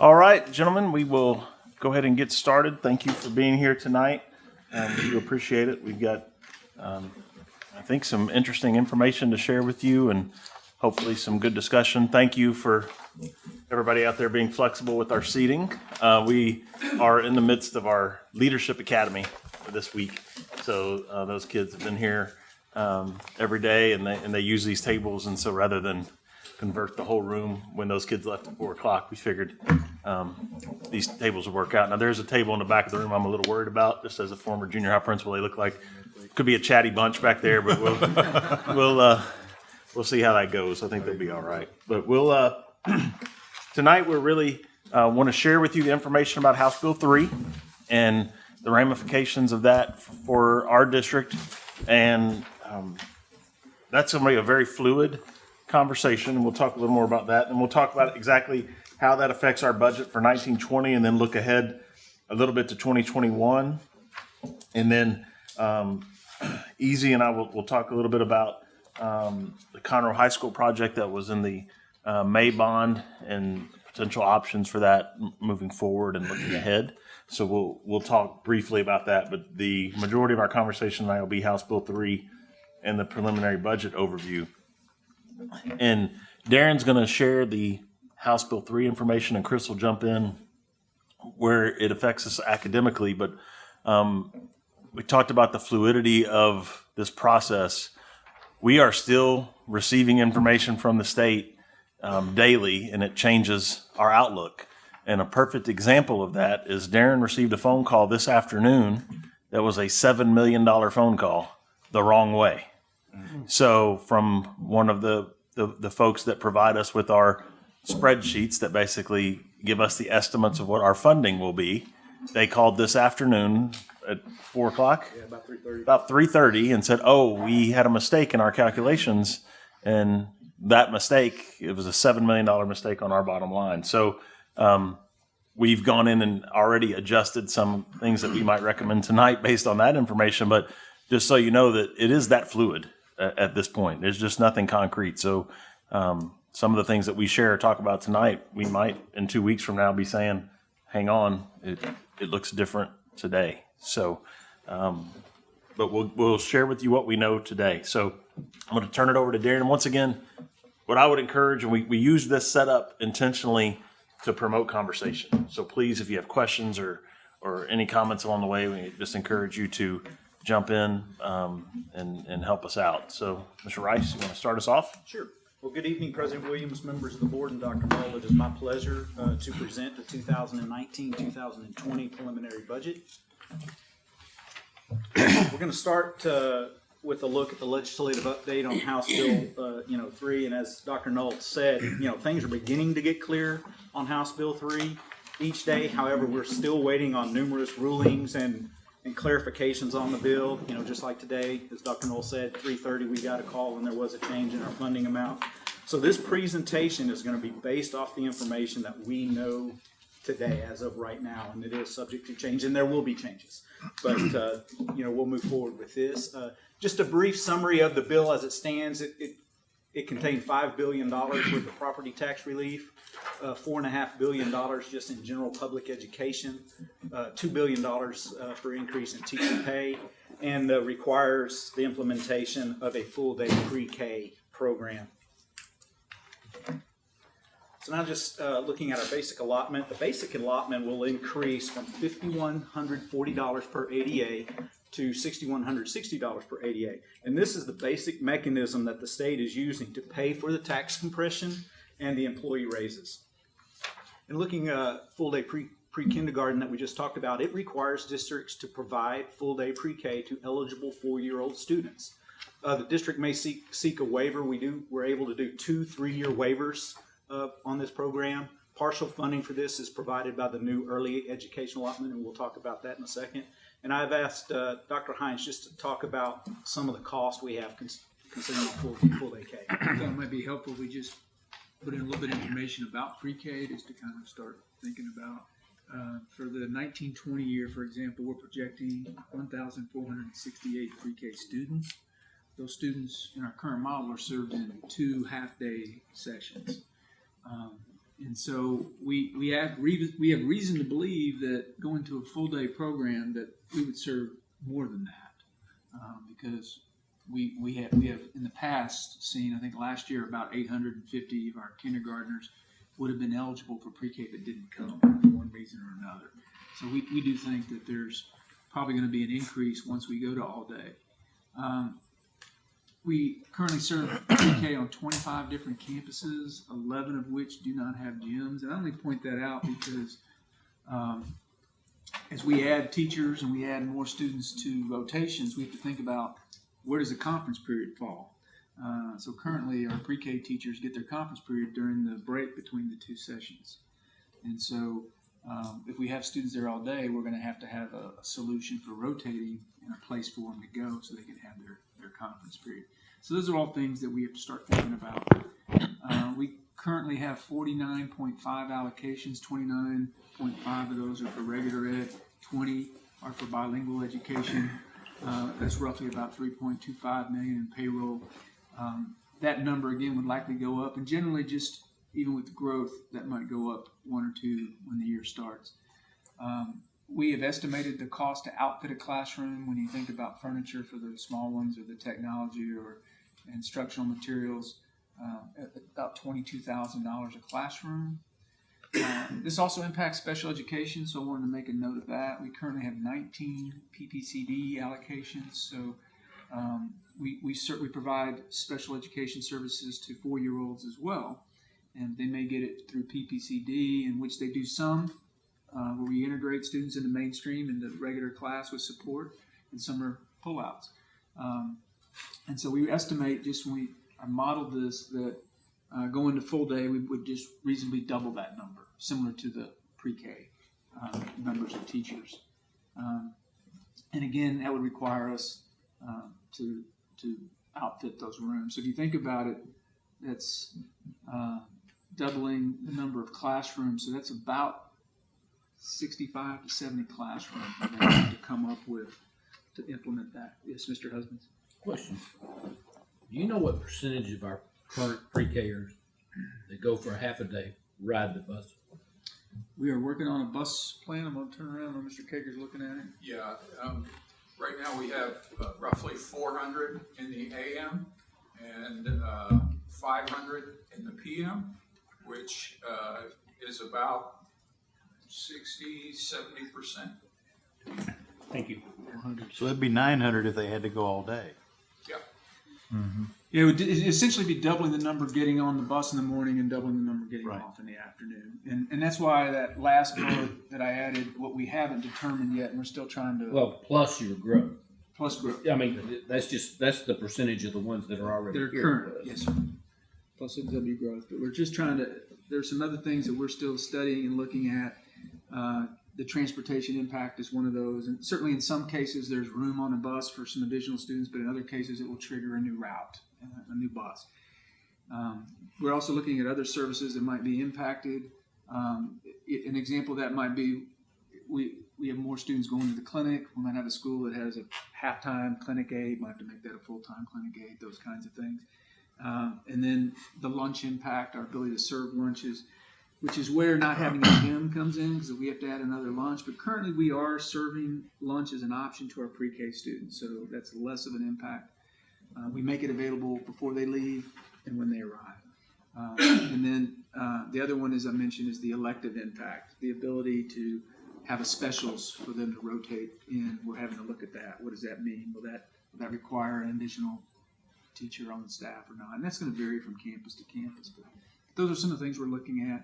All right, gentlemen, we will go ahead and get started. Thank you for being here tonight. Um, We appreciate it. We've got, um, I think, some interesting information to share with you and hopefully some good discussion. Thank you for everybody out there being flexible with our seating. Uh, We are in the midst of our Leadership Academy this week. So uh, those kids have been here um, every day and they, and they use these tables. And so rather than convert the whole room when those kids left at four o'clock, we figured um, these tables would work out. Now, there's a table in the back of the room I'm a little worried about, just as a former junior high principal. They look like, could be a chatty bunch back there, but we'll, we'll, uh, we'll see how that goes. I think they'll be all right. But we'll, uh, tonight, we're really, uh, want to share with you the information about House Bill 3 and the ramifications of that for our district. And um, that's be a very fluid conversation, and we'll talk a little more about that. And we'll talk about exactly how that affects our budget for 1920, and then look ahead a little bit to 2021. And then um, Easy and I will, will talk a little bit about um, the Conroe High School project that was in the uh, May bond and potential options for that moving forward and looking ahead. So we'll we'll talk briefly about that, but the majority of our conversation tonight will be House Bill three and the preliminary budget overview. And Darren's going to share the House Bill three information, and Chris will jump in where it affects us academically. But um, we talked about the fluidity of this process. We are still receiving information from the state um, daily, and it changes our outlook. And a perfect example of that is Darren received a phone call this afternoon that was a $7 million phone call the wrong way. So from one of the, the, the folks that provide us with our spreadsheets that basically give us the estimates of what our funding will be, they called this afternoon at four o'clock? Yeah, about three thirty. About three thirty and said, oh, we had a mistake in our calculations. And that mistake, it was a seven million dollar mistake on our bottom line. So um, we've gone in and already adjusted some things that we might recommend tonight based on that information. But just so you know that it is that fluid at, this point. There's just nothing concrete. So um, some of the things that we share or talk about tonight, we might in two weeks from now be saying, hang on, it, it looks different today. So, um, but we'll, we'll share with you what we know today. So I'm going to turn it over to Darren. Once again, what I would encourage, and we, we use this setup intentionally to promote conversation. So please, if you have questions or, or any comments along the way, we just encourage you to jump in um, and, and help us out. So, Mr. Rice, you want to start us off? Sure. Well, good evening, President Williams, members of the board, and Dr. Null. It is my pleasure uh, to present the 2019-2020 preliminary budget. We're going to start uh, with a look at the legislative update on House Bill, uh, you know, three. And as Dr. Null said, you know, things are beginning to get clear on House Bill three each day. However, we're still waiting on numerous rulings and, and clarifications on the bill. You know, just like today, as Dr. Null said, three thirty, we got a call and there was a change in our funding amount. So this presentation is going to be based off the information that we know today as of right now, and it is subject to change, and there will be changes. But, uh, you know, we'll move forward with this. Uh, Just a brief summary of the bill as it stands. It, it, it contained five billion dollars worth of property tax relief, uh, four and a half billion dollars just in general public education, uh, two billion dollars uh, for increase in teacher pay, and requires the implementation of a full-day pre-K program. So now just uh, looking at our basic allotment, the basic allotment will increase from fifty-one hundred forty dollars per ADA to sixty-one hundred sixty dollars per ADA. And this is the basic mechanism that the state is using to pay for the tax compression and the employee raises. And looking at full-day pre, pre-kindergarten that we just talked about, it requires districts to provide full-day pre-K to eligible four-year-old students. Uh, the district may seek, seek a waiver. We do, we're able to do two three-year waivers uh, on this program. Partial funding for this is provided by the new early education allotment, and we'll talk about that in a second. And I've asked uh, Dr. Hines just to talk about some of the costs we have cons- considering full, full day K. I thought it might be helpful, we just put in a little bit of information about pre-K, just to kind of start thinking about. Uh, for the nineteen twenty year, for example, we're projecting one thousand four hundred and sixty-eight pre-K students. Those students in our current model are served in two half-day sessions. Um, and so we we have we have reason to believe that going to a full day program that we would serve more than that um, because we we have we have in the past seen I think last year about 850 of our kindergartners would have been eligible for pre-K but didn't come for one reason or another. So we, we do think that there's probably going to be an increase once we go to all day. Um, we currently serve pre-K on 25 different campuses, 11 of which do not have gyms. And I only point that out because um, as we add teachers and we add more students to rotations, we have to think about where does the conference period fall. Uh, so currently, our pre-K teachers get their conference period during the break between the two sessions. And so, um, if we have students there all day, we're going to have to have a, a solution for rotating and a place for them to go so they can have their, their conference period. So those are all things that we have to start thinking about. Uh, we currently have 49.5 allocations, 29.5 of those are for regular ed, 20 are for bilingual education. Uh, that's roughly about 3.25 million in payroll. Um, that number again would likely go up, and generally, just even with growth, that might go up one or two when the year starts. Um, we have estimated the cost to outfit a classroom when you think about furniture for the small ones or the technology or instructional materials uh, at about $22,000 a classroom. Uh, this also impacts special education, so I wanted to make a note of that. We currently have 19 PPCD allocations, so um, we, we certainly provide special education services to four-year-olds as well, and they may get it through PPCD, in which they do some, uh, where we integrate students into mainstream into regular class with support, and some are pullouts. Um, and so we estimate just when we I modeled this that uh, going to full day, we would just reasonably double that number, similar to the pre-K uh, numbers of teachers. Um, and again, that would require us uh, to to outfit those rooms. So if you think about it, that's uh, doubling the number of classrooms. So that's about 65 to 70 classrooms to come up with to implement that. Yes, Mr. Husbands. Question. Do you know what percentage of our current pre-Kers that go for a half a day ride the bus? We are working on a bus plan. I'm going to turn around when Mr. Kager's looking at it. Yeah, um, right now we have uh, roughly four hundred in the AM and, uh, five hundred in the PM, which, uh, is about 60, 70 percent. Thank you. So it'd be nine hundred if they had to go all day. Yeah, Yeah, it would essentially be doubling the number getting on the bus in the morning and doubling the number getting Right. off in the afternoon. And, and that's why that last bullet that I added, what we haven't determined yet, and we're still trying to, Well, plus your growth. plus growth. I mean, that's just, that's the percentage of the ones that are already They're current, yes, sir. Plus W growth, but we're just trying to, there's some other things that we're still studying and looking at. Uh, The transportation impact is one of those, and certainly in some cases, there's room on a bus for some additional students, but in other cases, it will trigger a new route, a new boss. Um, We're also looking at other services that might be impacted. Um, An example that might be, we, we have more students going to the clinic. We might have a school that has a half-time clinic aide, might have to make that a full-time clinic aide, those kinds of things. Um, and then the lunch impact, our ability to serve lunches, which is where not having a gym comes in because we have to add another lunch. But currently, we are serving lunch as an option to our pre-K students, so that's less of an impact. Uh, we make it available before they leave and when they arrive. Uh, and then uh, the other one, as I mentioned, is the elective impact, the ability to have a specials for them to rotate in. We're having to look at that. What does that mean? Will that will that require an additional teacher on the staff or not? And that's going to vary from campus to campus. But those are some of the things we're looking at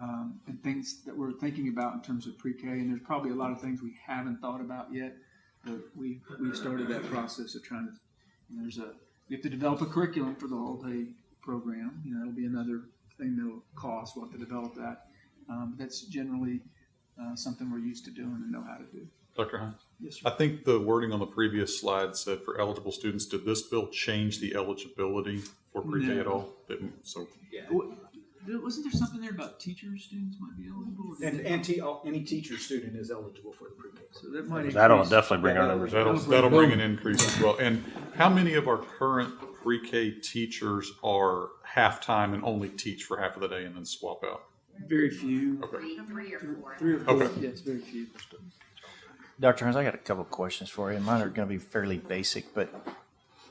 um, and things that we're thinking about in terms of pre-K. And there's probably a lot of things we haven't thought about yet, but we we've started that process of trying to. You know, there's a we have to develop a curriculum for the whole day program. You know, that'll be another thing that'll cost. We'll have to develop that. Um, that's generally uh, something we're used to doing and know how to do. Dr. Hines? Yes, I think the wording on the previous slide said for eligible students, did this bill change the eligibility for pre-K at all? Didn't, so, Wa- Wasn't there something there about teachers, students might be eligible? and, they- and te- any teacher student is eligible for the pre-K. so that might That'll increase- definitely bring our numbers that'll, up. that'll bring an increase as well. And how many of our current pre-K teachers are half-time and only teach for half of the day and then swap out? Very few, Three, three or four. three or four, Okay. yes, very few. Dr. Hines, I got a couple of questions for you. Mine are going to be fairly basic, but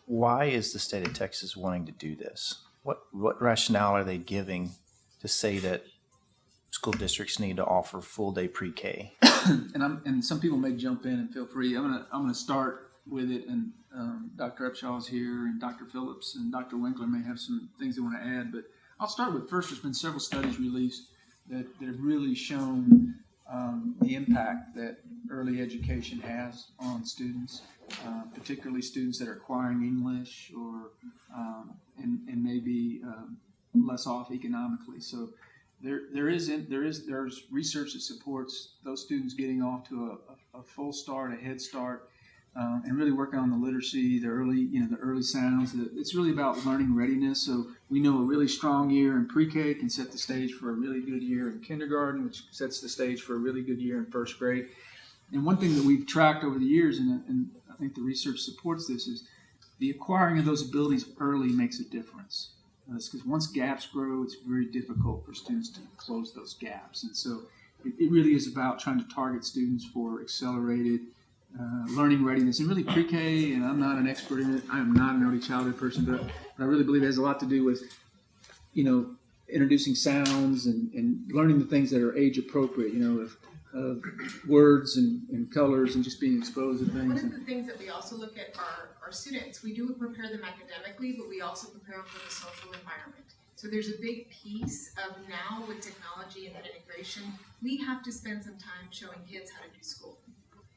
why is the state of Texas wanting to do this? What what rationale are they giving to say that school districts need to offer full day pre-K? And I'm, and some people may jump in and feel free. I'm gonna, I'm gonna start with it and, um, Dr. Upshaw's here and Dr. Phillips and Dr. Winkler may have some things they want to add, but I'll start with first, there's been several studies released that, that have really shown, um, the impact that early education has on students, uh, particularly students that are acquiring English or, um, and, and maybe, um, less off economically. So, there, there is, in- there is, there's research that supports those students getting off to a, a, full start, a head start, uh, and really working on the literacy, the early, you know, the early sounds. It's really about learning readiness. So we know a really strong year in pre-K can set the stage for a really good year in kindergarten, which sets the stage for a really good year in first grade. And one thing that we've tracked over the years, and, and I think the research supports this, is the acquiring of those abilities early makes a difference. Because once gaps grow, it's very difficult for students to close those gaps. And so it, it really is about trying to target students for accelerated uh, learning readiness and really pre-K. And I'm not an expert in it. I am not an early childhood person, but, but I really believe it has a lot to do with, you know, introducing sounds and, and learning the things that are age appropriate. You know, of, of words and, and colors and just being exposed to things. One of the things that we also look at are students. We do prepare them academically, but we also prepare them for the social environment. So there's a big piece of now with technology and that integration, we have to spend some time showing kids how to do school.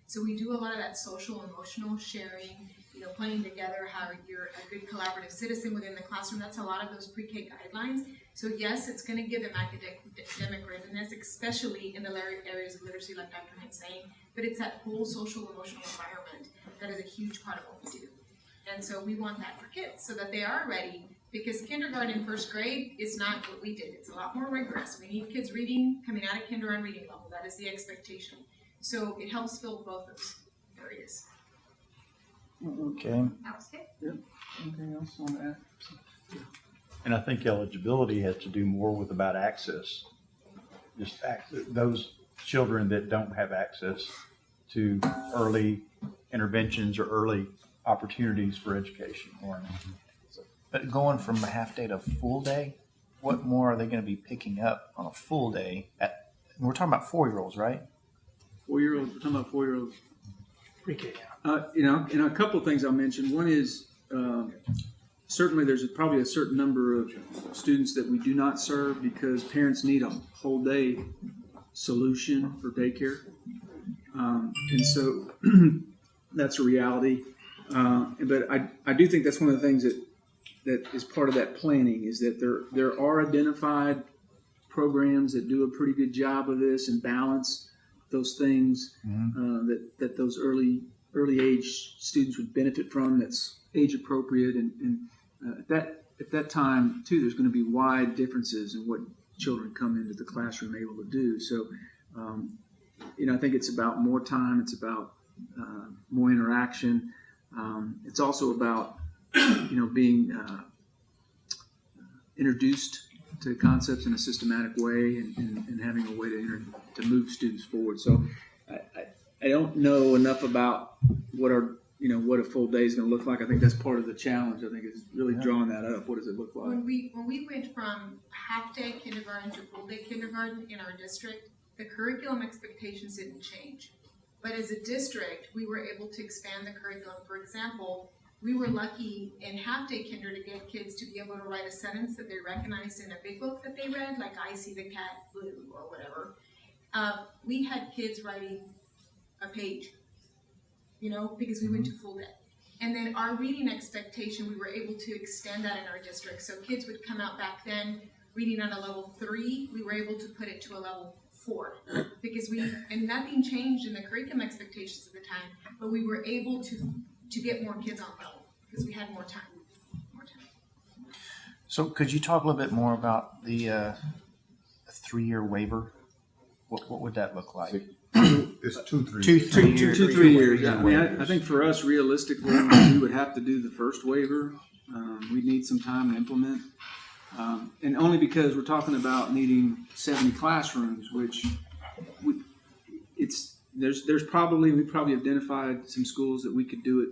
So we do a lot of that social, emotional sharing, you know, playing together, how you're a good collaborative citizen within the classroom. That's a lot of those pre-K guidelines. So yes, it's going to give them academic, readiness, especially in the areas of literacy, like Dr. Hines saying. But it's that whole social, emotional environment that is a huge part of what we do. And so we want that for kids so that they are ready. Because kindergarten and first grade is not what we did. It's a lot more rigorous. We need kids reading, coming out of kindergarten reading level. That is the expectation. So it helps fill both those areas. Okay. That was good. Anything else on that? And I think eligibility has to do more with about access. Just access, those children that don't have access to early interventions or early opportunities for education or learning. But going from a half day to full day, what more are they going to be picking up on a full day? At we're talking about four year olds, right? Four-year-olds, we're talking about four-year-olds. pre Uh, you know, and a couple of things I'll mention. One is, um, certainly there's probably a certain number of students that we do not serve because parents need a whole day solution for daycare. Um, and so that's a reality. Uh, but I, I do think that's one of the things that, that is part of that planning is that there, there are identified programs that do a pretty good job of this and balance those things uh, that, that those early early age students would benefit from that's age appropriate. And, and uh, at that at that time too there's going to be wide differences in what children come into the classroom able to do. So um, you know I think it's about more time it's about uh, more interaction um, it's also about you know being uh, introduced to concepts in a systematic way and, and, and having a way to, inter- to move students forward. So I, I, I don't know enough about what our, you know, what a full day is going to look like. I think that's part of the challenge. I think is really drawing that up. What does it look like? When we, when we went from half-day kindergarten to full-day kindergarten in our district, the curriculum expectations didn't change. But as a district, we were able to expand the curriculum. For example, we were lucky in half-day kinder to get kids to be able to write a sentence that they recognized in a big book that they read, like I see the cat blue or whatever. Uh, we had kids writing a page, you know, because we went to full day. And then our reading expectation, we were able to extend that in our district. So kids would come out back then reading on a level three, we were able to put it to a level four. Because we, and nothing changed in the curriculum expectations at the time, but we were able to, to get more kids on level because we had more time, more time. So could you talk a little bit more about the uh, three year waiver? What what would that look like? It's two, three. Two years. three Two, years. two, three years. I mean, I, I think for us, realistically, we would have to do the first waiver. Um, we'd need some time to implement. Um, and only because we're talking about needing seventy classrooms, which we, it's, there's, there's probably, we probably identified some schools that we could do it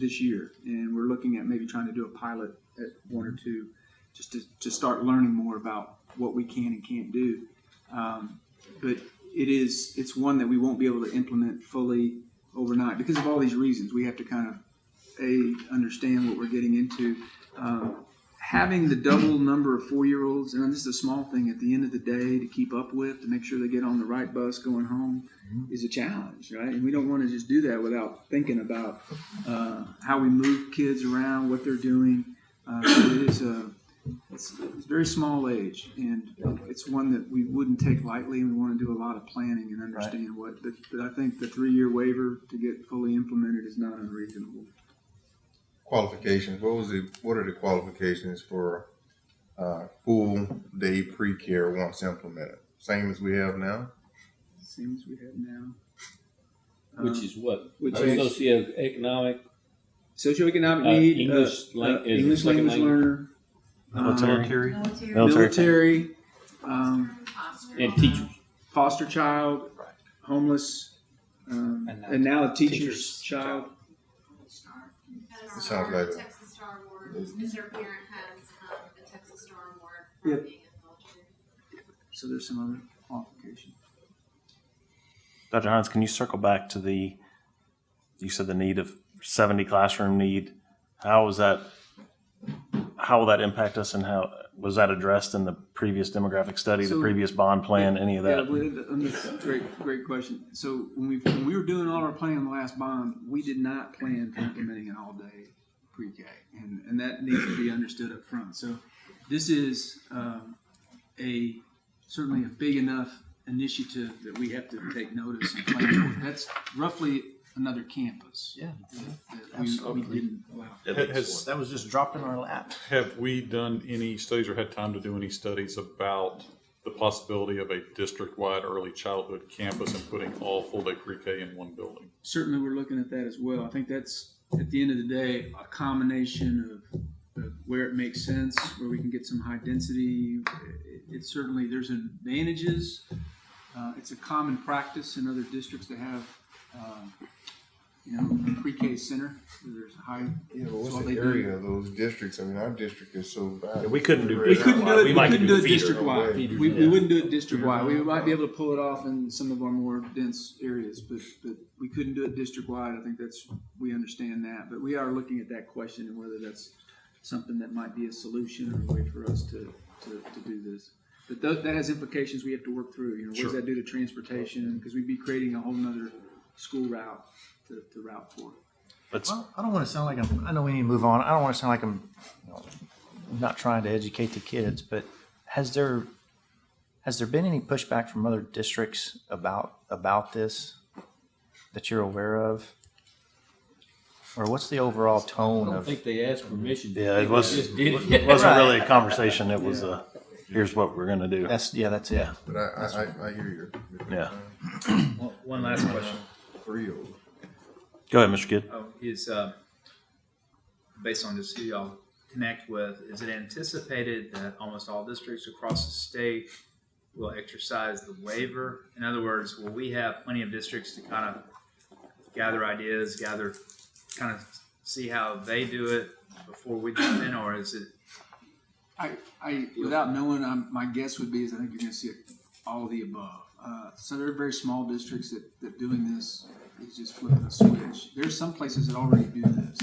this year. And we're looking at maybe trying to do a pilot at one or two, just to, to start learning more about what we can and can't do. Um, but it is, it's one that we won't be able to implement fully overnight because of all these reasons. We have to kind of, A, understand what we're getting into. Um, having the double number of four-year-olds, and this is a small thing at the end of the day to keep up with, to make sure they get on the right bus going home, is a challenge, right? And we don't want to just do that without thinking about uh, how we move kids around, what they're doing. Uh, it is a, it's, it's a very small age, and it's one that we wouldn't take lightly, and we want to do a lot of planning and understand what. But, but I think the three-year waiver to get fully implemented is not unreasonable. Qualifications, what was the, what are the qualifications for, uh, full day pre-care once implemented? Same as we have now? Same as we have now. Which Uh, is what? which is- Socioeconomic, socioeconomic Uh, need, English uh, lang- uh, English second language language. learner, uh, Military? Military. military, um, and teachers. foster child, homeless, um, and now a teacher's Teacher's child. It sounds like a- Texas Star Award, if their parent has, um, a Texas Star Award Yep. being in the military. So there's some other qualifications. Dr. Hines, can you circle back to the, you said the need of 70 classroom need. How is that, how will that impact us and how, was that addressed in the previous demographic study, the previous bond plan, any of that? that's great, great question. So when we, when we were doing all our planning the last bond, we did not plan for implementing an all-day pre-K. And, and that needs to be understood up front. So this is, um, a, certainly a big enough initiative that we have to take notice and plan for. That's roughly another campus. Yeah, That we, we didn't allow. Has, that was just dropped in our lap. have we done any studies or had time to do any studies about the possibility of a district-wide early childhood campus and putting all full-day pre-K in one building? certainly we're looking at that as well. I think that's, at the end of the day, a combination of, of where it makes sense, where we can get some high density. It- It's certainly, there's advantages. Uh, it's a common practice in other districts to have, um, you know, pre-K center, there's a high. Yeah, but what's what the they do. area of those districts? I mean, our district is so vast. We couldn't do. We couldn't do it, We we couldn't do do it district-wide. Feeders, We, we wouldn't do it district-wide. We might be able to pull it off in some of our more dense areas, but, but we couldn't do it district-wide. I think that's, we understand that. But we are looking at that question and whether that's something that might be a solution or a way for us to, to, to do this. But tho- that has implications we have to work through, you know, what does that do to transportation? Because we'd be creating a whole nother school route to, to route for. Let's, Well, I don't want to sound like I'm, I know we need to move on. I don't want to sound like I'm you know, not trying to educate the kids, but has there, has there been any pushback from other districts about, about this that you're aware of? Or what's the overall tone? I tone don't of? think they asked permission. yeah, it was, Just did it it. wasn't really a conversation. It was a, here's what we're gonna do. That's, yeah, that's it. But I, I, I, I hear you. Yeah. One- One last question, Three of them. Go ahead, Mr. Kidd. oh, is, uh, based on just who y'all connect with, is it anticipated that almost all districts across the state will exercise the waiver? In other words, will we have plenty of districts to kind of gather ideas, gather, kind of see how they do it before we jump in, or is it, I, I, without knowing, um, my guess would be is I think you're gonna see all of the above. Uh, so there are very small districts that, that doing this is just flipping a switch. There's some places that already do this.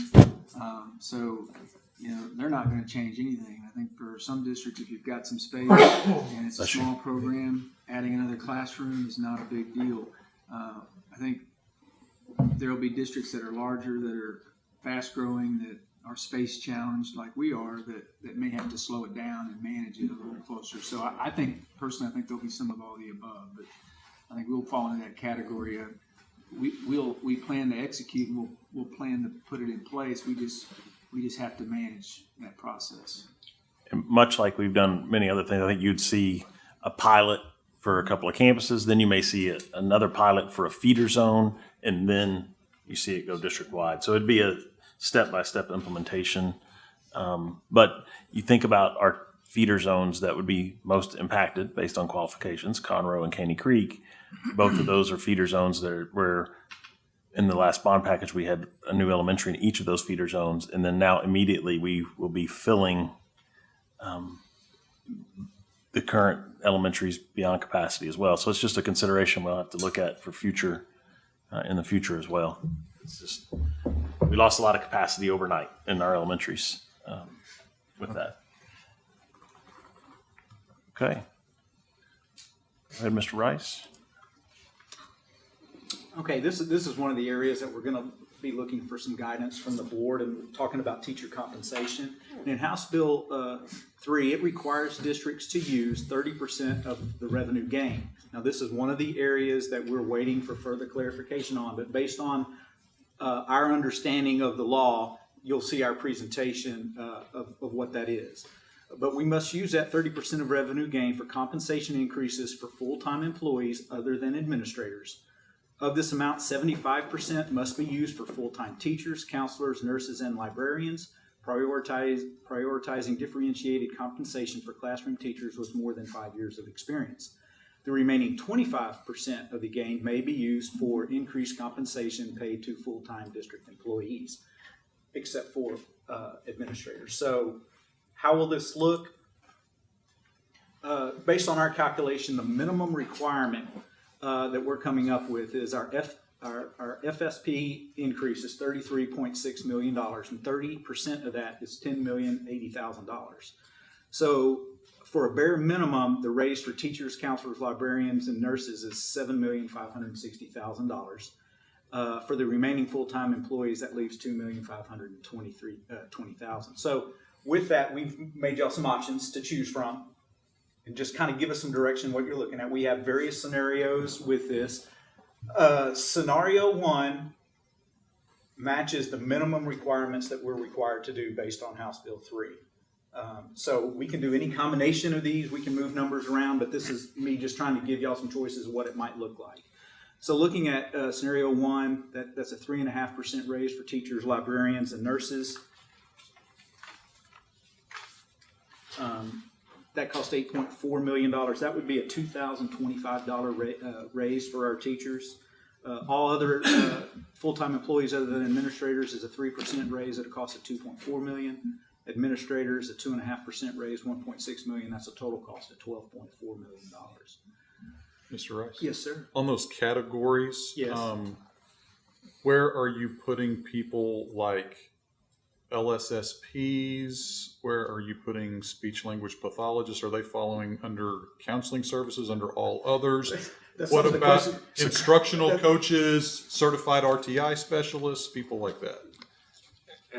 Um, so, you know, they're not gonna change anything. I think for some districts, if you've got some space and it's a small program, adding another classroom is not a big deal. Uh, I think there'll be districts that are larger, that are fast growing, that are space challenged like we are, that, that may have to slow it down and manage it a little closer. So I, I think, personally, I think there'll be some of all the above, but I think we'll fall into that category of, we, we'll, we plan to execute and we'll, we'll plan to put it in place. We just, we just have to manage that process. And much like we've done many other things, I think you'd see a pilot for a couple of campuses, then you may see a, another pilot for a feeder zone, and then you see it go district wide. So it'd be a step by step implementation. Um, but you think about our feeder zones that would be most impacted based on qualifications, Conroe and Caney Creek. Both of those are feeder zones that are, where in the last bond package, we had a new elementary in each of those feeder zones. And then now immediately we will be filling um, the current elementaries beyond capacity as well. So it's just a consideration we'll have to look at for future, uh, in the future as well. It's just, we lost a lot of capacity overnight in our elementaries um, with that. Okay. Go ahead, Mr. Rice. Okay, this is, this is one of the areas that we're gonna be looking for some guidance from the board and talking about teacher compensation. And in House Bill, uh, three, it requires districts to use thirty percent of the revenue gain. Now, this is one of the areas that we're waiting for further clarification on, but based on, uh, our understanding of the law, you'll see our presentation, uh, of, of what that is. But we must use that thirty percent of revenue gain for compensation increases for full-time employees other than administrators. Of this amount, seventy-five percent must be used for full-time teachers, counselors, nurses, and librarians, prioritize, prioritizing differentiated compensation for classroom teachers with more than five years of experience. The remaining twenty-five percent of the gain may be used for increased compensation paid to full-time district employees, except for, uh, administrators. So how will this look? Uh, based on our calculation, the minimum requirement uh, that we're coming up with is our F, our, our FSP increase is thirty-three point six million dollars, and thirty percent of that is ten million eighty thousand dollars. So for a bare minimum, the raise for teachers, counselors, librarians, and nurses is seven million five hundred and sixty thousand dollars. Uh, for the remaining full-time employees, that leaves two million five hundred and twenty-three, uh. So with that, we've made y'all some options to choose from and just kind of give us some direction what you're looking at. We have various scenarios with this. Uh, scenario one matches the minimum requirements that we're required to do based on House Bill 3. Um, so we can do any combination of these. We can move numbers around, but this is me just trying to give y'all some choices of what it might look like. So looking at uh, scenario one, that, that's a 3.5% raise for teachers, librarians, and nurses. Um, that cost eight point four million dollars. That would be a two thousand twenty-five dollar ra- uh, raise for our teachers. Uh, all other uh, full-time employees other than administrators is a three percent raise at a cost of two point four million. Administrators a two and a half percent raise, one point six million. That's a total cost of twelve point four million dollars. Mr. Rice? Yes, sir. On those categories, Yes. um, where are you putting people like LSSPs? Where are you putting speech language pathologists? Are they following under counseling services, under all others? That's What some of the about questions- instructional coaches, certified RTI specialists, people like that?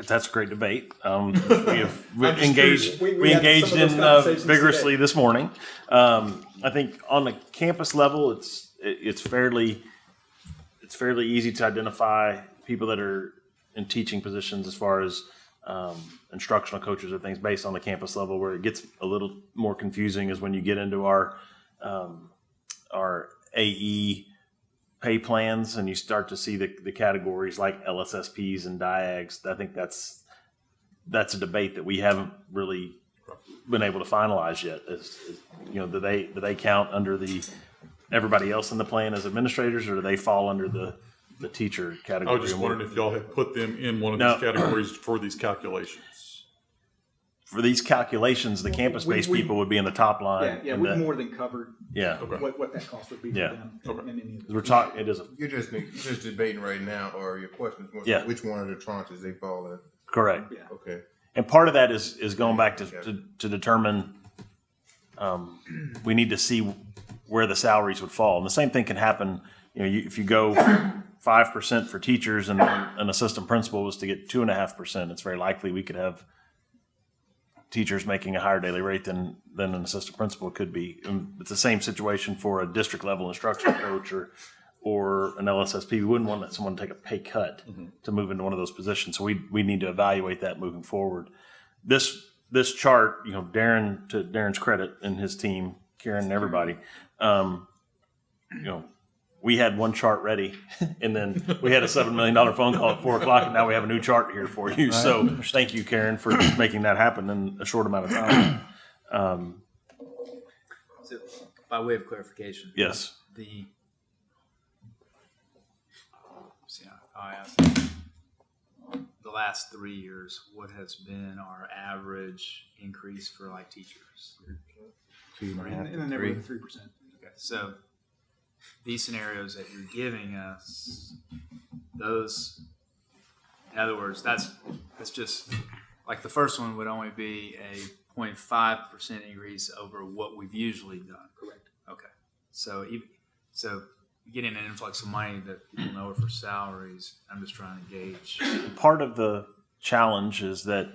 That's a great debate. Um, we have we I'm just engaged. We- we we engaged some of those in uh, vigorously today. this morning. Um, I think on the campus level, it's, it- it's fairly, it's fairly easy to identify people that are in teaching positions as far as um, instructional coaches or things based on the campus level. Where it gets a little more confusing is when you get into our, um, our AE pay plans and you start to see the, the categories like LSSPs and DIAGs. I think that's that's a debate that we haven't really been able to finalize yet. Is, is, you know, do they do they count under the everybody else in the plan as administrators, or do they fall under the the teacher category. I was just wondering if y'all had put them in one of No. these categories for these calculations. for these calculations, the campus-based we- people would be in the top line. Yeah, yeah, and we've the- more than covered yeah. Okay. what, what that cost would be for Yeah. them. Okay. in- in any of We're talking. It is a, You're just, you're just debating right now, or your question is more Yeah. which one of the tranches they fall in. correct. Yeah. Okay. And part of that is, is going back to, to, to determine, um, we need to see where the salaries would fall. And the same thing can happen, you know, you, if you go five percent for teachers and an assistant principal was to get two and a half percent, it's very likely we could have teachers making a higher daily rate than, than an assistant principal could be. And it's the same situation for a district level instructional coach or, or an LSSP. We wouldn't want someone to take a pay cut to move into one of those positions. So we, we need to evaluate that moving forward. This, this chart, you know, Darren, to Darren's credit and his team, Karen and everybody, um, you know, we had one chart ready and then we had a $7 million phone call at four o'clock and now we have a new chart here for you. So thank you, Karen, for making that happen in a short amount of time. Um, So, by way of clarification. yes. The. See, I asked. The last three years, what has been our average increase for like teachers? Two and a In, in the to neighborhood three. of three percent. Okay, so these scenarios that you're giving us, those, in other words, that's, that's just, like the first one would only be a 0.5 percent increase over what we've usually done. Correct. Okay, so even, so getting an influx of money that people know are for salaries, I'm just trying to gauge. part of the challenge is that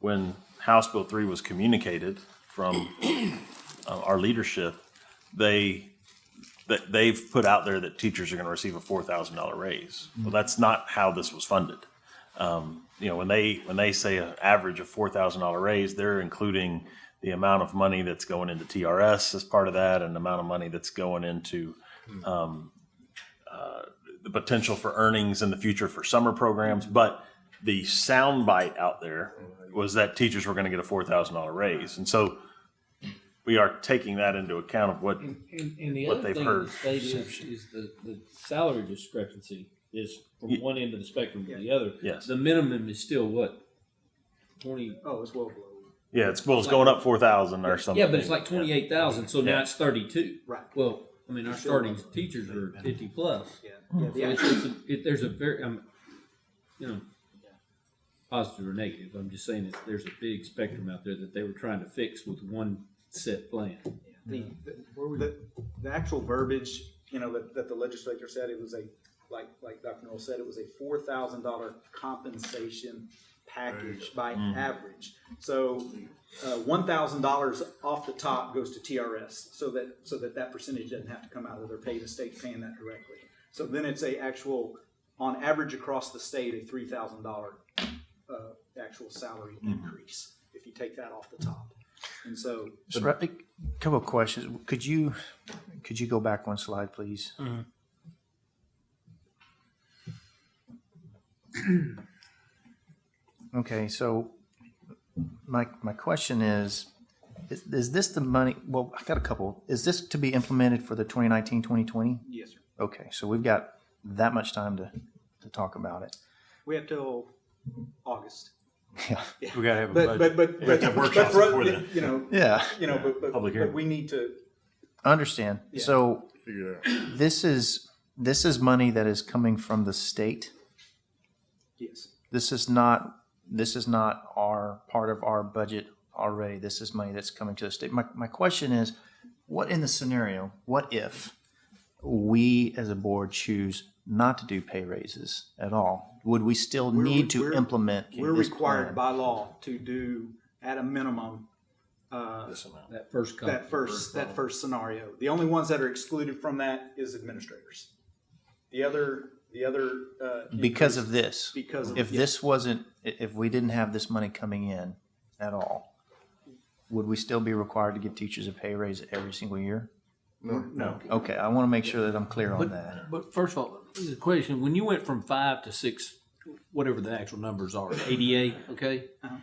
when House Bill three was communicated from uh, our leadership, they that they've put out there that teachers are going to receive a four thousand dollar raise. Well, that's not how this was funded. Um, you know, when they when they say an average of four thousand dollar raise, they're including the amount of money that's going into TRS as part of that, and the amount of money that's going into um, uh, the potential for earnings in the future for summer programs. But the soundbite out there was that teachers were going to get a four thousand dollar raise, and so we are taking that into account of what And, and, and the What other they've thing heard. in the state is, is the, the salary discrepancy is from Ye- one end of the spectrum to Yeah. the other. Yes. The minimum is still what? Twenty, Oh, it's well below. yeah, it's well, it's going up four thousand or something. yeah, but it's like twenty-eight thousand, so now it's thirty-two. Right. Well, I mean, our starting teachers are fifty plus. Yeah. Yeah. So The it's, actual, it's a, it, there's a very, um, you know, positive or negative, I'm just saying that there's a big spectrum out there that they were trying to fix with one set plan. the, the, the actual verbiage, you know, that, that the legislature said, it was a, like, like Dr. Null said, it was a four thousand dollar compensation package by average. So, uh, one thousand dollars off the top goes to TRS, so that, so that that percentage doesn't have to come out of their pay, the state's paying that directly. So then it's a actual, on average across the state, a three thousand dollar, uh, actual salary increase, if you take that off the top. And so, So, a couple of questions. Could you, could you go back one slide, please? Mm-hmm. Okay, so my, my question is, is, is this the money, well, I got a couple. Is this to be implemented for the 2019, 2020? yes, sir. Okay, so we've got that much time to, to talk about it. We have till August. Yeah. We gotta have a But, budget. but, but, have but, have but workshops for, before us, then. you know, Yeah, you know, but, but, Public but hearing. we need to, understand. Yeah. So Figure it out. this is, this is money that is coming from the state? yes, This is not, this is not our, part of our budget already. This is money that's coming to the state. My, my question is, what in the scenario, what if we as a board choose not to do pay raises at all? Would we still We're- need to we're- implement we're this required plan? by law to do at a minimum, uh, This amount. That first column. that first, that first scenario. The only ones that are excluded from that is administrators. The other, the other, uh. Because of this? Because of. If yeah. this wasn't, if we didn't have this money coming in at all, would we still be required to give teachers a pay raise every single year? No, No, Okay, I want to make sure that I'm clear on that. But first of all, the question, when you went from five to six, whatever the actual numbers are, ADA, okay? Uh-huh.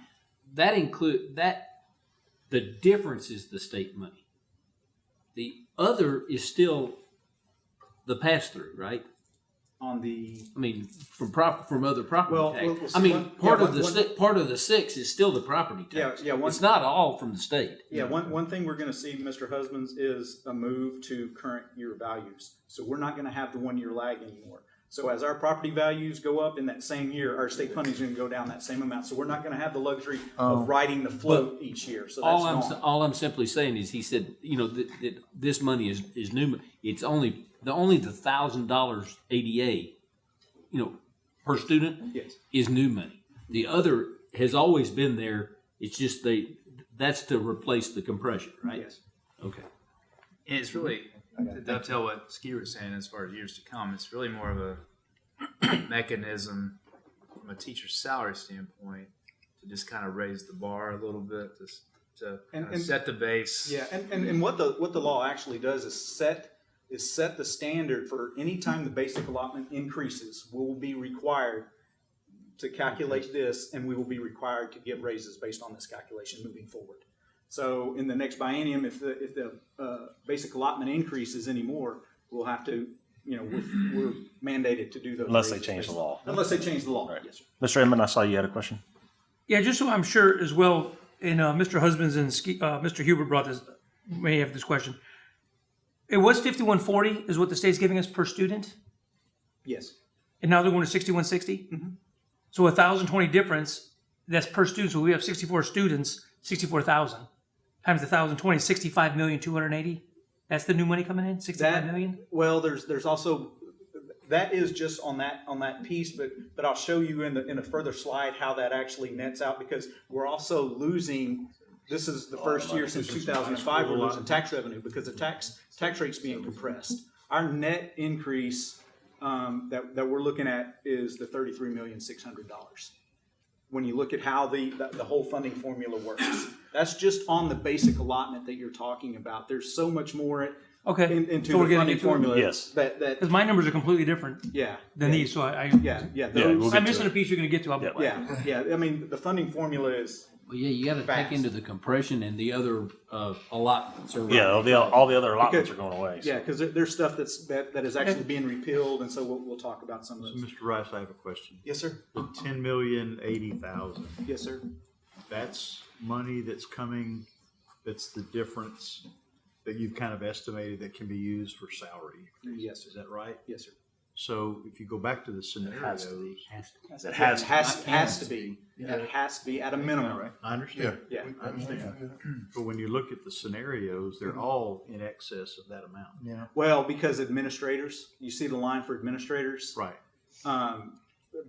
That include, that, the difference is the state money. The other is still the pass-through, right? On the, I mean, from prop, from other property Well, tax. well, well, I see, mean, one- part yeah, of the, one- si- part of the six is still the property tax. yeah, one- It's not all from the state. yeah, one, one thing we're gonna see, Mr. Husbands, is a move to current year values. So we're not gonna have the one-year lag anymore. So as our property values go up in that same year, our state funding is gonna go down that same amount. So we're not gonna have the luxury of um, riding the float each year, so that's All I'm, gone. all I'm simply saying is, he said, you know, that, that this money is, is new, mo- it's only, the only the thousand dollars ADA, you know, per student Yes, is new money. The other has always been there, it's just they, that's to replace the compression, right? yes. Okay. And it's really, to dovetail what Ski was saying as far as years to come, it's really more of a mechanism from a teacher's salary standpoint to just kind of raise the bar a little bit, to, to And- kind of and- set the base. Yeah, and, and, and what the, what the law actually does is set, is set the standard for any time the basic allotment increases, we will be required to calculate this, and we will be required to give raises based on this calculation moving forward. So in the next biennium, if the, if the, uh, basic allotment increases anymore, we'll have to, you know, we're, we're mandated to do those. Unless they raises. change the law. Unless they change the law, Right. yes, sir. Mr. Edmond, I saw you had a question. Yeah, just so I'm sure as well, and uh, Mr. Husbands and uh, Mr. Hubert brought this, may have this question. It was fifty-one forty is what the state's giving us per student, Yes, and now they're going to sixty-one mm-hmm. So a thousand twenty difference, that's per student, so we have sixty-four students, sixty-four thousand. Times a thousand twenty, sixty-five million, two hundred and eighty? That's the new money coming in, sixty-five That- million? well, there's, there's also, that is just on that, on that piece, but, but I'll show you in the, in a further slide how that actually nets out, because we're also losing, this is the first year since two thousand and five, we're losing tax revenue, because the tax, tax rate's being compressed. Our net increase, um, that, that we're looking at is the thirty-three million, six hundred dollars. When you look at how the, the, the whole funding formula works. That's just on the basic allotment that you're talking about. There's so much more Okay, in, into so we're the funding into formula. Yes. That, that, Because my numbers are completely different yeah. than yeah, these, so I. I yeah, yeah. Those, yeah we'll I'm missing it. a piece you're gonna get to. I'll- yeah, yeah, I mean, the funding formula is, Well, yeah, you gotta Fast. take into the compression and the other, uh, allotments are. Yeah, all the, all the other allotments are going away. so. yeah, because there, there's stuff that's, that, that is actually being repealed, and so we'll, we'll talk about some of So, those. Mr. Rice, I have a question. Yes, sir. The ten million eighty thousand, Yes, sir. that's money that's coming, that's the difference that you've kind of estimated that can be used for salary. Yes, Is sir. that right? Yes, sir. So if you go back to the scenarios, It has, Has, has to be. It has to be at a minimum. I understand. Yeah. I understand. But when you look at the scenarios, they're all in excess of that amount. Yeah. Well, because administrators, you see the line for administrators? Right. Um,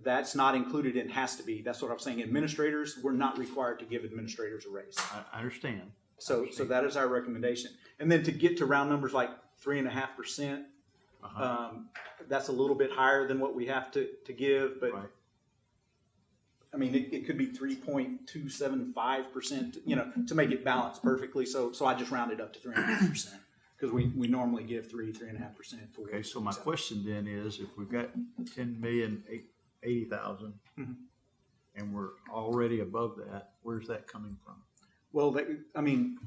that's not included in has to be. That's what I'm saying. Administrators, we're not required to give administrators a raise. I, I understand. So, so that is our recommendation. And then to get to round numbers like three and a half percent, Uh-huh. um, that's a little bit higher than what we have to, to give, but Right. I mean, it, it could be three point two seven five percent, you know, to make it balance perfectly. So, so I just rounded up to three and a half percent. Cause we, we normally give three, three and a half percent for. Okay, so my question then is, if we've got ten million eight, eighty thousand, Mhm. and we're already above that, where's that coming from? Well, that, I mean,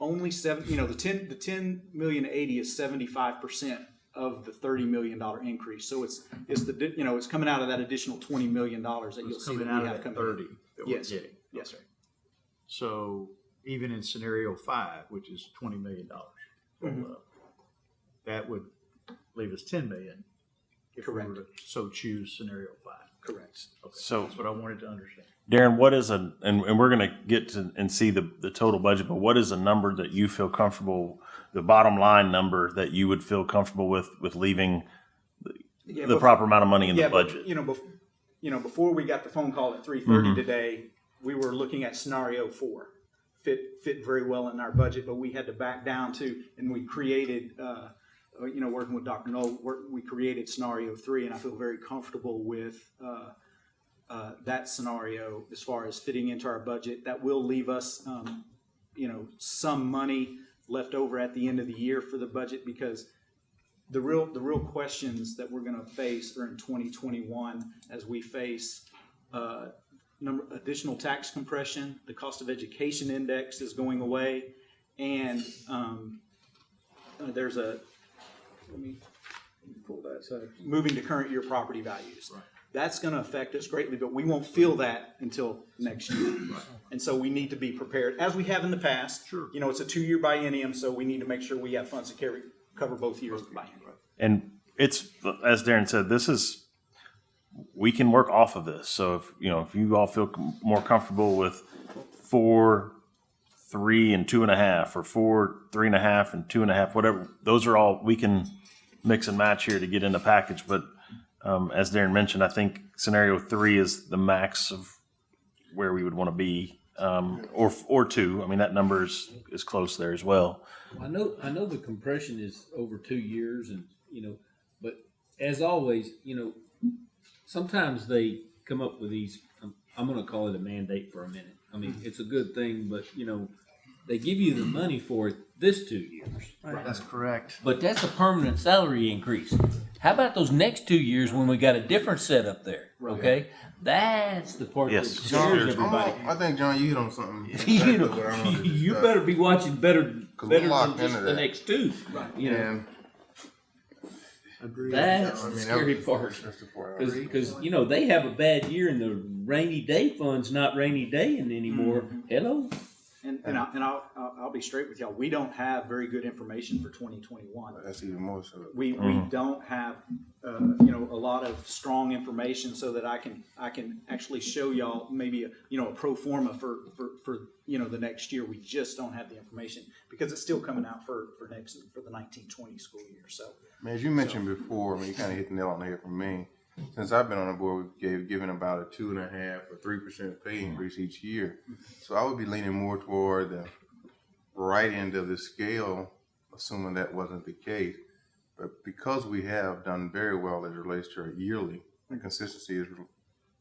only seven, you know, the ten, the ten million eighty is seventy-five percent of the thirty million dollar increase. So it's, it's the, you know, it's coming out of that additional twenty million dollars that you'll see that coming we out have of that coming in. thirty that we're Yes, getting. Yes, sir. So even in scenario five, which is twenty million dollars, Mhm. that would leave us ten million. If we were to so choose scenario five. Correct. Okay, So- That's what I wanted to understand. Darren, what is a, and, and we're gonna get to and see the, the total budget, but what is a number that you feel comfortable, the bottom line number that you would feel comfortable with, with leaving Yeah, the bef- proper amount of money in yeah, the but, budget? You know, bef- you know, before we got the phone call at three thirty Mhm. today, we were looking at scenario four. Fit, fit very well in our budget, but we had to back down to, and we created, uh, you know, working with Dr. Work- we created scenario three, and I feel very comfortable with, uh, uh, that scenario as far as fitting into our budget. That will leave us, um, you know, some money left over at the end of the year for the budget because the real, the real questions that we're gonna face are in twenty twenty-one as we face, uh, number, additional tax compression, the cost of education index is going away, and, um, uh, there's a, let me, pull that, so, moving to current year property values. That's gonna affect us greatly, but we won't feel that until next year. And so we need to be prepared, as we have in the past. Sure. You know, it's a two-year biennium, so we need to make sure we have funds to carry, cover both years of the biennium. And it's, as Darren said, this is, we can work off of this. So if, you know, if you all feel more comfortable with four, three and two and a half, or four, three and a half and two and a half, whatever, those are all, we can mix and match here to get in the package. But um, as Darren mentioned, I think scenario three is the max of where we would want to be, um, or, or two. I mean, that number is, is close there as well. I know, I know the compression is over two years and, you know, but as always, you know, sometimes they come up with these, I'm, I'm gonna call it a mandate for a minute. I mean, it's a good thing, but, you know, they give you the money for this two years. That's correct. But that's a permanent salary increase. How about those next two years when we got a different setup there? Okay, that's the part Yes. that John, scares everybody. I think, John, you hit on something. you know, what I wanted to you better be watching better, 'Cause we're better than just the next two. You know, And that's I the mean, that scary was- part. That's the part. I agree. Because you know they have a bad year and the rainy day fund's not rainy daying anymore. Mm-hmm. Hello, And, and, I, and I'll, I'll, I'll be straight with y'all. We don't have very good information for 2021. That's even more so. We, we don't have, uh, you know, a lot of strong information so that I can, I can actually show y'all maybe, a you know, a pro forma for, for, for, you know, the next year. We just don't have the information because it's still coming out for, for next, for the nineteen twenty school year, so. Man, as you mentioned before, I mean, you kind of hit the nail on the head for me. Since I've been on the board, we've gave, given about a two and a half or three percent pay mm-hmm. increase each year. So I would be leaning more toward the right end of the scale, assuming that wasn't the case. But because we have done very well as it relates to our yearly, the consistency is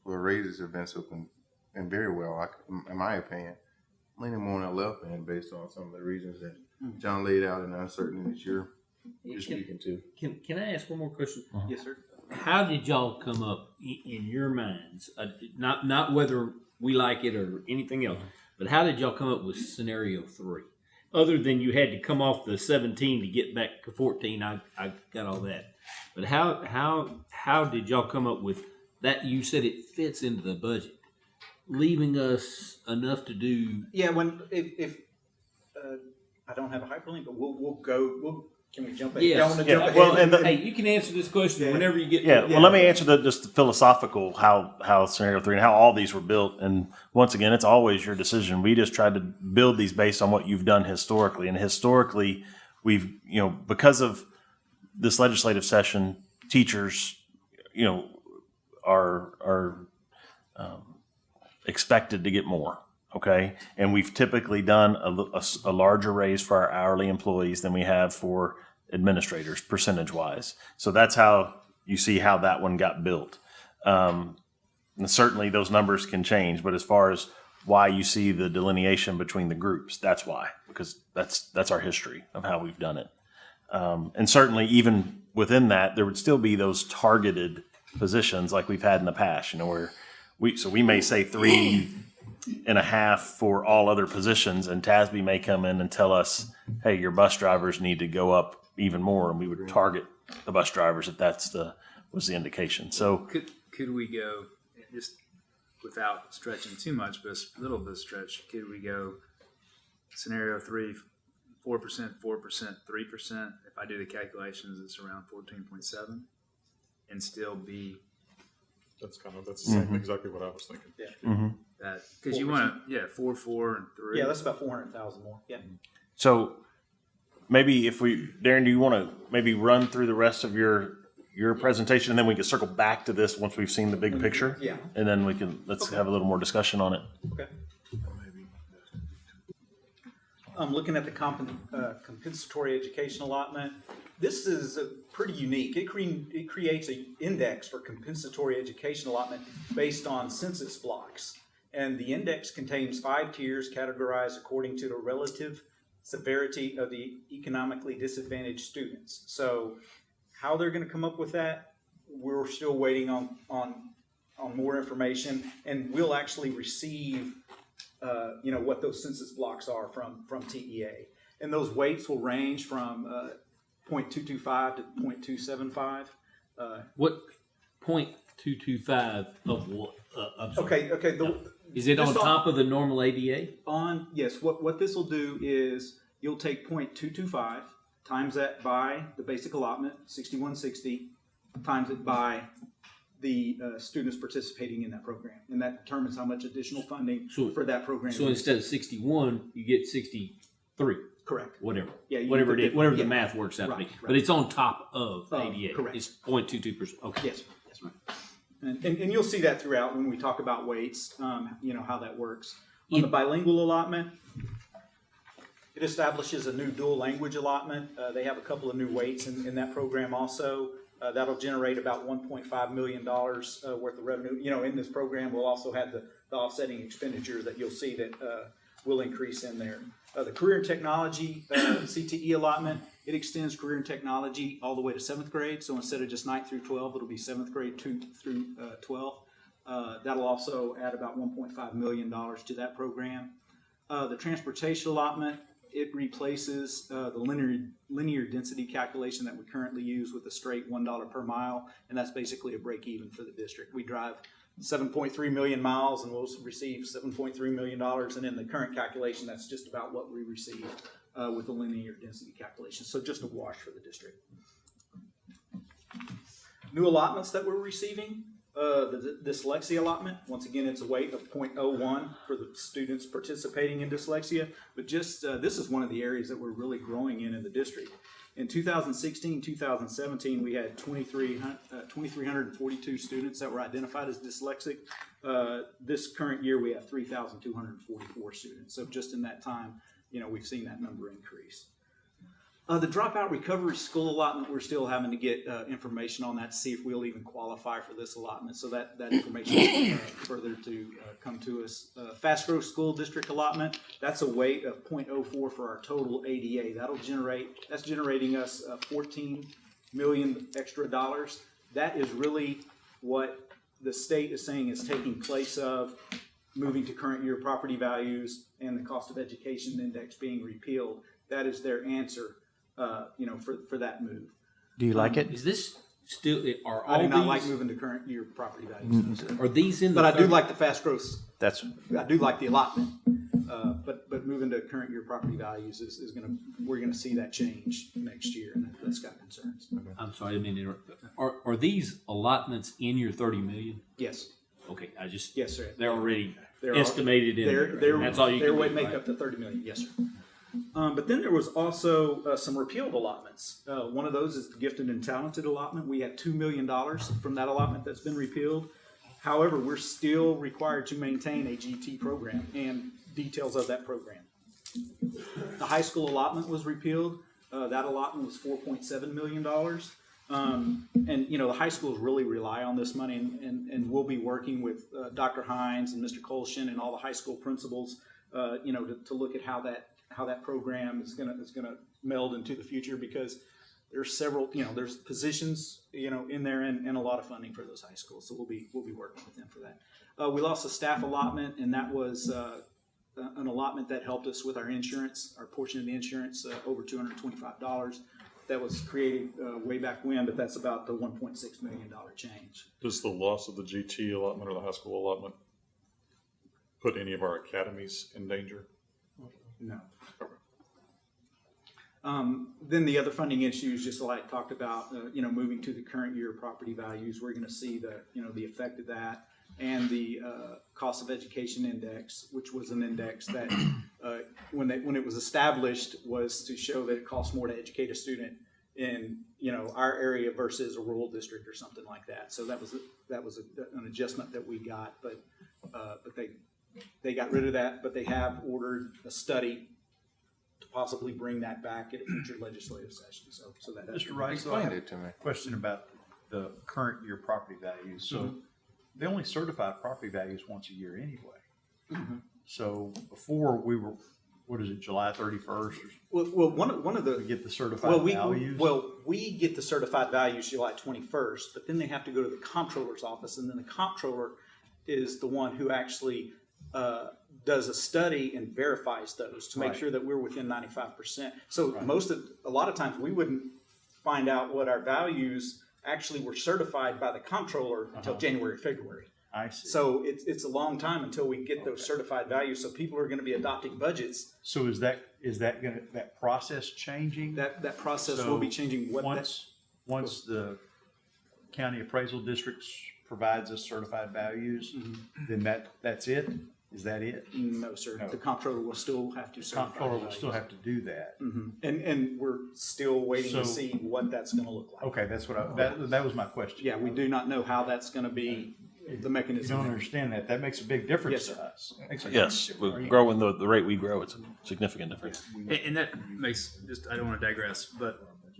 for raises have been so con- been very well, I, in my opinion. Leaning more on the left end based on some of the reasons that mm-hmm. John laid out and the uncertainty that you're, you're speaking to. can can I ask one more question? Uh-huh. Yes, sir. How did y'all come up in, your minds? Uh, not not whether we like it or anything else, but how did y'all come up with scenario three? Other than you had to come off the seventeen to get back to fourteen, I I got all that. But how how how did y'all come up with that? You said it fits into the budget, leaving us enough to do. Yeah, when, if, if, uh, I don't have a hyperlink, but we'll, we'll go, we'll, can we jump ahead? Yes. Y'all wanna Yeah, jump well, ahead? and the- Hey, you can answer this question Yeah. whenever you get. Yeah, to it. well, let me answer the just the philosophical how how scenario three and how all these were built. And once again, it's always your decision. We just tried to build these based on what you've done historically, and historically, we've you know because of this legislative session, teachers, you know, are are um, expected to get more. Okay, and we've typically done a larger raise for our hourly employees than we have for administrators, percentage wise. So that's how you see how that one got built. Um, and certainly those numbers can change, but as far as why you see the delineation between the groups, that's why, because that's that's our history of how we've done it. Um, and certainly, even within that, there would still be those targeted positions like we've had in the past. You know, where we so we may say three and a half for all other positions, and TASB may come in and tell us, "Hey, your bus drivers need to go up even more," and we would target the bus drivers if that's the was the indication. So Could, could we go, just without stretching too much, but a little bit of stretch, could we go scenario three, four percent, four percent, three percent? If I do the calculations, it's around fourteen point seven and still be That's kind of, that's the same, exactly what I was thinking. Mm-hmm. That, cause you wanna, yeah, four, four and three. Yeah, that's about four hundred thousand more, yeah. So maybe if we, Darren, do you want to maybe run through the rest of your, your presentation and then we can circle back to this once we've seen the big picture? Yeah. And then we can, let's have a little more discussion on it. Okay. I'm looking at the compen- uh, compensatory education allotment. This is uh, pretty unique. It, cre- it creates an index for compensatory education allotment based on census blocks. And the index contains five tiers categorized according to the relative severity of the economically disadvantaged students. So how they're going to come up with that, we're still waiting on, on, on more information. And we'll actually receive uh, you know, what those census blocks are from, from TEA. And those weights will range from uh, 0.225 to 0.275. Uh, What 0.225 of what? Uh, okay, okay. The, Is it on all- top of the normal ADA? on yes what what this will do is you'll take 0.225 times that by the basic allotment 6160 times it by the uh, students participating in that program and that determines how much additional funding So- for that program So is. instead of sixty one, you get sixty three. correct Whatever. Yeah, you whatever it is, the- whatever the math works out to be. Right, But it's on top of ADA. correct. It's 0.22 percent. Okay. Yes, yes, right. And, and, and you'll see that throughout when we talk about weights, um, you know, how that works. On the bilingual allotment, it establishes a new dual language allotment. Uh, they have a couple of new weights in, in that program also. Uh, that'll generate about one point five million dollars, uh, worth of revenue. You know, in this program, we'll also have the, the offsetting expenditures that you'll see that, uh, will increase in there. Uh, the career and technology, uh, CTE allotment, it extends career and technology all the way to seventh grade. So instead of just ninth through twelve, it'll be seventh grade two through, uh, twelve. Uh, that'll also add about one point five million dollars to that program. Uh, the transportation allotment, it replaces, uh, the linear, linear density calculation that we currently use with a straight one dollar per mile. And that's basically a break even for the district. We drive seven point three million miles and we'll receive seven point three million dollars. And in the current calculation, that's just about what we receive, uh, with the linear density calculation. So just a wash for the district. New allotments that we're receiving, uh, the dyslexia allotment, once again, it's a weight of 0.01 for the students participating in dyslexia. But just, uh, this is one of the areas that we're really growing in in the district. In 2016, 2017, we had 23, uh, 2,342 students that were identified as dyslexic. Uh, this current year, we have 3,244 students. So just in that time, you know, we've seen that number increase. Uh, the dropout recovery school allotment, we're still having to get uh, information on that to see if we'll even qualify for this allotment. So that, that information is uh, further to uh, come to us. Uh, fast growth school district allotment, that's a weight of 0.04 for our total ADA. That'll generate, that's generating us uh, 14 million extra dollars. That is really what the state is saying is taking place of moving to current year property values and the cost of education index being repealed. That is their answer, uh, you know, for, for that move. Do you like it? Is this still, are all I do these? not like moving to current year property values. Are these in the? But I do like the fast growth, That's, I do like the allotment. Uh, but, but moving to current year property values is, is gonna, we're gonna see that change next year and that- that's got concerns. I'm sorry, I mean. Are, are these allotments in your thirty million? Yes, Okay, I just, yes, sir. they're already They're estimated in there. they're, That's all you their can way make right? up to thirty million, yes, sir. Um, but then there was also, uh, some repealed allotments. Uh, one of those is the gifted and talented allotment. We had two million dollars from that allotment that's been repealed. However, we're still required to maintain a GT program and details of that program. The high school allotment was repealed. Uh, that allotment was four point seven million dollars. Um, and, you know, the high schools really rely on this money and, and, and we'll be working with, uh, Dr. Hines and Mr. Colshin and all the high school principals, uh, you know, to, to look at how that, how that program is gonna, is gonna meld into the future because there's several, you know, there's positions, you know, in there and, and a lot of funding for those high schools. So we'll be, we'll be working with them for that. Uh, we lost a staff allotment and that was, uh, an allotment that helped us with our insurance, our portion of the insurance, uh, over two hundred twenty-five dollars. That was created, uh, way back when, but that's about the one point six million dollar change. Does the loss of the GT allotment or the high school allotment put any of our academies in danger? No. Um, then the other funding issues, just like I talked about, uh, you know, moving to the current year property values, we're gonna see the, you know, the effect of that. And the, uh, cost of education index, which was an index that, uh, when they, when it was established, was to show that it costs more to educate a student in, you know, our area versus a rural district or something like that. So that was, a- that was a- an adjustment that we got, but, uh, but they, they got rid of that, but they have ordered a study to possibly bring that back at a future legislative session, so, so that. Mr. Rice, so Explain it to me. question about the current year property values. So they only certify property values once a year anyway. Mhm. So before we were, what is it, July thirty-first, Well, well, one, of- one of to the, get the well, certified we, values? well, we get the certified values July twenty-first, but then they have to go to the comptroller's office, and then the comptroller is the one who actually, uh, does a study and verifies those to make Right. sure that we're within ninety-five percent. So Right. most of, a lot of times, we wouldn't find out what our values actually were certified by the comptroller until Uh-huh. January, February. I see. So it's, it's a long time until we get those certified values, so people are gonna be adopting budgets. So is that, is that gonna, that process changing? That, that process will be changing what that, Once, once the county appraisal districts provides us certified values, Mm-hmm. then that, that's it? Is that it? no, sir, No. the comptroller will still have to certify. Comptroller will still have to do that. hmm And, and we're still waiting to see what that's gonna look like. Okay, that's what I, that, that was my question. Yeah, we do not know how that's gonna be, the mechanism. You don't understand that. That makes a big difference Yes, to us. Makes a- Yes, we're growing the, the rate we grow, it's a significant difference. And, and that makes just I don't want to digress, but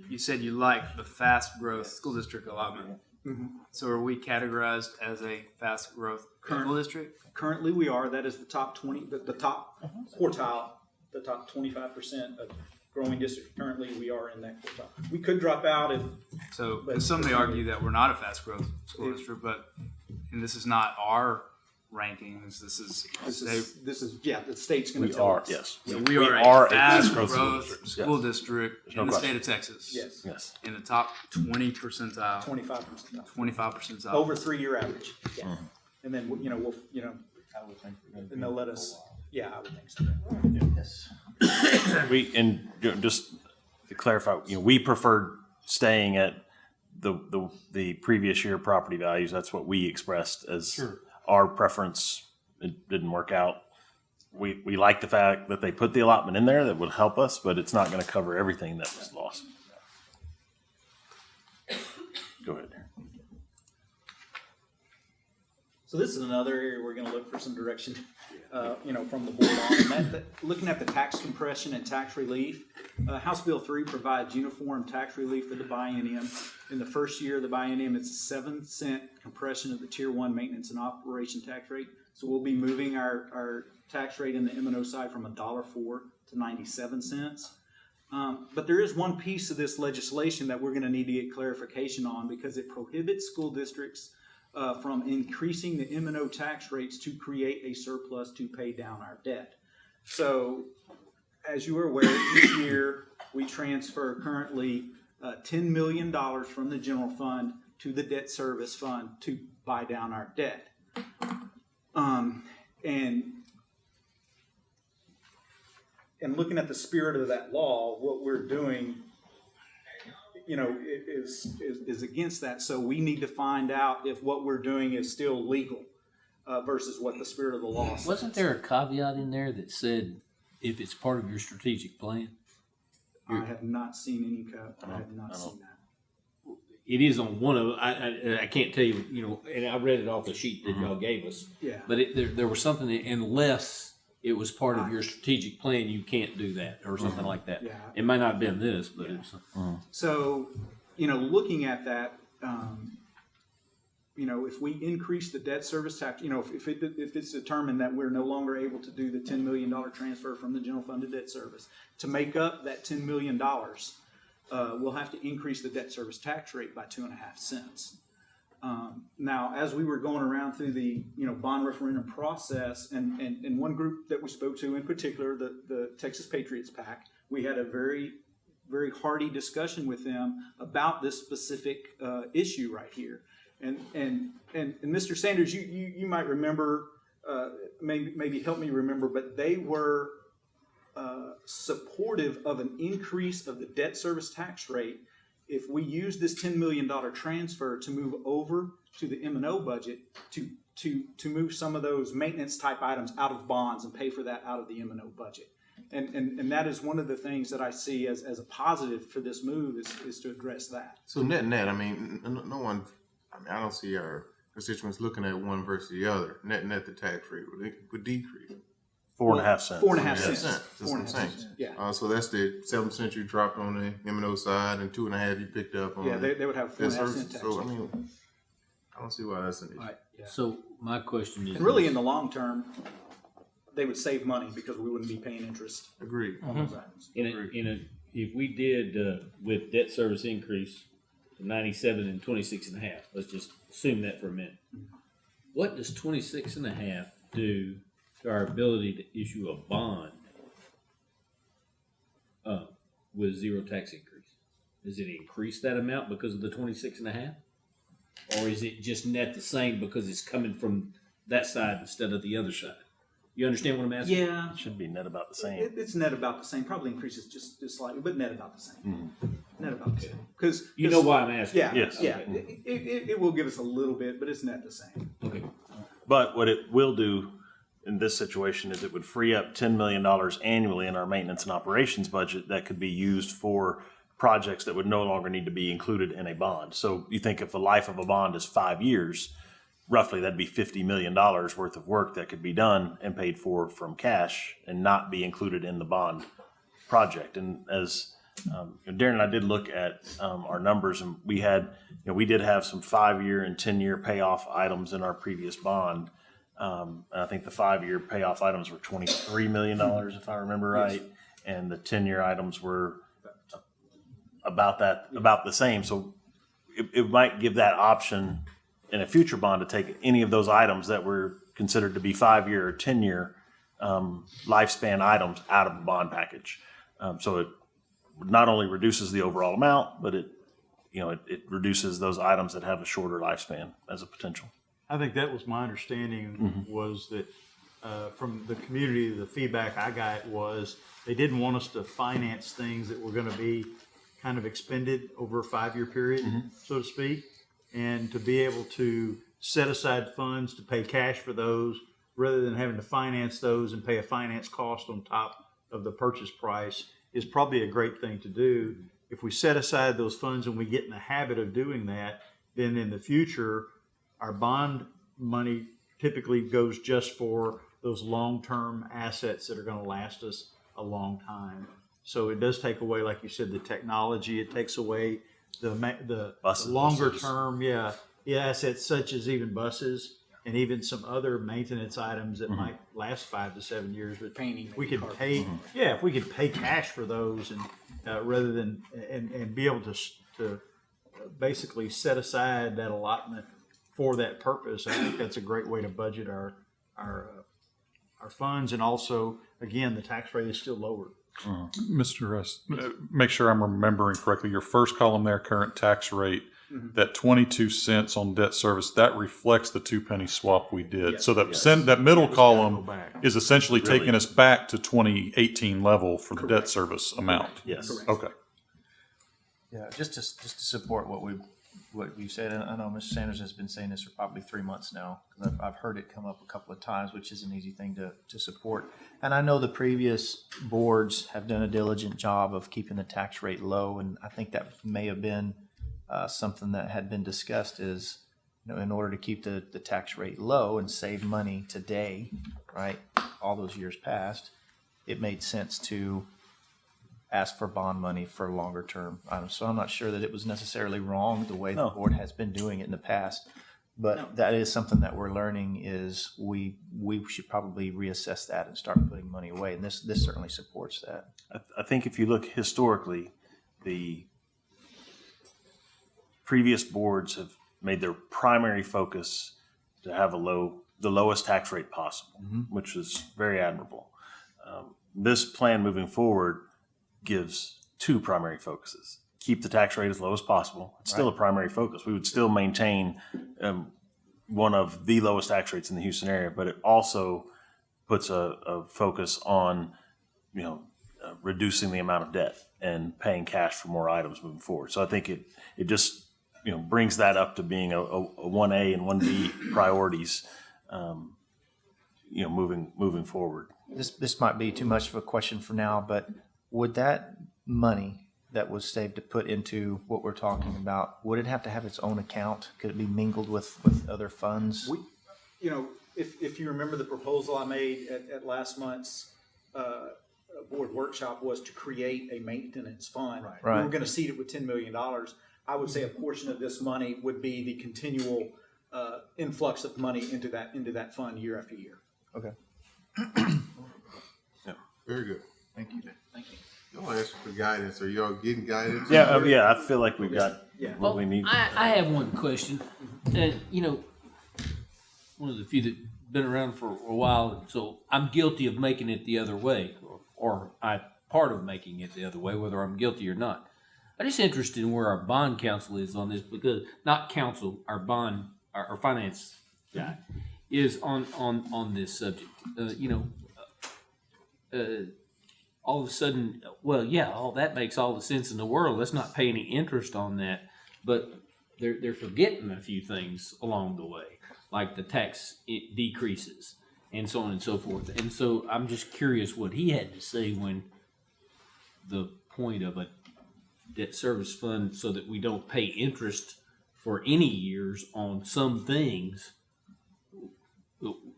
you said you like the fast growth school district allotment. Mm-hmm. So are we categorized as a fast growth Current- school district? Currently, we are, that is the top twenty, the, the top uh-huh. quartile, the top twenty-five percent of growing districts. Currently, we are in that quartile. We could drop out if, So But- some may argue that we're not a fast growth school district, but, and this is not our rankings, this is, this they, is, this is, yeah, the state's gonna We tell are, us. yes. so We we are are a a fast fast-growth school growth district, school yes. district no in the state of Texas. Yes, Yes. In the top twenty percentile, twenty-five percent, twenty-five percentile. over three-year average. Yeah. Mm-hmm. And then, you know, we'll, you know, and they'll let us, yeah, I would think so. Yes. We, and you just to clarify, you know, we preferred staying at the, the, the previous year property values. That's what we expressed as our preference. It didn't work out. We, we like the fact that they put the allotment in there that would help us, but it's not gonna cover everything that was lost. Go ahead. So this is another area we're gonna look for some direction, uh, you know, from the board on. That, that, looking at the tax compression and tax relief, uh, House Bill three provides uniform tax relief for the biennium. In the first year of the biennium, it's a seven cent compression of the tier one maintenance and operation tax rate. So we'll be moving our, our tax rate in the M and O side from a dollar four to ninety-seven cents. Um, but there is one piece of this legislation that we're gonna need to get clarification on because it prohibits school districts uh, from increasing the M and O tax rates to create a surplus to pay down our debt. So, as you are aware, each year, we transfer currently uh, ten million dollars from the general fund to the debt service fund to buy down our debt. Um, and and looking at the spirit of that law, what we're doing, you know, is, is, is against that. So we need to find out if what we're doing is still legal uh, versus what the spirit of the law says. Wasn't there a caveat in there that said if it's part of your strategic plan? I have not seen any code. I have not seen that. It is on one of, I, I, I can't tell you, you know, and I read it off the sheet that y'all gave us. Yeah. But it, there, there was something, that unless it was part of your strategic plan, you can't do that or something like that. Yeah. It might not have been this, but it's. So, you know, looking at that, um, you know, if we increase the debt service tax, you know, if, if it, if it's determined that we're no longer able to do the ten million dollar transfer from the general fund to debt service, to make up that ten million dollars, uh, we'll have to increase the debt service tax rate by two and a half cents. Um, now, as we were going around through the, you know, bond referendum process, and, and, and one group that we spoke to in particular, the, the Texas Patriots PAC, we had a very, very hearty discussion with them about this specific, uh, issue right here. And, and, and, and Mr. Sanders, you, you, you might remember, uh, maybe, maybe help me remember, but they were, uh, supportive of an increase of the debt service tax rate if we use this ten million dollar transfer to move over to the M and O budget to to to move some of those maintenance type items out of bonds and pay for that out of the M and O budget. And, and and that is one of the things that I see as, as a positive for this move is, is to address that. So net net, I mean, no one, I mean, I don't see our constituents looking at one versus the other. Net net, the tax rate would, would decrease. Four and a half cents. Four and a half Yeah, cents. cents. That's Four what and I'm a half saying. cents. Yeah. Uh, so that's the seven cents you dropped on the M and O side and two and a half you picked up on. Yeah, they, they would have four and debt a half service. cent tax. So, I mean, I don't see why that's an issue. All right, so my question is. And really, in the long term, they would save money because we wouldn't be paying interest Agreed. on those items. In a, in a, if we did, uh, with debt service increase to ninety-seven and twenty-six and a half, let's just assume that for a minute. What does twenty-six and a half do to our ability to issue a bond? Uh, with zero tax increase? Does it increase that amount because of the twenty-six and a half? Or is it just net the same because it's coming from that side instead of the other side? You understand what I'm asking? Yeah, It Should be net about the same. it, it's net about the same. Probably increases just, just slightly, but net about the same. Net about the same. Because You know why I'm asking? Yeah, Yes. yeah. It, it, it, it will give us a little bit, but it's net the same. Okay. But what it will do in this situation is it would free up ten million dollars annually in our maintenance and operations budget that could be used for projects that would no longer need to be included in a bond. So you think if the life of a bond is five years, roughly that'd be fifty million dollars worth of work that could be done and paid for from cash and not be included in the bond project. And as Um, Darren and I did look at um, our numbers, and we had, you know, we did have some five-year and ten-year payoff items in our previous bond. Um, and I think the five-year payoff items were twenty-three million dollars, if I remember right, and the ten-year items were about that, about the same. So it, it might give that option in a future bond to take any of those items that were considered to be five-year or ten-year um, lifespan items out of the bond package. Um, so it not only reduces the overall amount, but it, you know, it, it reduces those items that have a shorter lifespan as a potential. I think that was my understanding was that, uh, from the community, the feedback I got was they didn't want us to finance things that were gonna be kind of expended over a five-year period, so to speak. And to be able to set aside funds to pay cash for those rather than having to finance those and pay a finance cost on top of the purchase price is probably a great thing to do. If we set aside those funds and we get in the habit of doing that, then in the future, our bond money typically goes just for those long-term assets that are going to last us a long time. So it does take away, like you said, the technology. It takes away the the Buses. longer term, yeah, yeah, assets such as even buses and even some other maintenance items that might last five to seven years. But Painting, we maybe could carpet. pay, yeah, if we could pay cash for those and uh, rather than and and be able to to basically set aside that allotment for that purpose. I think that's a great way to budget our our uh, our funds, and also again, the tax rate is still lower. Mr. Russ, uh, make sure I'm remembering correctly. Your first column there, current tax rate, that 22 cents on debt service, that reflects the two penny swap we did. So that sen- that middle column back. is essentially Really? taking us back to 2018 level for the debt service amount. Yes. Okay. Yeah, just to, just to support what we, what you said, and I know Mr. Sanders has been saying this for probably three months now, I've, I've heard it come up a couple of times, which is an easy thing to, to support. And I know the previous boards have done a diligent job of keeping the tax rate low, and I think that may have been uh, something that had been discussed is, you know, in order to keep the, the tax rate low and save money today, right, all those years past, it made sense to ask for bond money for longer term items. So I'm not sure that it was necessarily wrong the way the board has been doing it in the past. But that is something that we're learning is we, we should probably reassess that and start putting money away. And this, this certainly supports that. I, I think if you look historically, the previous boards have made their primary focus to have a low, the lowest tax rate possible, which is very admirable. Um, this plan moving forward gives two primary focuses. Keep the tax rate as low as possible. It's still a primary focus. We would still maintain um, one of the lowest tax rates in the Houston area, but it also puts a, a focus on, you know, uh, reducing the amount of debt and paying cash for more items moving forward. So I think it, it just, you know, brings that up to being a, a, a one A and one B priorities, um, you know, moving, moving forward. This, this might be too much of a question for now, but would that money that was saved to put into what we're talking about, would it have to have its own account? Could it be mingled with, with other funds? We, you know, if, if you remember the proposal I made at, at last month's, uh, board workshop was to create a maintenance fund. Right. We were Right. gonna seed it with ten million dollars. I would say a portion of this money would be the continual, uh, influx of money into that, into that fund year after year. Okay. yeah. Very good. Thank you. Thank you. Y'all asking for guidance. Are y'all getting guidance? Yeah, uh, yeah, I feel like we've got Yeah. what we need. I, I have one question. Uh, you know, one of the few that been around for a while, and so I'm guilty of making it the other way, or, or I part of making it the other way, whether I'm guilty or not. I'm just interested in where our bond counsel is on this because not counsel, our bond, our, our finance guy is on on on this subject. Uh, you know, uh, all of a sudden, well, yeah, all that makes all the sense in the world. Let's not pay any interest on that. But they're they're forgetting a few things along the way, like the tax decreases and so on and so forth. And so I'm just curious what he had to say when the point of a debt service fund so that we don't pay interest for any years on some things.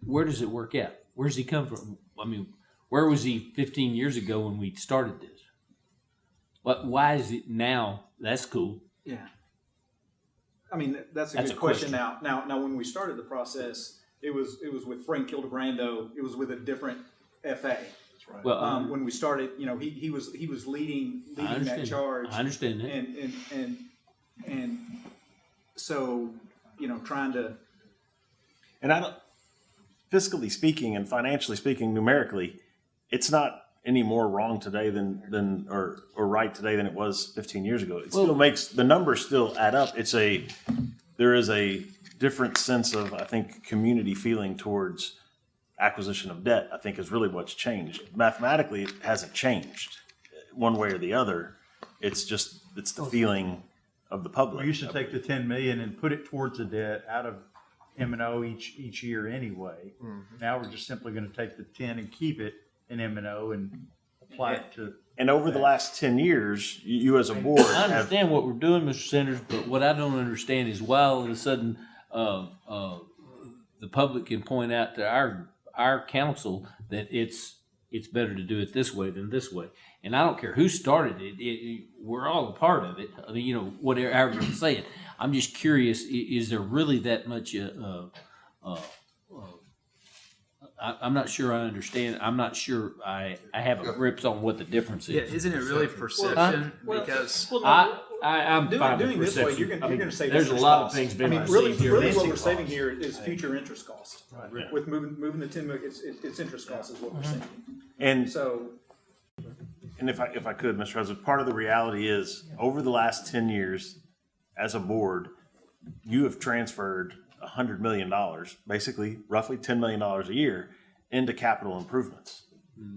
Where does it work out? Where does he come from? I mean, where was he 15 years ago when we started this? But why is it now? That's cool. Yeah. I mean, that's a That's good a question. question. Now, now, now, when we started the process, it was, it was with Frank Ildebrando, it was with a different FA. Right. Well, Um, when we started, you know, he, he was, he was leading, leading that charge. I understand that. And, and, and, and so, you know, trying to, And I don't, fiscally speaking and financially speaking, numerically, it's not any more wrong today than, than, or, or right today than it was fifteen years ago. It still makes, the numbers still add up. It's a, there is a different sense of, I think, community feeling towards acquisition of debt, I think is really what's changed. Mathematically, it hasn't changed uh, one way or the other. It's just, it's the feeling of the public. We used to take the ten million and put it towards the debt out of M and O each, each year anyway. Mm-hmm. Now we're just simply gonna take the ten and keep it in M and O and apply it to. And over the last ten years, you, you as a board I have understand what we're doing, Mr. Sanders, but what I don't understand is why all of a sudden, uh, uh, the public can point out to our, our council that it's, it's better to do it this way than this way. And I don't care who started it, it, it- we're all a part of it, I mean, you know, whatever, however you say it. I'm just curious, i- is there really that much, uh, uh, uh, I, I'm not sure I understand, I'm not sure I, I have a grips on what the difference Yeah, is. isn't it really perception? Because well, I, I, I'm Doing- fine with doing this way, you're gonna- I you're mean, gonna save There's a interest lot of costs. things I being mean, really, received here. really what we're saving here is future interest costs. With moving, moving the ten million, it's, it's it's interest costs is what we're mm-hmm. saving. and So, And if I, if I could, Mr. President, part of the reality is, over the last ten years, as a board, you have transferred a hundred million dollars, basically roughly ten million dollars a year, into capital improvements.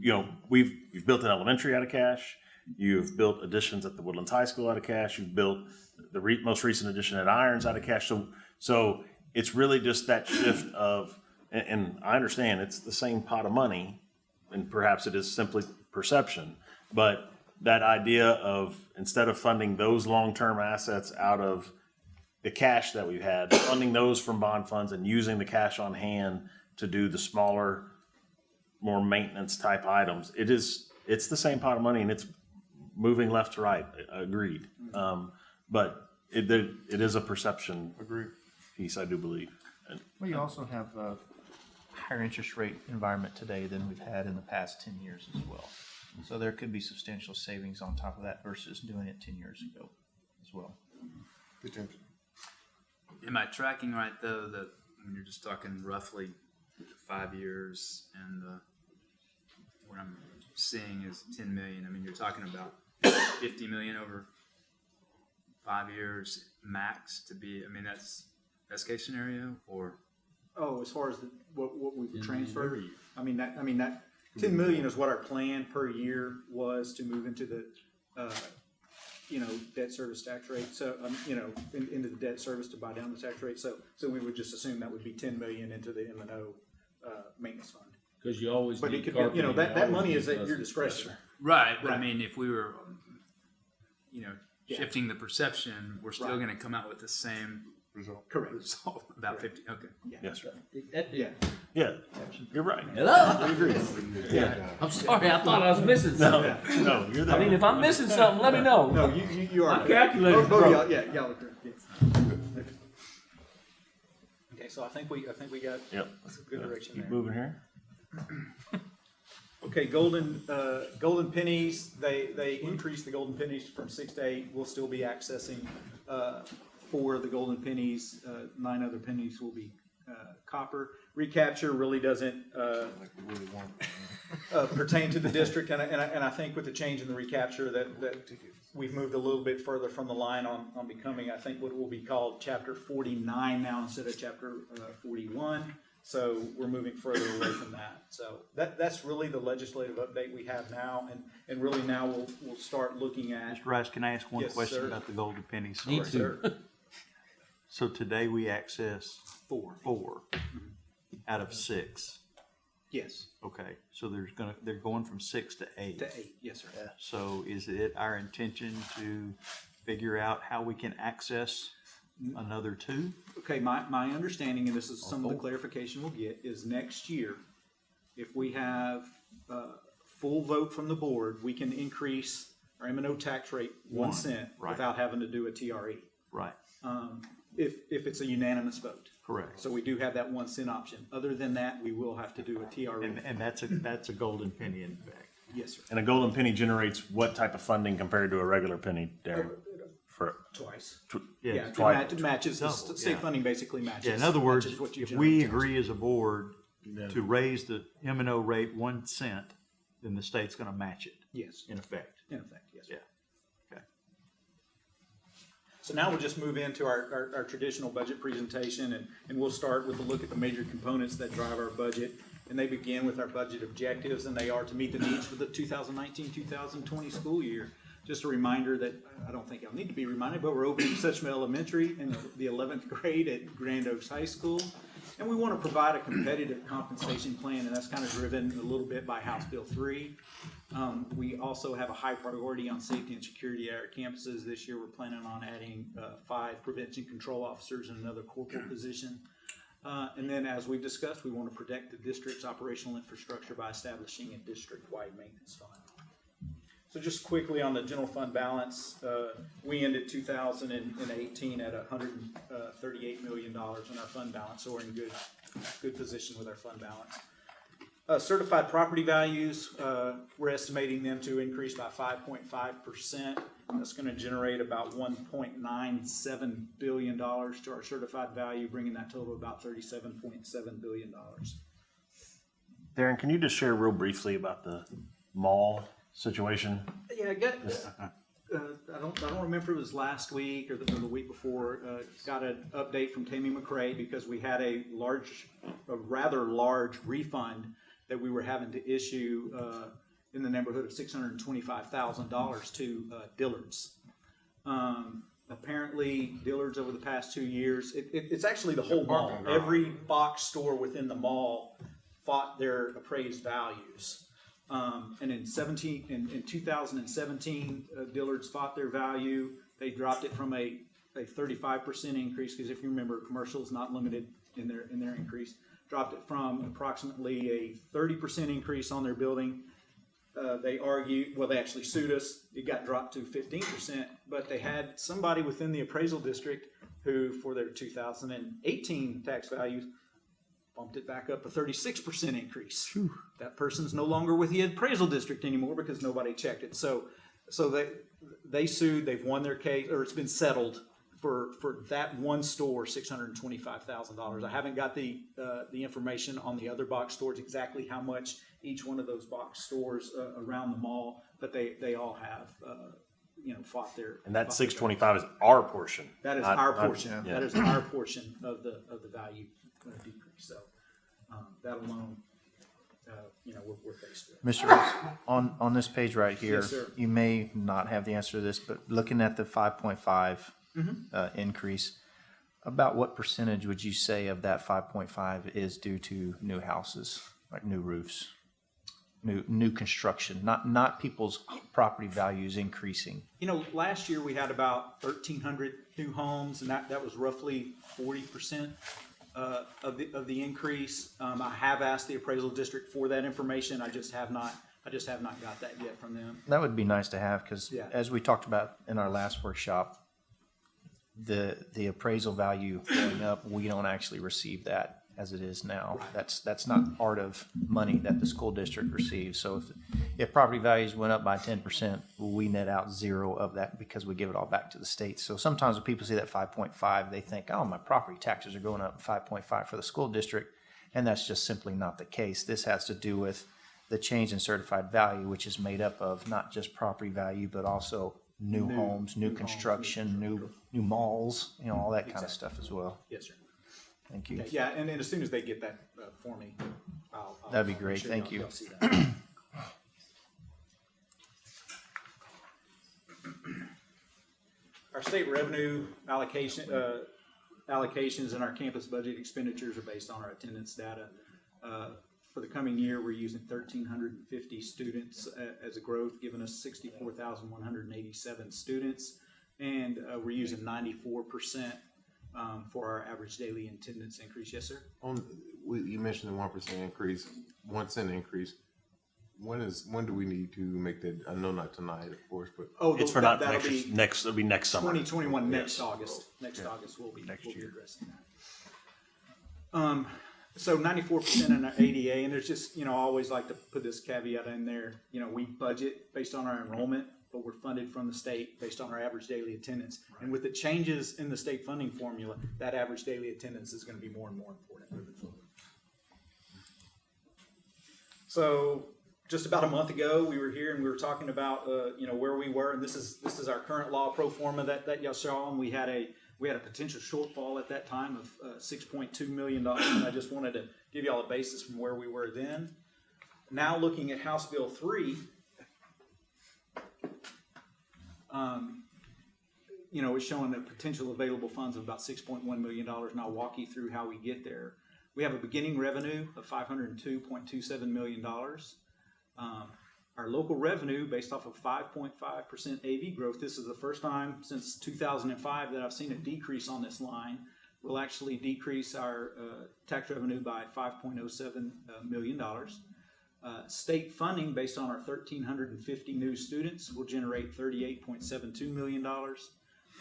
You know, we've, you've built an elementary out of cash, you've built additions at the Woodlands High School out of cash, you've built the re, most recent addition at Irons out of cash, so, so it's really just that shift of, and, and I understand, it's the same pot of money, and perhaps it is simply perception, but that idea of instead of funding those long-term assets out of the cash that we've had, funding those from bond funds and using the cash on hand to do the smaller, more maintenance type items, it is, it's the same pot of money and it's moving left to right, agreed. Um, but it, it it is a perception Agreed. piece, I do believe. And Well, you also have a higher interest rate environment today than we've had in the past ten years as well. So there could be substantial savings on top of that versus doing it ten years ago as well. Potential. Am I tracking right though that when you're just talking roughly five years and the what I'm seeing is ten million. I mean, you're talking about fifty million over five years max to be. I mean, that's best case scenario or oh, as far as the, what, what we've transferred, I mean, that, I mean, that, ten million is what our plan per year was to move into the, uh, you know, debt service tax rate, so, um, you know, in, into the debt service to buy down the tax rate, so, so we would just assume that would be ten million into the M and O, uh, maintenance fund. Cause you always But it need could be, you know, carpeting, that, that always money need is at your buses. discretion. right. But I Right. mean, if we were, you know, Yeah. shifting the perception, we're still Right. going to come out with the same Result. Correct. result. About fifty. Okay. Yes, sir. Yeah. Yeah, you're right. Hello? We agree. Yeah. I'm sorry, I thought I was missing something. No, you're I mean, there. if I'm missing something, let me know. No, you, you, you are. My calculator's Both- both broke. y'all- Yeah, y'all are correct, yes. Okay, so I think we, I think we got Yep. good direction Keep there. moving here. Okay, golden, uh, golden pennies, they, they increased the golden pennies from six to eight. We'll still be accessing, uh, four of the golden pennies. Uh, nine other pennies will be, uh, copper. Recapture really doesn't, uh, uh, pertain to the district, and I, and I, and I think with the change in the recapture that, that we've moved a little bit further from the line on, on becoming, I think, what will be called chapter forty-nine now instead of chapter, uh, forty-one. So we're moving further away from that. So that, that's really the legislative update we have now, and, and really now we'll, we'll start looking at. Mr. Rice, can I ask one Yes, question sir. about the golden pennies? Need to. Sir. So today we access Four. four out of six. Yes, Okay, so there's gonna, they're going from six to eight. to eight, yes, sir. So is it our intention to figure out how we can access another two? Okay, my, my understanding, and this is some of the clarification we'll get, is next year, if we have, uh, full vote from the board, we can increase, our M and O tax rate one One, cent right. without having to do a TRE. Right, Um, if, if it's a unanimous vote. correct. So we do have that one cent option. Other than that, we will have to do a TRE. And, and that's a, that's a golden penny in fact. Yes, sir. And a golden penny generates what type of funding compared to a regular penny, Darren? For, Twice. tw- Yeah, it twice. it matches, the Double, state yeah. funding basically matches. Yeah, in other words, matches what you if we in agree as a board to raise the M and O rate one cent, then the state's gonna match it, Yes, in effect. in effect, yes. sir. Yeah. So now we'll just move into our, our, our traditional budget presentation and, and we'll start with a look at the major components that drive our budget. And they begin with our budget objectives and they are to meet the needs for the 2019-2020 school year. Just a reminder that, I don't think I'll need to be reminded, but we're opening Suchma Elementary in the eleventh grade at Grand Oaks High School. And we want to provide a competitive compensation plan and that's kind of driven a little bit by House Bill three. Um, we also have a high priority on safety and security at our campuses. This year, we're planning on adding, uh, five prevention control officers and another corporal position. Uh, and then, as we've discussed, we want to protect the district's operational infrastructure by establishing a district-wide maintenance fund. So just quickly on the general fund balance, uh, we ended two thousand and eighteen at hundred and thirty-eight million dollars in our fund balance, so we're in good, good position with our fund balance. Uh, certified property values, uh, we're estimating them to increase by five point five percent. That's gonna generate about one point nine seven billion dollars to our certified value, bringing that total to about thirty-seven point seven billion dollars. Darren, can you just share real briefly about the mall situation? Yeah, I got, uh, I don't, I don't remember if it was last week or the, or the week before, uh, got an update from Tammy McRae because we had a large, a rather large refund that we were having to issue, uh, in the neighborhood of six hundred and twenty-five thousand dollars to, uh, Dillard's. Um, apparently Dillard's over the past two years, it, it, it's actually the whole mall. Every box store within the mall fought their appraised values. Um, and in seventeen, in, in two thousand and seventeen, uh, Dillard's fought their value. They dropped it from a, a thirty-five percent increase, because if you remember, commercial is not limited in their, in their increase. Dropped it from approximately a thirty percent increase on their building. Uh, they argued, well, they actually sued us. It got dropped to fifteen percent, but they had somebody within the appraisal district who, for their two thousand and eighteen tax values, bumped it back up a thirty-six percent increase. That person's no longer with the appraisal district anymore because nobody checked it. So, so they, they sued, they've won their case, or it's been settled for, for that one store, six hundred and twenty-five thousand dollars. I haven't got the, uh, the information on the other box stores, exactly how much each one of those box stores, uh, around the mall, but they, they all have, uh, you know, fought their. And that fought six is our portion. That is not- our not- portion, yeah. that is our portion of the, of the value uh, decrease, so, um, that alone, uh, you know, we're, we're faced with. Mr. On, on this page right here, Yes, you may not have the answer to this, but looking at the five point five Mm-hmm. uh, increase, about what percentage would you say of that five point five is due to new houses, like new roofs? New, new construction, not, not people's property values increasing. You know, last year we had about thirteen hundred new homes, and that, that was roughly forty percent uh, of the, of the increase. Um, I have asked the appraisal district for that information, I just have not, I just have not got that yet from them. That would be nice to have, because Yeah. as we talked about in our last workshop, the, the appraisal value going up, we don't actually receive that as it is now. That's, that's not part of money that the school district receives. So if, if property values went up by ten percent, we net out zero of that because we give it all back to the state. So sometimes when people see that five point five, they think, oh, my property taxes are going up five point five for the school district. And that's just simply not the case. This has to do with the change in certified value, which is made up of not just property value, but also new New- homes, new new homes, new construction, new, new malls, you know, all that kind of stuff as well. Yes, sir. Thank you. Okay, Yeah, and, and as soon as they get that uh, for me, I'll. I'll- That'd be I'll great. sure Thank you. y'all see that. Our state revenue allocation, uh, allocations and our campus budget expenditures are based on our attendance data. Uh, For the coming year, we're using thirteen hundred and fifty students a- as a growth, giving us sixty-four thousand one hundred and eighty-seven students. And uh, we're using ninety-four percent um, for our average daily attendance increase. Yes, sir? On, we, you mentioned the one percent increase, one cent increase. when is, when do we need to make that, I know not tonight, of course, but Oh, It's for that- not that'll next, be next, it'll be next summer. Twenty twenty-one, next August, next August, we'll be, Next we'll be year. addressing that. Um, so ninety-four percent in our ADA, and there's just, you know, I always like to put this caveat in there, you know, we budget based on our enrollment, but we're funded from the state based on our average daily attendance. And with the changes in the state funding formula, that average daily attendance is gonna be more and more important moving forward. So, just about a month ago, we were here and we were talking about, uh, you know, where we were, and this is, this is our current law pro forma that, that y'all saw, and we had a, we had a potential shortfall at that time of, uh, six point two million dollars, I just wanted to give y'all a basis from where we were then. Now, looking at House Bill three, um, you know, it's showing the potential available funds of about six point one million dollars, and I'll walk you through how we get there. We have a beginning revenue of five hundred and two point two seven million dollars. Um, our local revenue, based off of five point five percent AV growth, this is the first time since two thousand and five that I've seen a decrease on this line. Will actually decrease our uh, tax revenue by five point oh seven million. Uh, state funding, based on our thirteen hundred and fifty new students, will generate thirty-eight point seven two million dollars,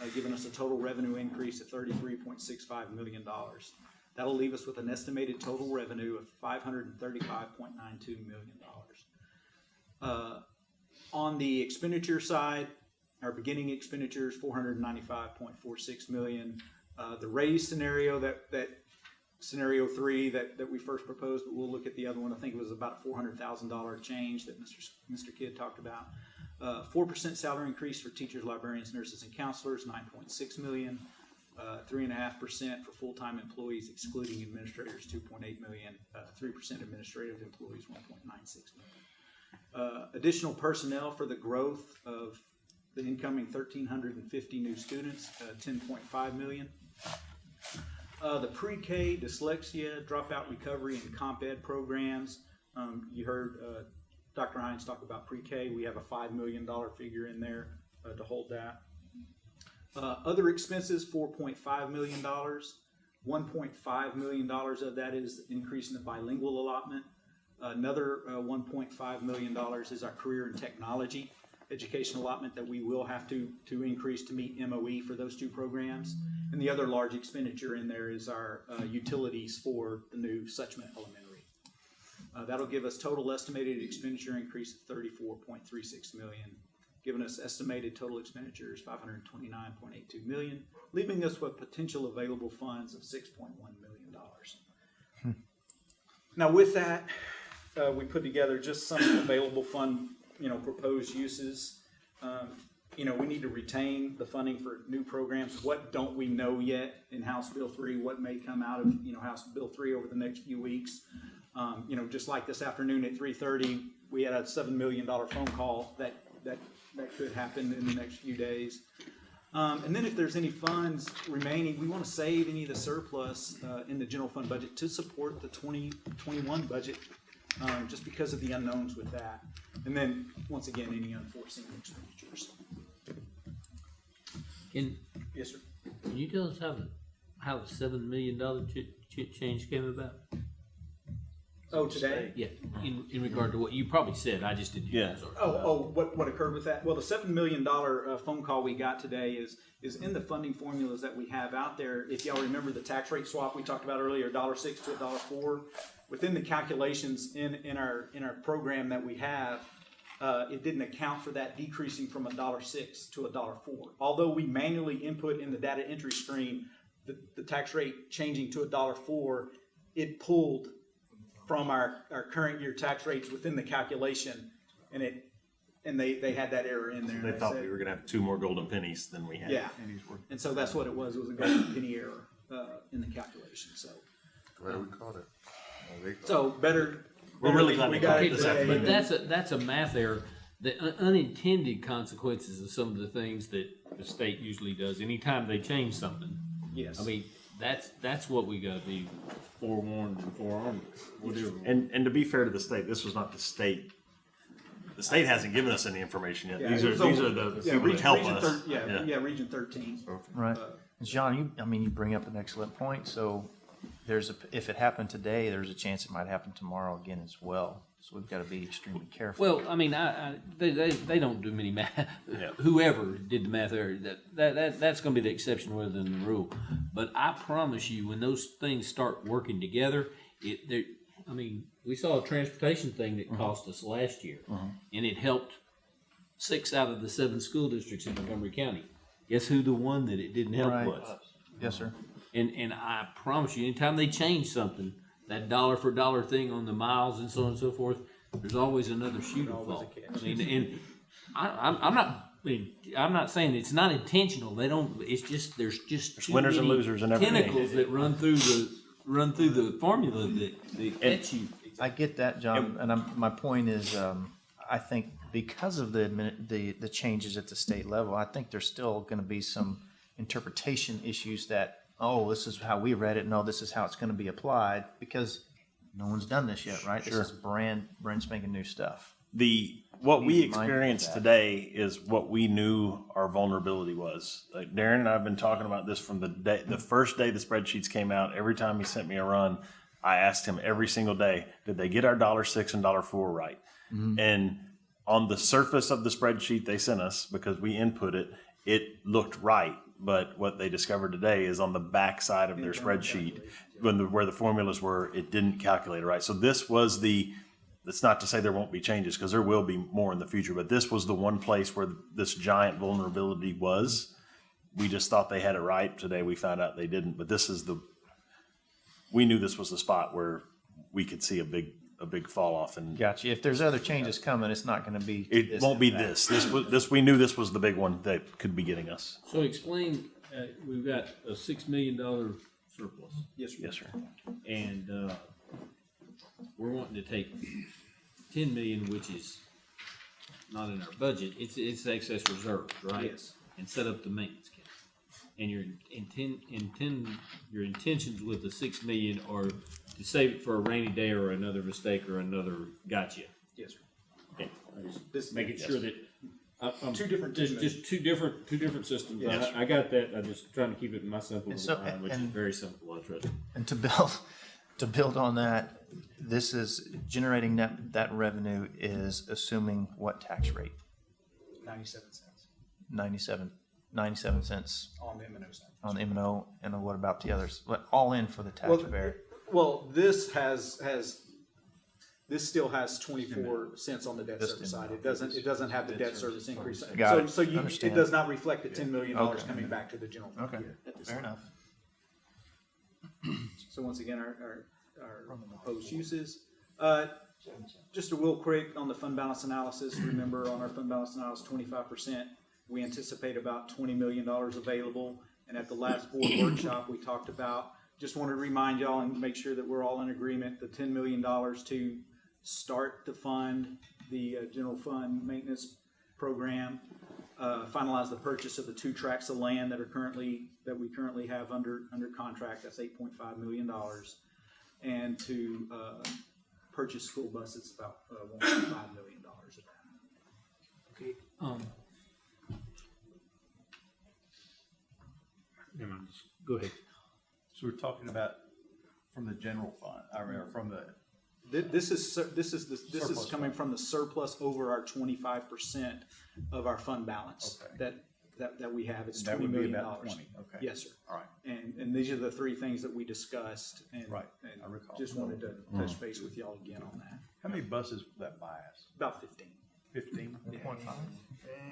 uh, giving us a total revenue increase of thirty-three point six five million dollars. That'll leave us with an estimated total revenue of five hundred and thirty-five point nine two million dollars. Uh, on the expenditure side, our beginning expenditures, four hundred and ninety-five point four six million. Uh, the raise scenario that, that scenario three that, that we first proposed, but we'll look at the other one. I think it was about a four hundred thousand dollar change that Mr. Mr. Kidd talked about. Uh, Four percent salary increase for teachers, librarians, nurses, and counselors, nine point six million. Uh, Three and a half percent for full-time employees excluding administrators, two point eight million. Uh, Three percent administrative employees, one point nine six million. Uh, Additional personnel for the growth of the incoming thirteen hundred and fifty new students, uh, ten point five million. Uh, the pre-K dyslexia, dropout recovery, and comp ed programs. Um, you heard uh, Dr. Hines talk about pre-K. We have a five million dollar figure in there uh, to hold that. Uh, other expenses, four point five million dollars. One point five million dollars of that is increase in the bilingual allotment. Another uh, one point five million dollars is our career and technology education allotment that we will have to, to increase to meet MOE for those two programs. And the other large expenditure in there is our uh, utilities for the new Suchma Elementary. Uh, that'll give us total estimated expenditure increase of thirty-four point three six million, giving us estimated total expenditures five hundred twenty-nine point eight two million, leaving us with potential available funds of six point one million dollars. Now, with that, uh, we put together just some available fund, you know, proposed uses. Um, you know, we need to retain the funding for new programs. What don't we know yet in House Bill three? What may come out of, you know, House Bill three over the next few weeks? Um, you know, just like this afternoon at three thirty, we had a seven million dollar phone call that, that, that could happen in the next few days. Um, and then if there's any funds remaining, we want to save any of the surplus, uh, in the general fund budget to support the twenty twenty-one budget, um, just because of the unknowns with that. And then, once again, any unforeseen expenditures. Can, Yes, sir. can you tell us how the, how the seven million dollar ch- ch- change came about? Oh, today? Yeah, in, in regard to what you probably said, I just didn't hear. Yeah. Sorry. Oh, oh, what, what occurred with that? Well, the seven million dollar uh, phone call we got today is, is in the funding formulas that we have out there. If y'all remember the tax rate swap we talked about earlier, dollar six to a dollar four, within the calculations in, in our, in our program that we have, uh, it didn't account for that decreasing from a dollar six to a dollar four. Although we manually input in the data entry screen, the, the tax rate changing to a dollar four, it pulled from our, our current year tax rates within the calculation, and it, and they, they had that error in there. They thought said- we were gonna have two more golden pennies than we had. Yeah, and so that's what it was, it was a golden penny error, uh, in the calculation, so. glad we caught it. So better. We're really better- glad we we got it it this afternoon. But that's a, that's a math error. The unintended consequences of some of the things that the state usually does, anytime they change something. Yes. I mean, that's, that's what we gotta be forewarned and forearmed, whatever. And, and to be fair to the state, this was not the state. The state hasn't given us any information yet. Yeah, These are, was these are the yeah, people that region- help region us. thir- Yeah, yeah, Region thirteen. Right. Uh, John, you, I mean, you bring up an excellent point. So there's a, if it happened today, there's a chance it might happen tomorrow again as well. So we've got to be extremely careful. Well, I mean, I, I they, they, they don't do many math. Whoever did the math there, that, that, that that's going to be the exception rather than the rule. But I promise you, when those things start working together, it there. I mean, we saw a transportation thing that mm-hmm. cost us last year, mm-hmm. and it helped six out of the seven school districts in Montgomery County. Guess who the one that it didn't help Right. was? Yes, sir. And and I promise you, anytime they change something, that dollar for dollar thing on the miles and so on and so forth, there's always another shoe to fall. I mean, and I, I'm, I'm not. I mean, I'm not saying it's not intentional. They don't. It's just there's just too winners and losers and every game. tentacles that run through the run through the formula that, that catch you. I get that, John, and I'm, my point is, um, I think because of the, the, the changes at the state level, I think there's still gonna be some interpretation issues that, oh, this is how we read it, no, this is how it's gonna be applied, because no one's done this yet, right? This is brand, brand spanking new stuff. the what we to be mindful of experienced today is what we knew our vulnerability was. Like Darren and I have been talking about this from the day, the first day the spreadsheets came out. Every time he sent me a run, I asked him every single day, did they get our dollar six and dollar four right? Mm-hmm. And on the surface of the spreadsheet they sent us, because we input it, it looked right. But what they discovered today is on the back side of their spreadsheet, when the, where the formulas were, it didn't calculate it right. So this was the, that's not to say there won't be changes, because there will be more in the future, but this was the one place where this giant vulnerability was. We just thought they had it right. Today we found out they didn't, but this is the, we knew this was the spot where we could see a big, a big fall off and Gotcha. If there's other changes coming, it's not gonna be. it this won't be and this. This was, this, we knew this was the big one that could be getting us. So explain. Uh, we've got a six million dollar surplus, Yes, sir. Yes, sir. and uh, we're wanting to take ten million, which is not in our budget. It's it's excess reserves, right? Yes. And set up the maintenance account. And your intent, intend, your intentions with the six million are to save it for a rainy day or another mistake or another gotcha. Yes, sir. Okay, I just This- making sure that. I- I'm Two different Just, systems. just two different, two different systems. Yes. I, I got that. I'm just trying to keep it in my simple And so- mind, which is and- very simple. I trust. And to build, to build on that, this is generating that, that revenue is assuming what tax rate? Ninety-seven cents 97, 97 cents on the M and O side. on M and O, and what about the others? What, all in for the Well, taxpayer? Well, this has, has, this still has twenty-four cents on the debt This service didn't side. It doesn't, it doesn't have the debt service increase. Got So, it. so you, it Understand. does not reflect the ten million dollars Okay. coming back to the general fund. Okay, at fair time. enough. So once again, our, our, our proposed uses. Uh, just a real quick on the fund balance analysis, remember on our fund balance analysis, twenty-five percent, we anticipate about twenty million dollars available. And at the last board workshop, we talked about, just wanted to remind y'all and make sure that we're all in agreement, the ten million dollars to start to fund the uh, general fund maintenance program, uh, finalize the purchase of the two tracts of land that are currently, that we currently have under, under contract, that's eight point five million dollars. And to, uh, purchase school buses, about, uh, one point five million dollars of that. Okay. Um. Never mind. Go ahead. So we're talking about from the general fund, I mean, or from the, Thi- This is, sur- this is, the- this is Surplus coming fund. from the surplus over our twenty-five percent of our fund balance Okay. that, that, that we have, it's that twenty would be million about dollars. twenty, okay. Yes, sir. All right. And, and these are the three things that we discussed and. Right, and I recall. Just wanted to mm. touch base with y'all again on that. How many buses will that buy us? About fifteen, Fifteen?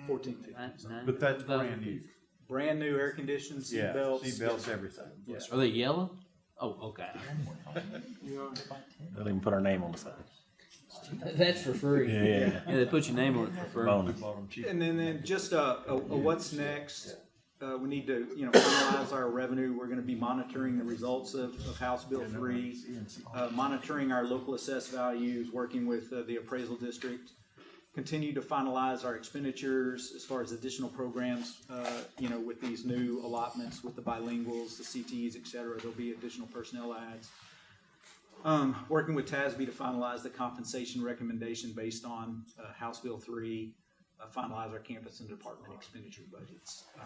fourteen, fifteen. But that's brand new. Brand new air conditioned seat Yeah, belts. seat belts, everything. Yes. Are they yellow? Oh, okay. They'll even put our name on the side. That's for free. Yeah, yeah, yeah. Yeah, they put your name on it for free. Bonus. And then, then just a, a, a what's next, uh, we need to, you know, finalize our revenue, we're gonna be monitoring the results of, of House Bill three, uh, monitoring our local assessed values, working with, uh, the appraisal district, continue to finalize our expenditures as far as additional programs, uh, you know, with these new allotments, with the bilinguals, the CTEs, et cetera, there'll be additional personnel ads. Um, working with TASB to finalize the compensation recommendation based on, uh, House Bill three, uh, finalize our campus and department expenditure budgets. Uh,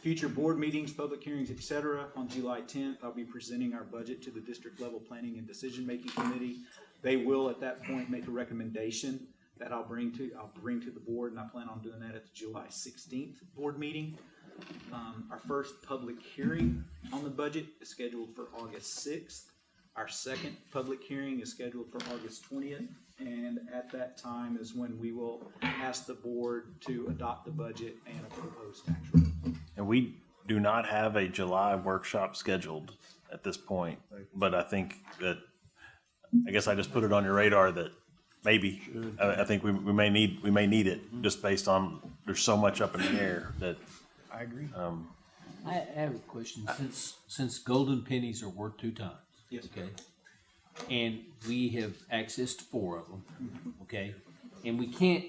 Future board meetings, public hearings, et cetera. On July tenth, I'll be presenting our budget to the district level planning and decision-making committee. They will at that point make a recommendation that I'll bring to, I'll bring to the board, and I plan on doing that at the July sixteenth board meeting. Um, our first public hearing on the budget is scheduled for August sixth. Our second public hearing is scheduled for August twentieth, and at that time is when we will ask the board to adopt the budget and a proposed tax rate. And we do not have a July workshop scheduled at this point, but I think that, I guess I just put it on your radar that maybe, I, I think we, we may need, we may need it, just based on, there's so much up in the air that, I agree. um, I I have a question. Since since golden pennies are worth two times, Yes. okay, and we have accessed four of them, okay, and we can't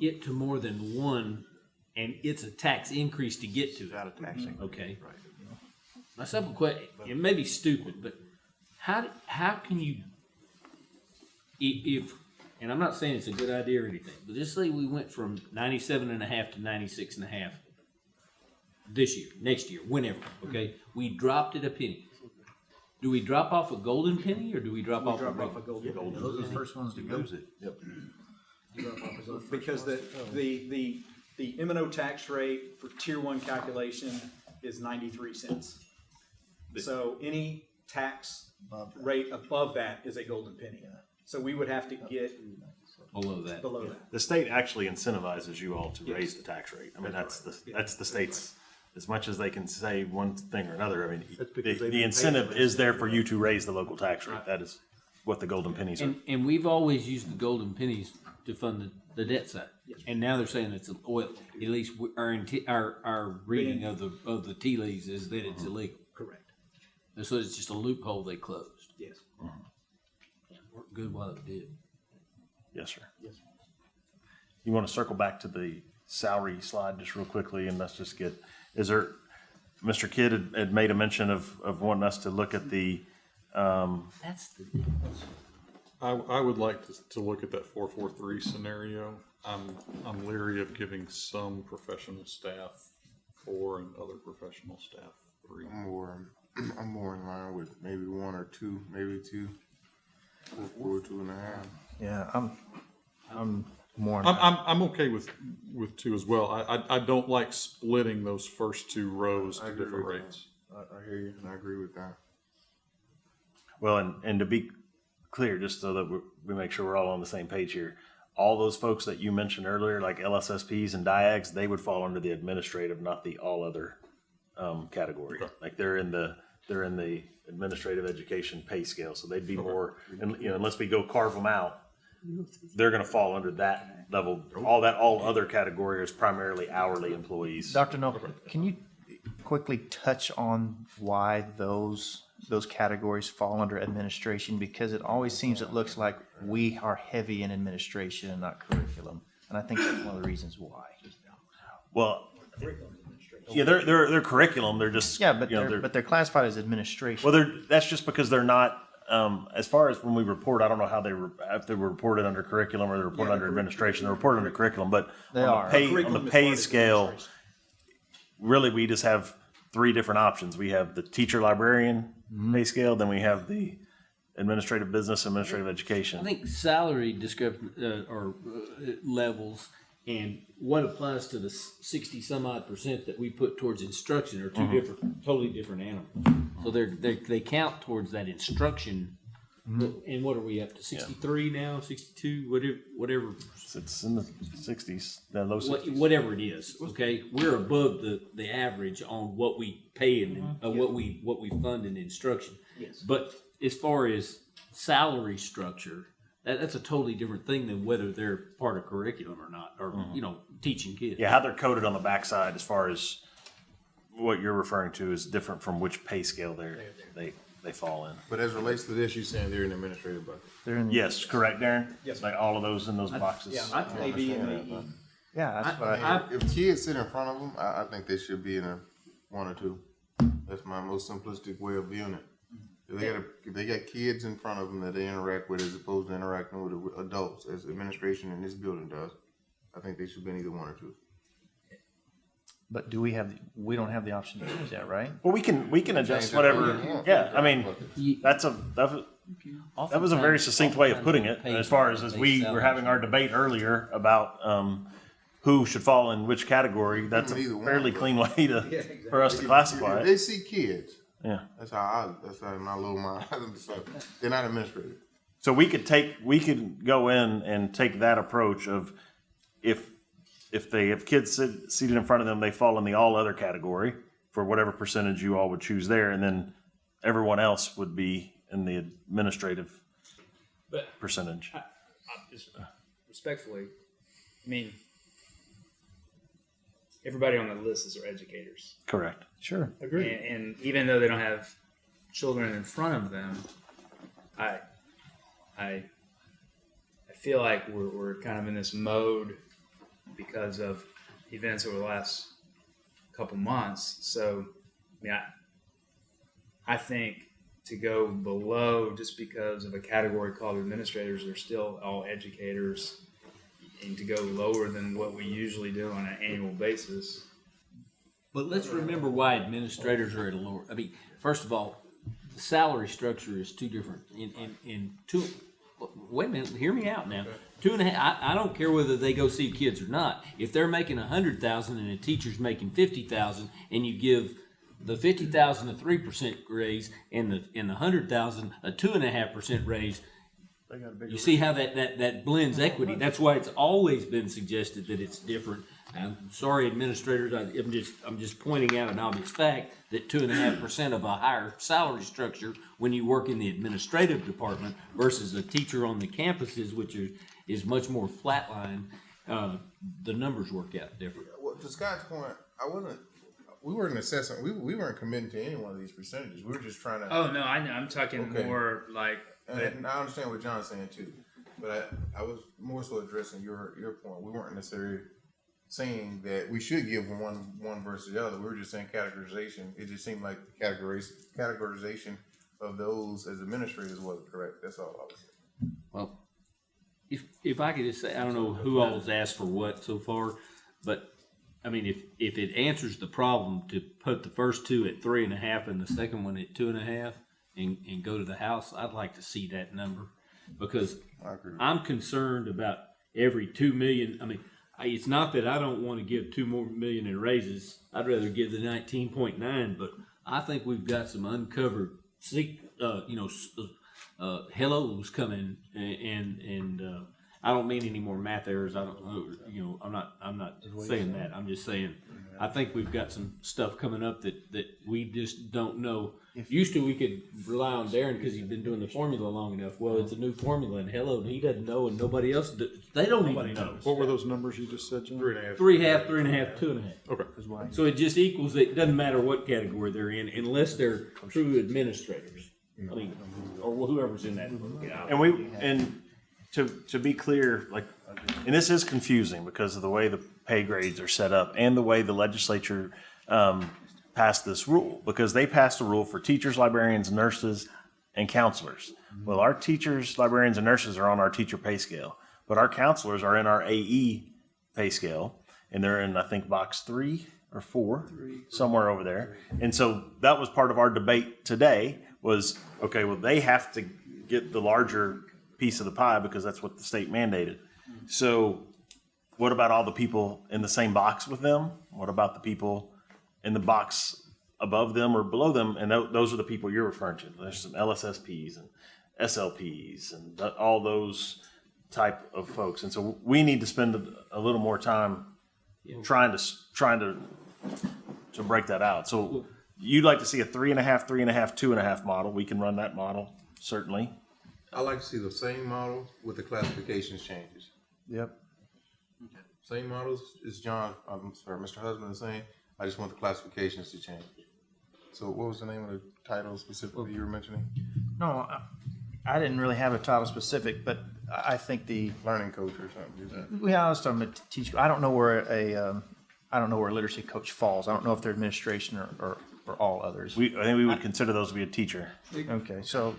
get to more than one, and it's a tax increase to get to it. Out of taxing. Okay. Right. My simple question, it may be stupid, but how, how can you, i- if, and I'm not saying it's a good idea or anything, but just say we went from ninety-seven and a half to ninety-six and a half this year, next year, whenever, okay? We dropped it a penny. Do we drop off a golden penny or do we drop We off a drop off a regular? golden penny. Those are the first ones to go. Because the, the, the, the M and O tax rate for tier one calculation is ninety-three cents. So any tax rate above that is a golden penny. So we would have to get Below that. below that. the state actually incentivizes you all to raise the tax rate. I mean, that's the, that's the state's, as much as they can say one thing or another, I mean, the, the incentive is there for you to raise the local tax rate. That is what the golden pennies are. And, and we've always used the golden pennies to fund the, the debt side. And now they're saying it's, oil, at least we- our, inti- our, our reading of the, of the tea leaves is that it's uh-huh. illegal. Correct. And so it's just a loophole they closed. Yes. Uh-huh. Worked good while it did. Yes, sir. Yes. You want to circle back to the salary slide just real quickly and let's just get, is there, Mr. Kidd had, had made a mention of, of wanting us to look at the, um, That's the difference. I, I would like to, to look at that four four three scenario. I'm, I'm leery of giving some professional staff four and other professional staff three. I'm more, I'm more in line with maybe one or two, maybe two, four, four, two and a half. Yeah, I'm, I'm more. I'm, I'm, I'm okay with, with two as well. I, I, I don't like splitting those first two rows I to agree different with that. rates. I, I hear you, and I agree with that. Well, and, and to be clear, just so that we, we make sure we're all on the same page here, all those folks that you mentioned earlier, like LSSPs and DIAGs, they would fall under the administrative, not the all other um, category. Like they're in the they're in the administrative education pay scale, so they'd be more. And you know, unless we go carve them out, they're going to fall under that level. All that all other category is primarily hourly employees. Dr. Null, can you quickly touch on why those, those categories fall under administration? Because it always seems, it looks like we are heavy in administration and not curriculum. And I think that's one of the reasons why. Well, yeah, they're they're they're curriculum. They're just Yeah, but you know, they're, but they're classified as administration. Well, they're, that's just because they're not, um, as far as when we report, I don't know how they, re- if they were reported under curriculum or they're reported under administration, they're reported under curriculum, but They on are. the pay, on the pay scale, really, we just have three different options. We have the teacher librarian pay scale, then we have the administrative business, administrative education. I think salary description, uh, or uh, levels and what applies to the sixty some odd percent that we put towards instruction are 2 mm-hmm. different, totally different animals. So they're, they, they count towards that instruction. Mm-hmm. And what are we up to? Sixty-three now, sixty-two, whatever, whatever, It's in the sixties, the low what, sixties. whatever it is, okay? We're above the, the average on what we pay and, mm-hmm. uh, what we, what we fund in instruction. Yes. But as far as salary structure, that, that's a totally different thing than whether they're part of curriculum or not, or, mm-hmm. you know, teaching kids. Yeah, how they're coded on the backside as far as what you're referring to is different from which pay scale they're, they, they fall in. But as relates to this, you're saying they're in the administrative bucket. They're in, Yes, correct, Darren? Yes. Like all of those in those boxes? Yeah, I think AD and AE. yeah, that's what I, If- If kids sit in front of them, I, I think they should be in a one or two. That's my most simplistic way of viewing it. If they got a, if they got kids in front of them that they interact with as opposed to interacting with adults, as administration in this building does, I think they should be in either one or two. but do we have, we don't have the option to choose that, right? Well, we can, we can adjust Change whatever, Yeah. yeah, I mean, that's a, that's a- That was a very succinct way of putting it, as far as, as we were having our debate earlier about, um, who should fall in which category, that's a Either one, fairly but- clean way to, for us to classify If it. They see kids. Yeah. That's how I, that's how my little mind, so they're not administrative. So we could take, we could go in and take that approach of if, if they have kids sit, seated in front of them, they fall in the all other category for whatever percentage you all would choose there, and then everyone else would be in the administrative But percentage. I just respectfully, I mean, everybody on the list is our educators. Correct. Sure. And, and even though they don't have children in front of them, I, I, I feel like we're, we're kind of in this mode because of events over the last couple months. So, I mean, I, I think to go below just because of a category called administrators, they're still all educators, and to go lower than what we usually do on an annual basis. But let's remember why administrators are at a lower, I mean, first of all, the salary structure is two different, in, in, in two, wait a minute, hear me out now. Two and a half, I, I don't care whether they go see kids or not. If they're making a hundred thousand and a teacher's making fifty thousand, and you give the fifty thousand a three percent raise and the, and the hundred thousand a two and a half percent raise, you see how that, that, that blends equity. That's why it's always been suggested that it's different. I'm sorry, administrators, I- I'm just, I'm just pointing out an obvious fact that two and a half percent of a higher salary structure when you work in the administrative department versus a teacher on the campuses, which is, is much more flatline, uh, the numbers work out different. Well, to Scott's point, I wasn't, we weren't assessing, we, we weren't committing to any one of these percentages. We were just trying to. Oh no, I know. I'm talking Okay. more like And, and I understand what John's saying too, but I, I was more so addressing your, your point. We weren't necessarily saying that we should give one, one versus the other. We were just saying categorization. It just seemed like the categories, categorization of those as administrators wasn't correct. That's all I was saying. Well, if, if I could just say, I don't know who all has asked for what so far, but I mean, if, if it answers the problem to put the first two at three and a half and the second one at two and a half and, and go to the House, I'd like to see that number. Because I agree. I'm concerned about every two million, I mean, I, it's not that I don't want to give two more million in raises. I'd rather give the nineteen point nine, but I think we've got some uncovered, uh, you know, s- uh, hellos coming and, and, and, uh, I don't mean any more math errors. I don't know, you know, I'm not, I'm not saying that. I'm just saying, I think we've got some stuff coming up that, that we just don't know. Used to, we could rely on Darren because he's been doing the formula long enough. Well, it's a new formula and hello, he doesn't know and nobody else, do- they don't even know. What were those numbers you just said, John? Three and a half. Three half, three and a half, two and a half. Okay. So it just equals, it doesn't matter what category they're in unless they're true administrators. I mean, or whoever's in that. And we, and to, to be clear, like, and this is confusing because of the way the pay grades are set up and the way the legislature, um, passed this rule, because they passed a rule for teachers, librarians, nurses, and counselors. Mm-hmm. Well, our teachers, librarians, and nurses are on our teacher pay scale, but our counselors are in our AE pay scale, and they're in, I think, box three or four, somewhere over there. And so that was part of our debate today was, okay, well, they have to get the larger piece of the pie because that's what the state mandated. Mm-hmm. So what about all the people in the same box with them? What about the people in the box above them or below them? And tho- those are the people you're referring to. There's some LSSPs and SLPs and th- all those type of folks. And so we need to spend a, a little more time trying to trying to to break that out. So you'd like to see a three and a half, three and a half, two and a half model. We can run that model certainly. I like to see the same model with the classifications changes. Yep. Same models as John, I'm sorry, Mr. Husband is saying, I just want the classifications to change. So what was the name of the title specifically you were mentioning? No, I- I didn't really have a title specific, but I I think the, Learning coach or something, is that? yeah, I was talking about teach, I don't know where a, um, I don't know where a literacy coach falls. I don't know if they're administration or, or, or all others. We, I think we would consider those to be a teacher. Okay, so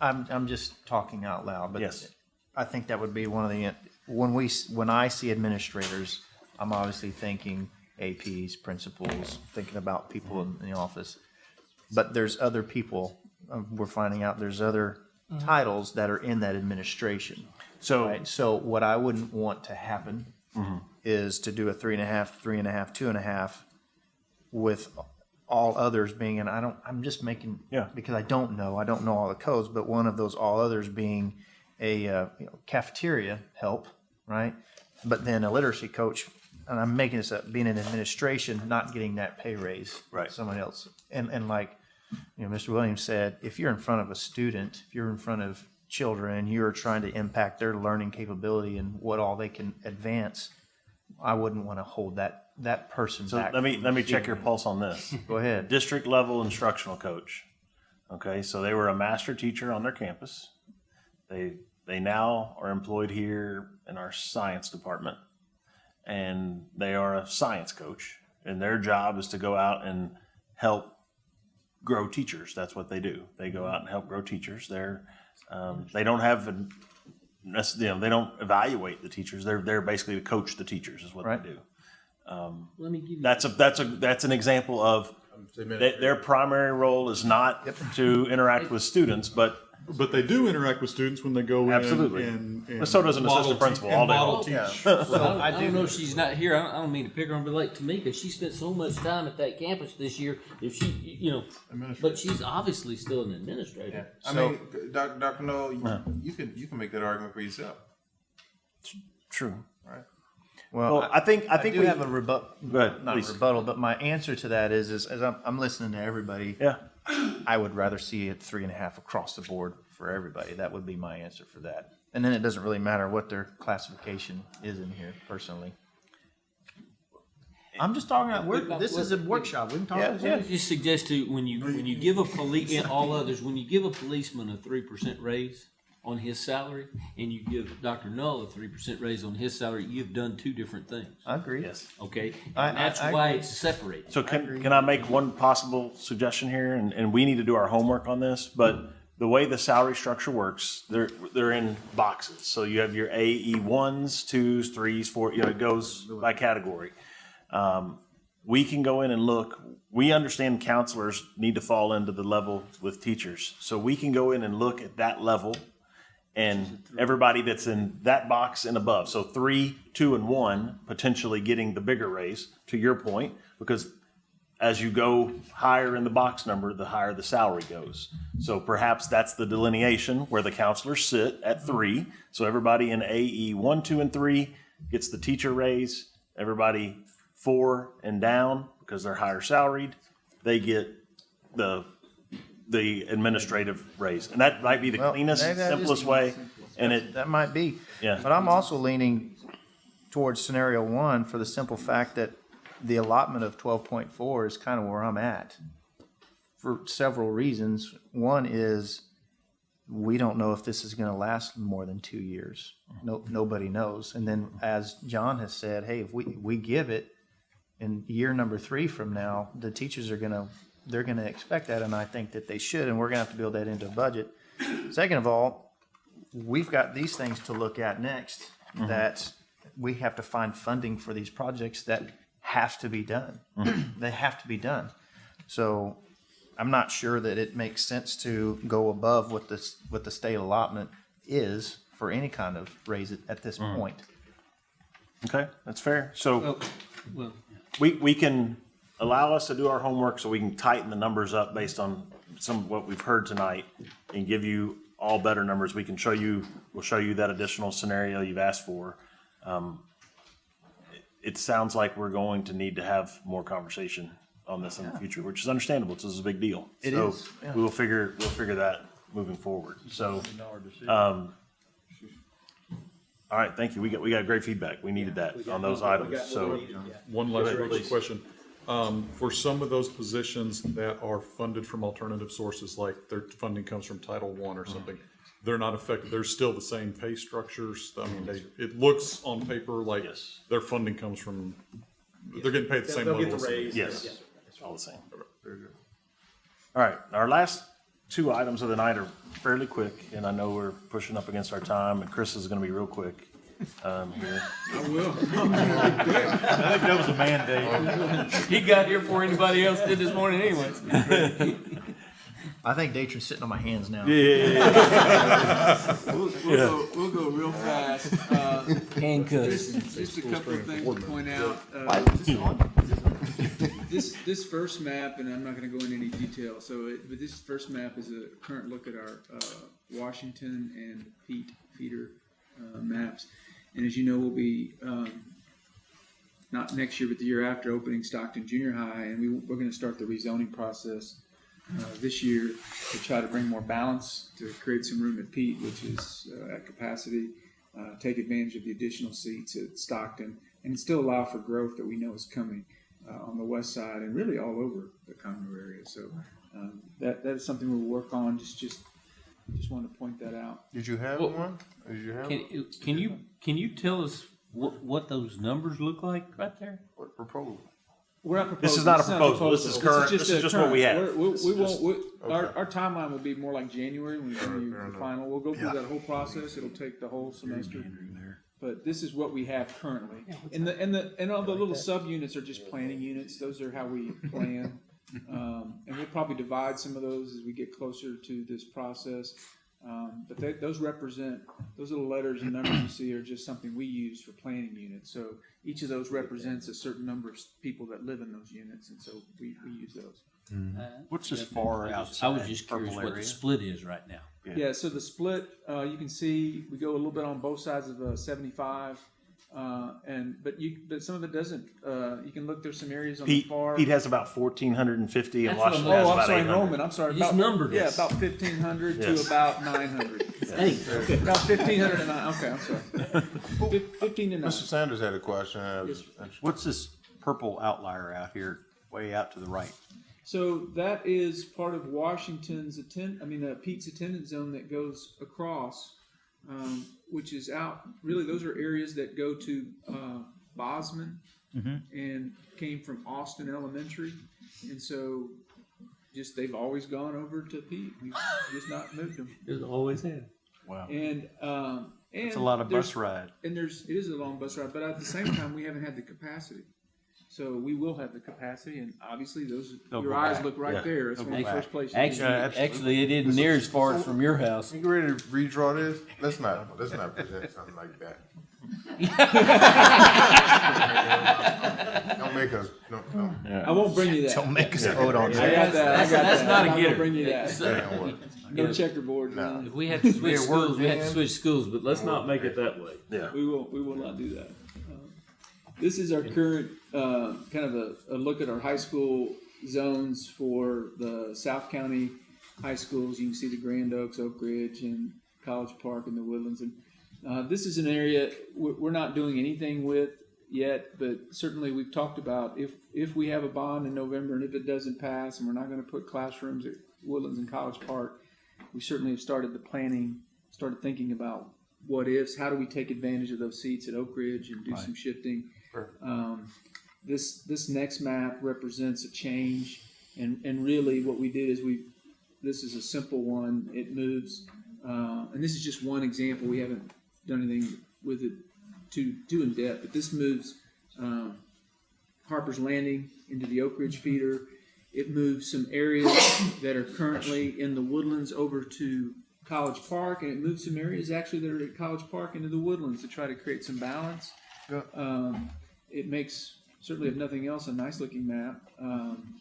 I'm, I'm just talking out loud, but Yes. I think that would be one of the, when we, s- when I see administrators, I'm obviously thinking APs, principals, thinking about people in the office. But there's other people, uh, we're finding out there's other titles that are in that administration. So, Right. So what I wouldn't want to happen is to do a three and a half, three and a half, two and a half with all others being, and I don't, I'm just making, Yeah. because I don't know, I don't know all the codes, but one of those all others being a uh, you know, cafeteria help, right? But then a literacy coach, and I'm making this up, being in administration, not getting that pay raise. Right. Someone else. And, and like, you know, Mr. Williams said, if you're in front of a student, if you're in front of children, you're trying to impact their learning capability and what all they can advance, I wouldn't want to hold that, that person so back. let me, from let me check your pulse on this. Go ahead. District level instructional coach. Okay, so they were a master teacher on their campus. They, they now are employed here in our science department. And they are a science coach and their job is to go out and help grow teachers. That's what they do. They go out and help grow teachers. They're, um, they don't have, an- that's, you know, they don't evaluate the teachers. They're, they're basically to coach the teachers is what Right. they do. Let me give you. That's a, that's a, that's an example of their, their primary role is not to interact with students, but But they do interact with students when they go in. Absolutely. And, and But so does an model assistant te- principal and all day model long. teach. Yeah. I don't, I I don't know if she's not here. I don't, I don't mean to pick her on, but like Tamika, she spent so much time at that campus this year. If she, you know, but she's obviously still an administrator. I So- mean, Doc, Dr. Null, you, you can you can make that argument for yourself. true. Well, Well, I think, I I think do we have a rebuttal. Go ahead, Not please. a rebuttal, but my answer to that is, is as I'm, I'm listening to everybody, Yeah, I would rather see it three and a half across the board for everybody. That would be my answer for that. And then it doesn't really matter what their classification is in here personally. I'm just talking about, we're, this is a workshop. We can talk. about I would just suggest to when you when you give a police and all others when you give a policeman a three percent raise on his salary and you give Dr. Null a three percent raise on his salary, you've done two different things. I agree. yes. Okay, I- and that's I- I why agree. it's separated. So can, can I make one possible suggestion here? And, and we need to do our homework on this, but the way the salary structure works, they're, they're in boxes. So you have your AE ones, twos, threes, four, you know, it goes by category. Um, we can go in and look, we understand counselors need to fall into the level with teachers. So we can go in and look at that level and everybody that's in that box and above. So three, two, and one potentially getting the bigger raise, to your point, because as you go higher in the box number, the higher the salary goes. So perhaps that's the delineation where the counselors sit at three. So everybody in AE one, two, and three gets the teacher raise. Everybody four and down, because they're higher salaried, they get the the administrative raise. And that might be the Well, cleanest, maybe that is simplest way. And it, That might be. Yeah. But I'm also leaning towards scenario one for the simple fact that the allotment of twelve point four is kind of where I'm at. For several reasons. One is we don't know if this is gonna last more than two years. No, nobody knows. And then as John has said, hey, if we, we give it in year number three from now, the teachers are gonna, they're gonna expect that, and I think that they should, and we're gonna have to build that into a budget. Second of all, we've got these things to look at next, mm-hmm. that we have to find funding for these projects that have to be done. Mm-hmm. They have to be done. So I'm not sure that it makes sense to go above what this, what the state allotment is for any kind of raise at, at this mm. point. okay, that's fair. So oh, Well, well, we, we can allow us to do our homework so we can tighten the numbers up based on some of what we've heard tonight and give you all better numbers. We can show you, we'll show you that additional scenario you've asked for. Um, it- It sounds like we're going to need to have more conversation on this in the future, which is understandable. This is a big deal. It So is, yeah. We will figure, we'll figure that moving forward. So, um, all right, thank you. We got, we got great feedback. We needed that on those items, so. One last real quick question. Um, for some of those positions that are funded from alternative sources, like their funding comes from Title One or something, they're not affected, they're still the same pay structures? I mean, they, it looks on paper like Yes. their funding comes from, they're getting paid the same They'll level. get the as raise. Yes, Yeah. it's all the same. All right, our last two items of the night are fairly quick, and I know we're pushing up against our time, and Chris is gonna be real quick um, here. I will. I think that was a mandate. he got here before anybody else did this morning, anyways. I think Datron's sitting on my hands now. Yeah. We'll, we'll, go, we'll go real fast. Uh, Handcuffs. just, just a couple of things to point out. Uh, this this first map, and I'm not going to go into any detail. So, it, but this first map is a current look at our uh, Washington and Peet feeder uh, maps. And as you know, we'll be um, not next year, but the year after opening Stockton Junior High, and we, we're going to start the rezoning process uh, this year to try to bring more balance to create some room at Peet, which is uh, at capacity. Uh, take advantage of the additional seats at Stockton, and still allow for growth that we know is coming uh, on the west side and really all over the Conroe area. So um, that that is something we'll work on. Just just just wanted to point that out. Did you have Well, one? Did you have one? Can, can you, can you tell us what, what those numbers look like right there? What proposal? We're not This is proposing. not a It's proposal. This is current- this is a just what we current. have. We're- We, we just- won't, we, our, Okay. our timeline will be more like January when we give you fair the enough. final. We'll go through that whole process. It'll take the whole semester. But this is what we have currently. And the, and the, and all the little subunits are just planning units. Those are how we plan. Um, and we'll probably divide some of those as we get closer to this process. Um, but they, those represent, those little letters and numbers you see are just something we use for planning units. So each of those represents a certain number of people that live in those units, and so we, we use those. What's this far out? I was just curious purple what the split is right now. Yeah, so the split, uh, you can see, we go a little bit on both sides of uh, seventy-five. Uh, and, but you, but some of it doesn't, uh, you can look, there's some areas on the Peet, far. Peet has about fourteen hundred and fifty, and That's what Washington I'm- has Oh, I'm about sorry, eight hundred. enrollment, I'm sorry. You about- numbered Yeah, us. about fifteen hundred to about nine hundred. Hey, okay. About fifteen hundred and nine, okay, I'm sorry. Fif- Fifteen to nine. Mr. Sanders had a question. I was- What's this purple outlier out here, way out to the right? So that is part of Washington's attend, I mean, uh, Peet's attendance zone that goes across, um, which is out, really, those are areas that go to, uh, Bozman and came from Austin Elementary. And so just, they've always gone over to Peet. We've just not moved them. There's always had. Wow. And, um, and. It's a lot of bus ride. And there's, it is a long bus ride, but at the same time, we haven't had the capacity. So we will have the capacity, and obviously, those, They'll your go eyes back. look right Yeah. there. It's They'll one of the first back. places. you Actually, go. absolutely. actually, it isn't near as far as from your house. You ready to redraw this? Let's not, let's not present something like that. Don't make us, no, no. I won't bring you that. Don't make us vote on I that. got that. I That's- got that's that. not I'm a not gonna getter. bring you that. It's, Damn what. No checkerboard. No. If we had to switch schools, work we had to switch schools, but let's not make it that way. Yeah. We will. We will not do that. This is our current uh, kind of a, a look at our high school zones for the South County high schools. You can see the Grand Oaks, Oak Ridge, and College Park, and the Woodlands. And uh, this is an area we're not doing anything with yet, but certainly we've talked about if if we have a bond in November and if it doesn't pass, and we're not going to put classrooms at Woodlands and College Park, we certainly have started the planning, started thinking about what ifs. How do we take advantage of those seats at Oak Ridge and do some shifting? Um, this this next map represents a change, and and really what we did is we this is a simple one. It moves, uh, and this is just one example. We haven't done anything with it too too in depth, but this moves um, Harper's Landing into the Oak Ridge feeder. It moves some areas that are currently in the woodlands over to College Park, and it moves some areas actually that are at College Park into the woodlands to try to create some balance. Um, it makes certainly, if nothing else, a nice looking map. Um,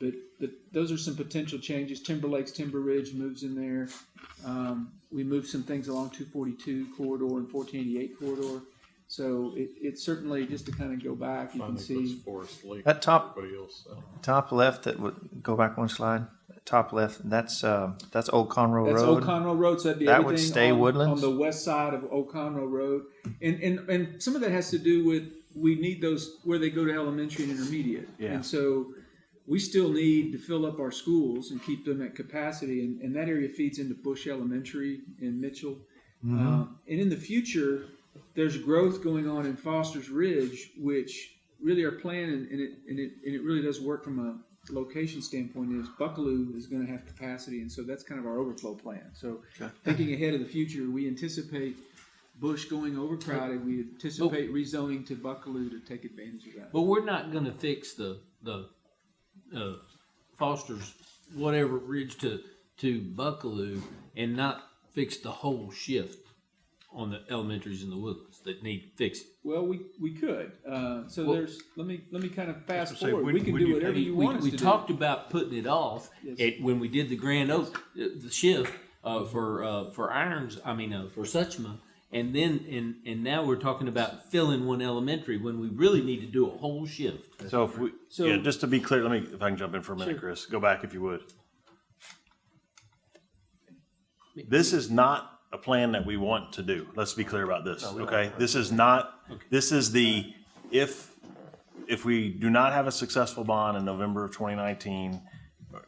but, but those are some potential changes. Timber Lakes, Timber Ridge moves in there. Um, we moved some things along 242 corridor and 1488 corridor. So it, it's certainly just to kind of go back, you can see. Forest Lake. That top- Everybody else. uh, Top left, that would go back one slide. Top left, that's uh, that's Old Conroe That's Road. Old Conroe Road, so that'd be That would stay on, Woodlands? on the west side of Old Conroe Road, and and and some of that has to do with we need those where they go to elementary and intermediate, Yeah. and so we still need to fill up our schools and keep them at capacity, and, and that area feeds into Bush Elementary in Mitchell, Mm-hmm. Uh, and in the future, there's growth going on in Foster's Ridge, which really our plan, and, and it and it and it really does work from a location standpoint is Buckalew is going to have capacity, and so that's kind of our overflow plan. So thinking ahead of the future, we anticipate Bush going overcrowded. We anticipate rezoning to Buckalew to take advantage of that. But we're not gonna fix the, the, uh, Foster's whatever ridge to, to Buckalew and not fix the whole shift on the elementaries in the woodlands that need fixed? Well, we, we could. Uh, so Well- there's, let me, let me kind of fast say, forward. when- We can do you whatever think- you we, want us we to talked about putting it off Yes. it, when we did the Grand Oak, uh, the shift uh, for uh, for Irons. I mean, uh, for Suchma, and then and and now we're talking about filling one elementary when we really need to do a whole shift. So if we, So- yeah, just to be clear, let me, if I can jump in for a minute, Chris, go back if you would. This is not a plan that we want to do. Let's be clear about this, okay? This is not, this is the, if, if we do not have a successful bond in November of twenty nineteen,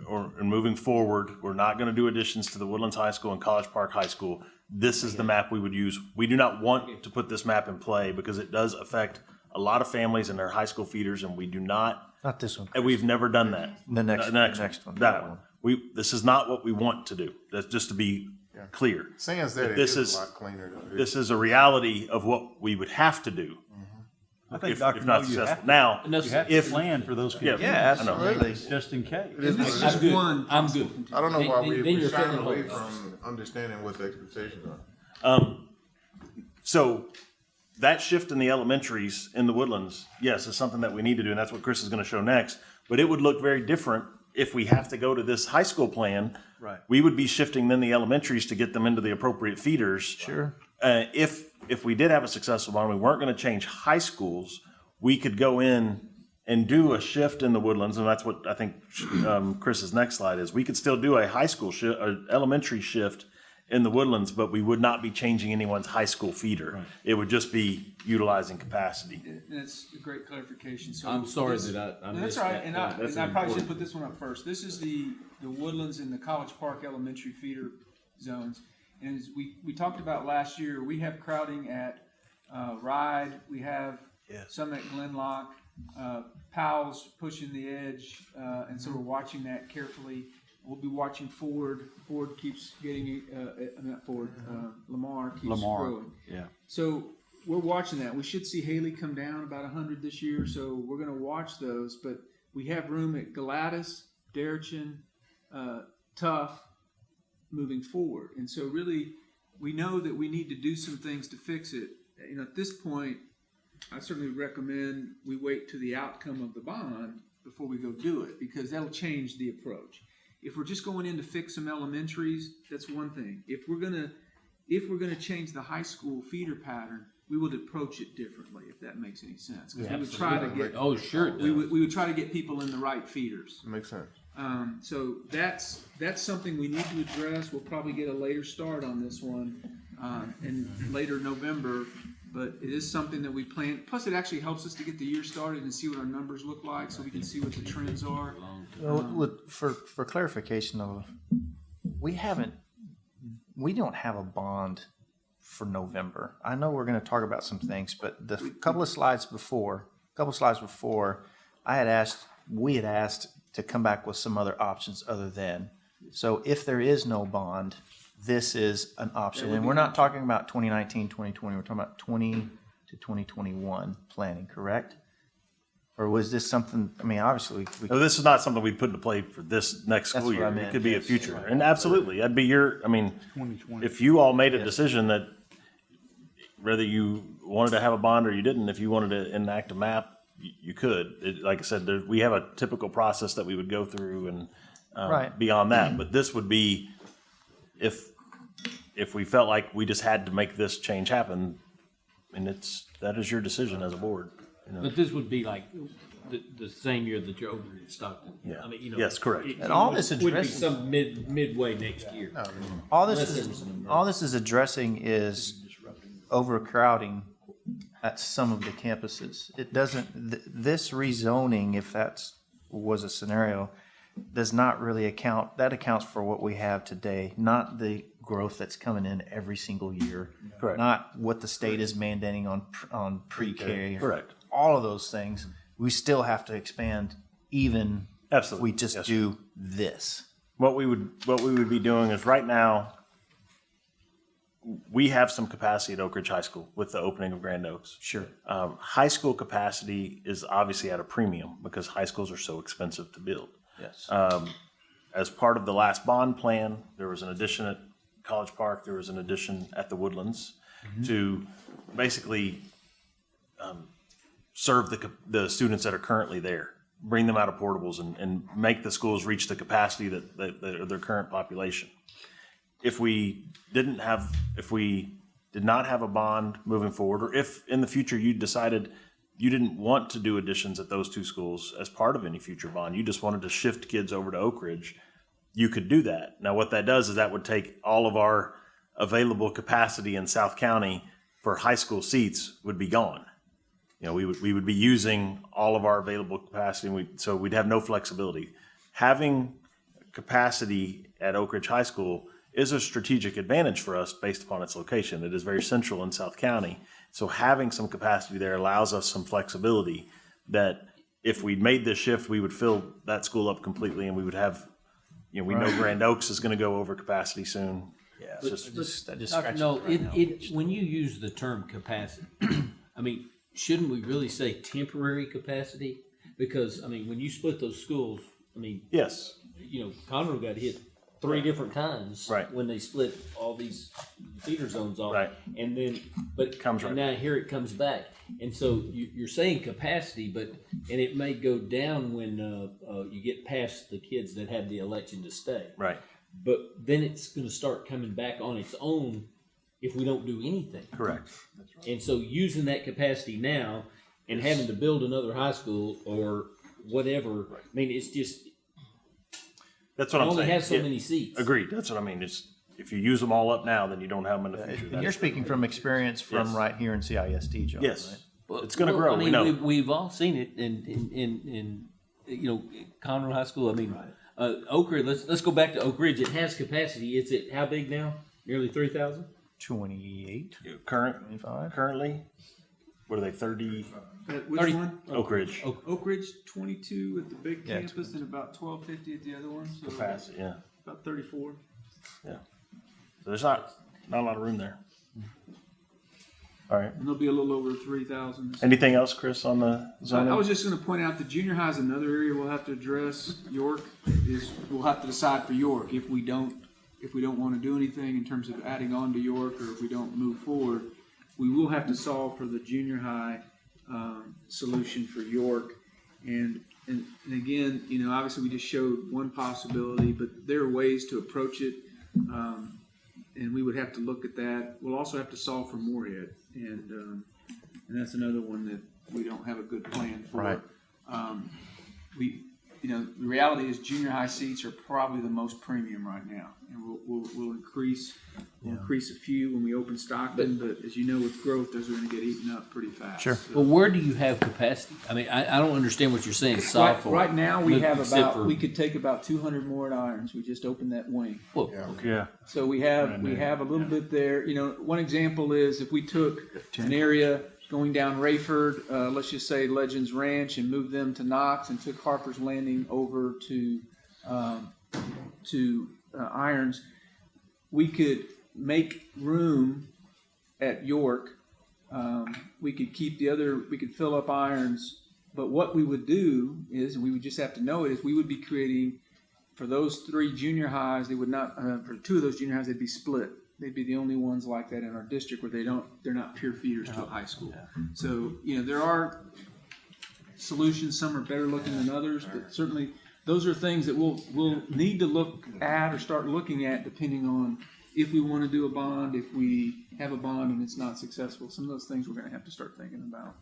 or, and moving forward, we're not gonna do additions to the Woodlands High School and College Park High School. This is the map we would use. We do not want to put this map in play because it does affect a lot of families and their high school feeders, and we do not Not this one. and we've never done that. The next- one. The next, next one, That that one. one. We, this is not what we want to do. That's just to be clear. Sans that, it This is is- a lot cleaner though. This is a reality of what we would have to do. Mm-hmm. I think, If, Dr. if not you successful. to- Now, And You have to if, plan for those yeah, kids. Yeah, I know. absolutely. Just in case. It is- This it's is just- one. I'm good. I don't know Then- why then- we, then we you're shy filling away holes. from understanding what the expectations are. um, so that shift in the elementaries in the woodlands, yes, is something that we need to do, and that's what Chris is gonna show next. But it would look very different if we have to go to this high school plan. Right. We would be shifting then the elementaries to get them into the appropriate feeders. Sure. uh, if if we did have a successful bond, we weren't going to change high schools. We could go in and do a shift in the woodlands, and that's what I think um, Chris's next slide is. We could still do a high school shift, an elementary shift in the woodlands, but we would not be changing anyone's high school feeder. It would just be utilizing capacity. That's a great clarification. So I'm sorry this- that I, I That's right, that and. I, That's and I probably should put this one up first. This is the, the Woodlands and the College Park Elementary feeder zones. And as we, we talked about last year, we have crowding at, uh, Ride, we have some at Glen Loch, uh, Powell's pushing the edge, uh, and so we're watching that carefully. We'll be watching Ford, Ford keeps getting, uh, uh, not Ford, uh, Lamar keeps Lamar. growing. Yeah. So we're watching that. We should see Hailey come down about hundred this year, so we're going to watch those. But we have room at Galatas, Deretchin, uh, Tough, moving forward. And so really, we know that we need to do some things to fix it. You know, at this point, I certainly recommend we wait to the outcome of the bond before we go do it because that'll change the approach. If we're just going in to fix some elementaries, that's one thing. If we're gonna if we're gonna change the high school feeder pattern, we would approach it differently, if that makes any sense. 'Cause we would try to get Oh, sure. we would, we would try to get people in the right feeders. Makes sense. Um, so that's that's something we need to address. We'll probably get a later start on this one uh, in later November, but it is something that we plan. Plus, it actually helps us to get the year started and see what our numbers look like, so we can see what the trends are. Well, with, for, for clarification of, we haven't, we don't have a bond for November. I know we're gonna talk about some things, but the couple of slides before, couple of slides before, I had asked, we had asked to come back with some other options other than. So if there is no bond, this is an option. And we're not talking about 2019, 2020, we're talking about twenty to twenty twenty-one planning, correct? Or was this something, I mean, obviously, we- we No, this is not something we put into play for this next That's school what I year. It meant, could be a yes. future, and absolutely, that'd be your. I mean, if you all made a decision that whether you wanted to have a bond or you didn't, if you wanted to enact a map, you, you could. It, like I said, there, we have a typical process that we would go through, and um, Right. beyond that. But this would be if if we felt like we just had to make this change happen, and it's that is your decision as a board. You know. But this would be like the, the same year that you're over in Stockton. Yeah. I mean, you know. Yes, correct. it- And all it this would be some mid, midway next year. All this Unless is, all this is addressing is overcrowding at some of the campuses. It doesn't, th- this rezoning, if that was a scenario, does not really account, that accounts for what we have today, not the growth that's coming in every single year. Correct. Not what the state is mandating on, on pre-K. Correct. All of those things, we still have to expand even if Absolutely. we just Yes, do this. what we would what we would be doing is right now we have some capacity at Oak Ridge High School with the opening of Grand Oaks. Sure. Um, high school capacity is obviously at a premium because high schools are so expensive to build. Yes. as part of the last bond plan, there was an addition at College Park, there was an addition at the Woodlands to basically um, serve the, the students that are currently there, bring them out of portables and, and make the schools reach the capacity that, that, that their current population. If we didn't have, if we did not have a bond moving forward, or if in the future you decided you didn't want to do additions at those two schools as part of any future bond, you just wanted to shift kids over to Oak Ridge, you could do that. Now, what that does is that would take all of our available capacity in South County for high school seats would be gone. You know, we would, we would be using all of our available capacity, and we, so we'd have no flexibility. Having capacity at Oak Ridge High School is a strategic advantage for us based upon its location. It is very central in South County. So having some capacity there allows us some flexibility that if we made this shift, we would fill that school up completely and we would have, you know, we know Grand Oaks is gonna go over capacity soon. Yeah, It's just- I just, I just Dr. scratched No, it right it, now. it, when you use the term capacity, I mean, shouldn't we really say temporary capacity? Because, I mean, when you split those schools, I mean, Yes, you know, Conroe got hit three different times. Right. When they split all these theater zones off. Right. And then, but. Comes right Now here it comes back. And so you, you're saying capacity, but, and it may go down when, uh, uh, you get past the kids that have the election to stay. right, But then it's gonna start coming back on its own if we don't do anything. correct. And so using that capacity now and having to build another high school or whatever, I mean, it's just, That's what you I'm only saying. have so Yeah, many seats. Agreed, that's what I mean, it's, if you use them all up now, then you don't have them in the future. And you're speaking from experience from Yes. right here in CISD, John, Yes, right? Well, it's gonna well, grow, I we mean, know. We've, we've all seen it in, in, in, in, you know, Conroe High School. I mean, uh, Oak Ridge, let's, let's go back to Oak Ridge. It has capacity. It's at how big now? Nearly three thousand? Twenty-eight, Current, twenty-five? currently, what are they, thirty, Uh, Which Thirty- one? Oak Ridge Oak Ridge, twenty-two at the big Yeah, campus and about twelve fifty at the other one, so capacity, yeah. about thirty-four. yeah. So there's not, not a lot of room there. All right, And there'll be a little over three thousand. anything else, Chris, on the I I was just gonna point out the junior high is another area we'll have to address. York is, we'll have to decide for York if we don't, if we don't wanna do anything in terms of adding on to York or if we don't move forward. We will have to solve for the junior high, um, solution for York. And, and, and again, you know, obviously we just showed one possibility, but there are ways to approach it. Um, and we would have to look at that. We'll also have to solve for Moorhead. And, um, and that's another one that we don't have a good plan for. Right. Um, we, you know, the reality is junior high seats are probably the most premium right now, and we'll, we'll, we'll increase, we'll increase a few when we open Stockton, but as you know, with growth, those are gonna get eaten up pretty fast. Sure. So- Well, where do you have capacity? I mean, I, I don't understand what you're saying. Right, right now, we have about, for- we could take about two hundred more at Irons, we just opened that wing. Well, Yeah, So we have, we have a little bit there, you know, one example is if we took an area going down Rayford, uh, let's just say Legends Ranch and moved them to Knox and took Harper's Landing over to, um, to, uh, Irons, we could make room at York. Um, we could keep the other, we could fill up Irons, but what we would do is, and we would just have to know it, is we would be creating for those three junior highs, they would not, uh, for two of those junior highs, they'd be split. They'd be the only ones like that in our district where they don't, they're not pure feeders to a high school. So, you know, there are solutions, some are better looking than others, but certainly those are things that we'll, we'll need to look at or start looking at depending on if we want to do a bond, if we have a bond and it's not successful. Some of those things we're gonna have to start thinking about.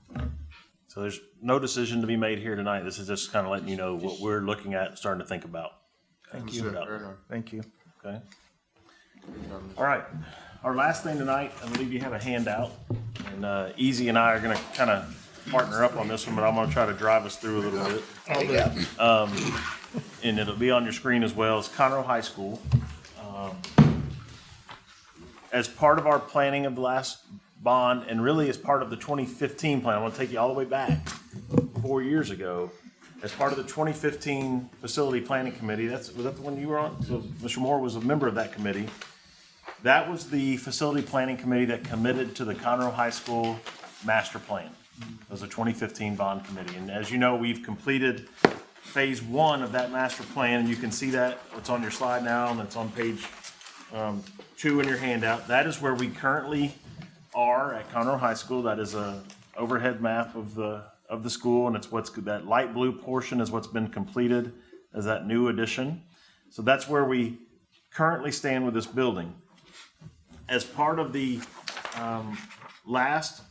so there's no decision to be made here tonight. This is just kind of letting you know what we're looking at, and starting to think about. Thank Let's put it out Right there. on. Thank you. Okay. All right. Our last thing tonight, I believe you have a handout, and uh, Easy and I are going to kind of partner up on this one, but I'm going to try to drive us through a little bit. Um, and it'll be on your screen as well. It's Conroe High School. Um, as part of our planning of the last bond, and really as part of the 2015 plan, I want to take you all the way back four years ago. As part of the 2015 Facility Planning Committee, that's, was that the one you were on? So Mr. Moore was a member of that committee. That was the Facility Planning Committee that committed to the Conroe High School Master Plan. It was a 2015 bond committee. And as you know, we've completed phase one of that master plan, and you can see that, it's on your slide now, and it's on page um, two in your handout. That is where we currently are at Conroe High School. That is a overhead map of the, of the school, and it's what's, that light blue portion is what's been completed as that new addition. So that's where we currently stand with this building. As part of the um, last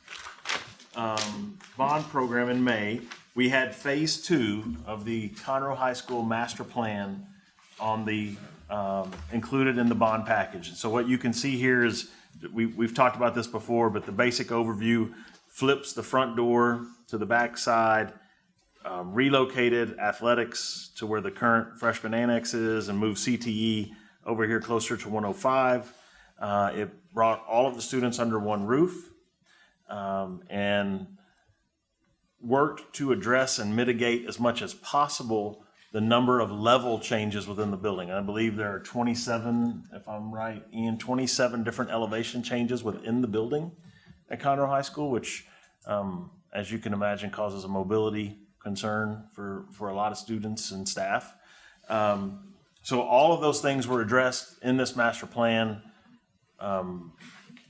um, bond program in May, we had phase two of the Conroe High School master plan on the, um, included in the bond package. And so what you can see here is, we, we've talked about this before, but the basic overview flips the front door to the back side, um, relocated athletics to where the current freshman annex is and moved CTE over here closer to 105. Uh, it brought all of the students under one roof um, and worked to address and mitigate as much as possible the number of level changes within the building. I believe there are 27, if I'm right, Ian, 27 different elevation changes within the building at Conroe High School, which, um, as you can imagine, causes a mobility concern for, for a lot of students and staff. Um, so all of those things were addressed in this master plan. Um,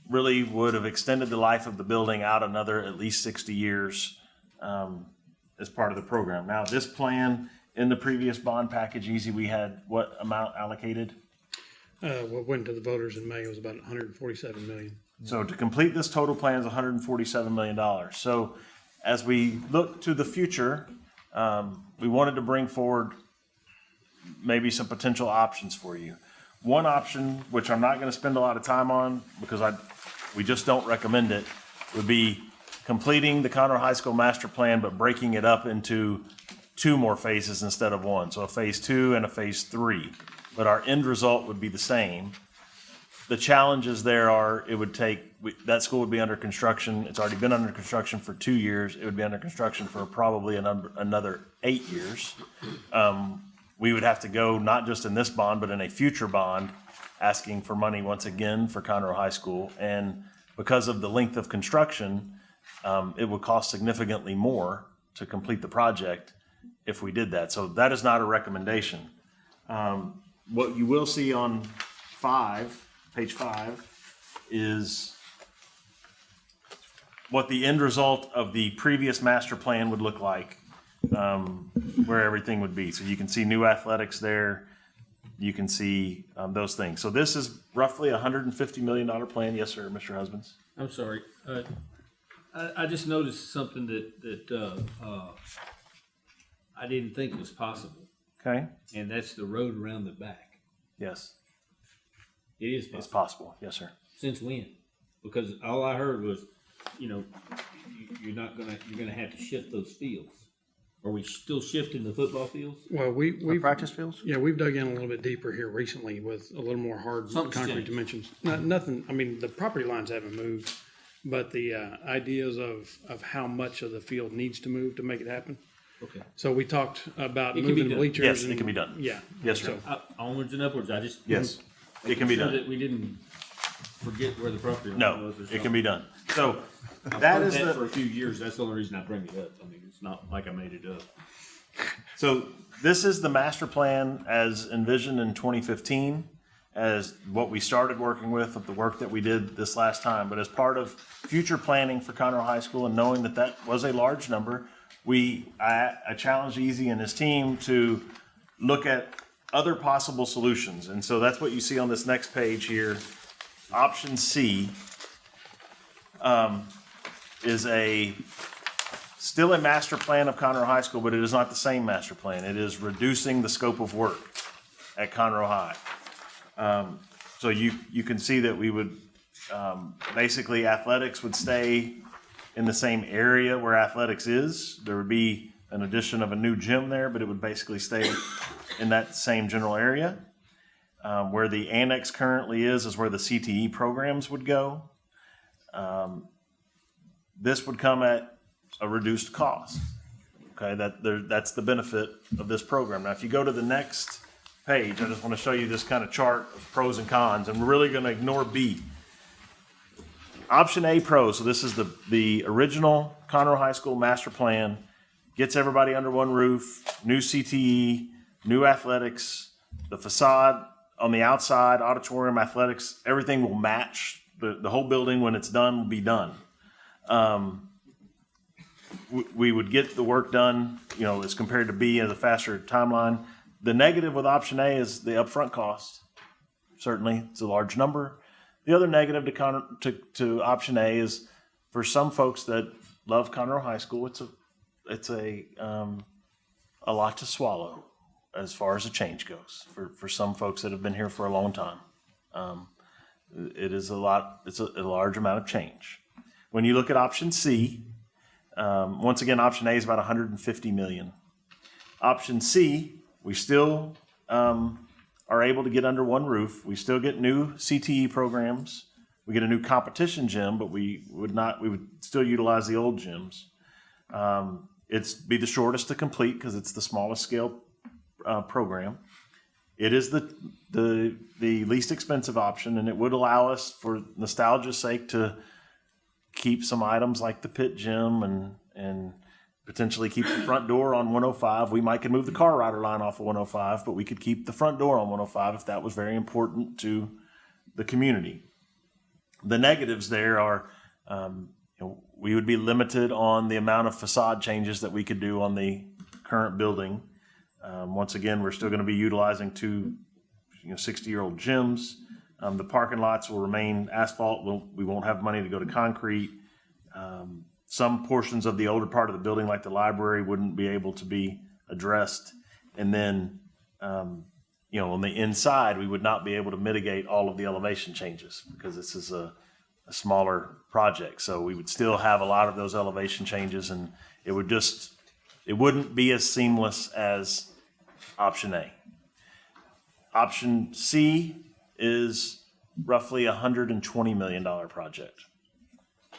really would have extended the life of the building out another at least 60 years um, as part of the program. Now, this plan in the previous bond package, easy, we had what amount allocated? Uh, what went to the voters in May was about hundred and forty-seven million. So to complete this total plan is $147 million. So as we look to the future, um, we wanted to bring forward maybe some potential options for you. One option, which I'm not going to spend a lot of time on because I, we just don't recommend it, would be completing the Conroe High School master plan, but breaking it up into two more phases instead of one. So a phase two and a phase three. But our end result would be the same. The challenges there are, it would take, we- that school would be under construction. It's already been under construction for two years. It would be under construction for probably another, another eight years. Um, We would have to go, not just in this bond, but in a future bond, asking for money once again for Conroe High School. And because of the length of construction, um, it would cost significantly more to complete the project if we did that. So that is not a recommendation. Um, What you will see on five, page five, is what the end result of the previous master plan would look like, um, where everything would be. So you can see new athletics there. You can see um, those things. So this is roughly a hundred and fifty million dollar plan. Yes, sir, Mr. Husbands. I'm sorry. Uh, I, I just noticed something that, that, uh, uh, I didn't think was possible, Okay. and that's the road around the back. Yes, It is it's possible. possible. Yes, sir. Since when? Because all I heard was, you know, you're not gonna, you're gonna have to shift those fields. Are we still shifting the football fields? Well, we, we. practice fields? Yeah, we've dug in a little bit deeper here recently with a little more hard Something's concrete changed. dimensions. Not, nothing, I mean, the property lines haven't moved, but the, uh, ideas of, of how much of the field needs to move to make it happen. Okay. So we talked about It can be moving done. bleachers. Yes, it and- can be done. Yeah. Yes, sir. So- Uh, onwards and upwards, I just. Yes, it can be Sure done. That we didn't forget where the property line No, was or it can be done. So I've that heard is that the. for a few years. That's the only reason I bring it up. I mean, it's not like I made it up. So this is the master plan as envisioned in 2015, as what we started working with, of the work that we did this last time. But as part of future planning for Conroe High School and knowing that that was a large number, we, I, I challenged Easy and his team to look at other possible solutions. And so that's what you see on this next page here. Option C um, is a still a master plan of Conroe High School, but it is not the same master plan. It is reducing the scope of work at Conroe High. Um, so you, you can see that we would, um, basically athletics would stay in the same area where athletics is. There would be an addition of a new gym there, but it would basically stay in that same general area. Um, where the annex currently is, is where the CTE programs would go. Um, this would come at a reduced cost. Okay, that there, that's the benefit of this program. Now, if you go to the next page, I just want to show you this kind of chart of pros and cons, and we're really going to ignore B. Option A pros, so this is the, the original Conroe High School master plan. gets everybody under one roof, new CTE, new athletics, the facade on the outside, auditorium, athletics, everything will match. The, the whole building, when it's done, will be done. Um, we, we would get the work done, you know, as compared to B as a faster timeline. The negative with option A is the upfront cost. Certainly, it's a large number. The other negative to to, to option A is for some folks that love Conroe High School, it's a it's a um, a lot to swallow as far as a change goes for, for some folks that have been here for a long time. Um, it is a lot, it's a, a large amount of change. When you look at option C, um, once again, option A is about 150 million. Option C, we still um, are able to get under one roof. We still get new CTE programs. We get a new competition gym, but we would not, we would still utilize the old gyms. Um, it's be the shortest to complete because it's the smallest scale uh, program. It is the, the, the least expensive option and it would allow us for nostalgia's sake to keep some items like the pit gym and, and potentially keep the front door on 105. We might could move the car rider line off of 105, but we could keep the front door on 105 if that was very important to the community. The negatives there are, um, you know, we would be limited on the amount of facade changes that we could do on the current building. Um, once again, we're still going to be utilizing two, you know, 60-year-old gyms. Um, the parking lots will remain asphalt. We'll, we won't have money to go to concrete. Um, some portions of the older part of the building, like the library, wouldn't be able to be addressed. And then, um, you know, on the inside, we would not be able to mitigate all of the elevation changes because this is a, a smaller project. So we would still have a lot of those elevation changes and it would just, it wouldn't be as seamless as option A. Option C is roughly a hundred and twenty million dollar project.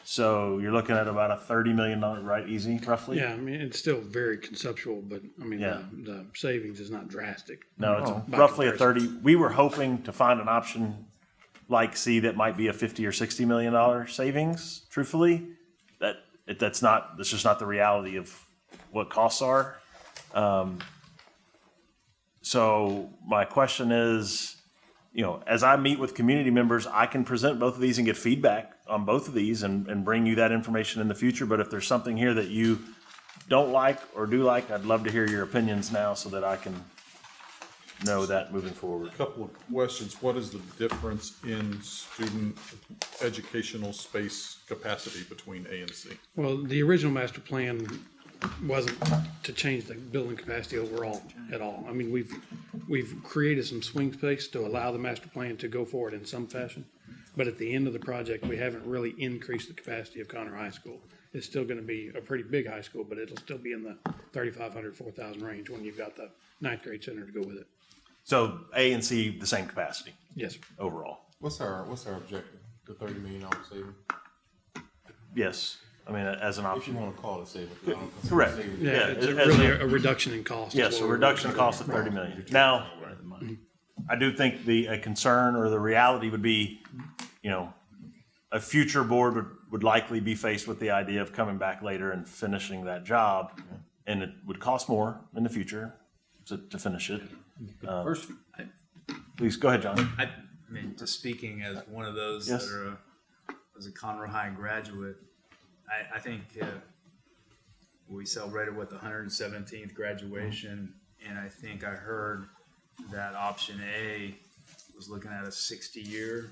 So you're looking at about a thirty million dollar, right, easy, roughly? Yeah, I mean, it's still very conceptual, but I mean, Yeah. the, the savings is not drastic. No, it's Oh, by roughly a comparison. thirty. We were hoping to find an option like C that might be a fifty or sixty million dollar savings. Truthfully, that that's not. That's just not the reality of what costs are. Um, so my question is, you know, as I meet with community members, I can present both of these and get feedback on both of these and, and bring you that information in the future. But if there's something here that you don't like or do like, I'd love to hear your opinions now so that I can know that moving forward. A Couple of questions. What is the difference in student educational space capacity between A and C? Well, the original master plan wasn't to change the building capacity overall at all. I mean, we've, we've created some swing space to allow the master plan to go forward in some fashion. But at the end of the project, we haven't really increased the capacity of Conroe High School. It's still gonna be a pretty big high school, but it'll still be in the 3,500, 4,000 range when you've got the ninth grade center to go with it. So A and C, the same capacity Yes, sir. overall. What's our, what's our objective? The thirty million dollar saving? Yes, I mean, as an If you option. wanna call it saving. 'cause I don't consider Correct. saving- Yeah, Yeah, it's a- as really a- a reduction in cost. is Yes, what a we're- reduction in cost of thirty million. Now, I do think the, a concern or the reality would be, you know, a future board would, would likely be faced with the idea of coming back later and finishing that job. And it would cost more in the future to, to finish it. Um, First, Please, go ahead, John. I, I mean, just speaking as one of those Yes. that are, a- as a Conroe High graduate, I, I think, uh, we celebrated with the hundred and seventeenth graduation, and I think I heard that option A was looking at a sixty-year.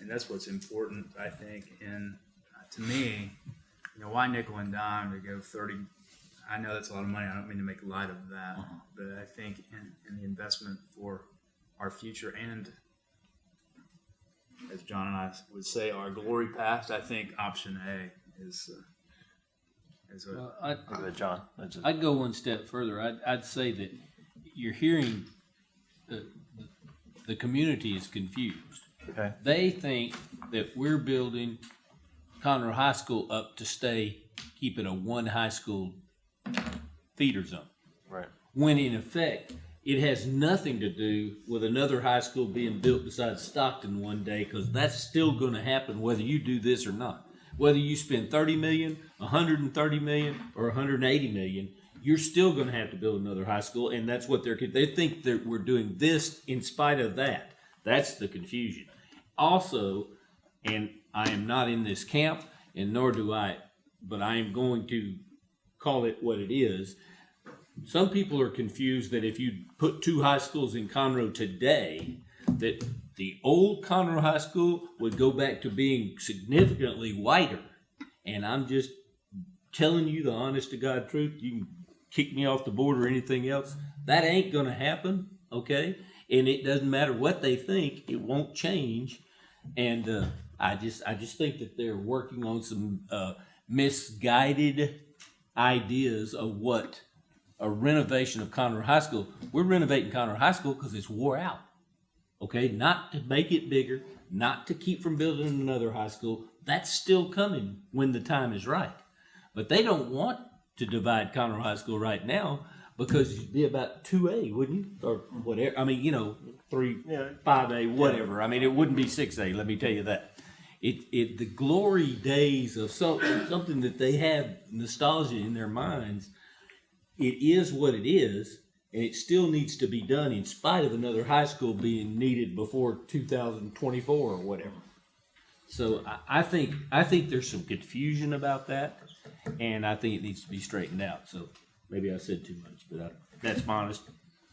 And that's what's important, I think, and uh, to me, you know, why nickel and dime to go thirty? I know that's a lot of money, I don't mean to make light of that, but I think in, in the investment for our future and as John and I would say, our glory past, I think option A is, uh, is a, uh, I, Go ahead, John. That's it. I'd go one step further. I'd, I'd say that you're hearing the, the community is confused. Okay. They think that we're building Conroe High School up to stay, keep it a one high school feeder zone. Right. When in effect, it has nothing to do with another high school being built beside Stockton one day, because that's still gonna happen whether you do this or not. Whether you spend 30 million, 130 million, or 180 million, you're still going to have to build another high school, and that's what they're. They think that we're doing this in spite of that. That's the confusion. Also, and I am not in this camp, and nor do I, but I am going to call it what it is. Some people are confused that if you put two high schools in Conroe today, that the old Conroe High School would go back to being significantly whiter. And I'm just telling you the honest to God truth. You can kick me off the board or anything else. That ain't going to happen, okay? And it doesn't matter what they think; it won't change. And uh, I just, I just think that they're working on some uh, misguided ideas of what a renovation of Conroe High School. We're renovating Conroe High School because it's wore out. Okay, not to make it bigger, not to keep from building another high school. That's still coming when the time is right. But they don't want to divide Conroe High School right now because it'd be about two A, wouldn't you? Or whatever. I mean, you know, three, Yeah. five A, whatever. I mean, it wouldn't be six A. Let me tell you that. It, it, the glory days of something, something that they have nostalgia in their minds. It is what it is, and it still needs to be done in spite of another high school being needed before 2024 or whatever. So I, I think I think there's some confusion about that, and I think it needs to be straightened out. So maybe I said too much, but I, that's my honest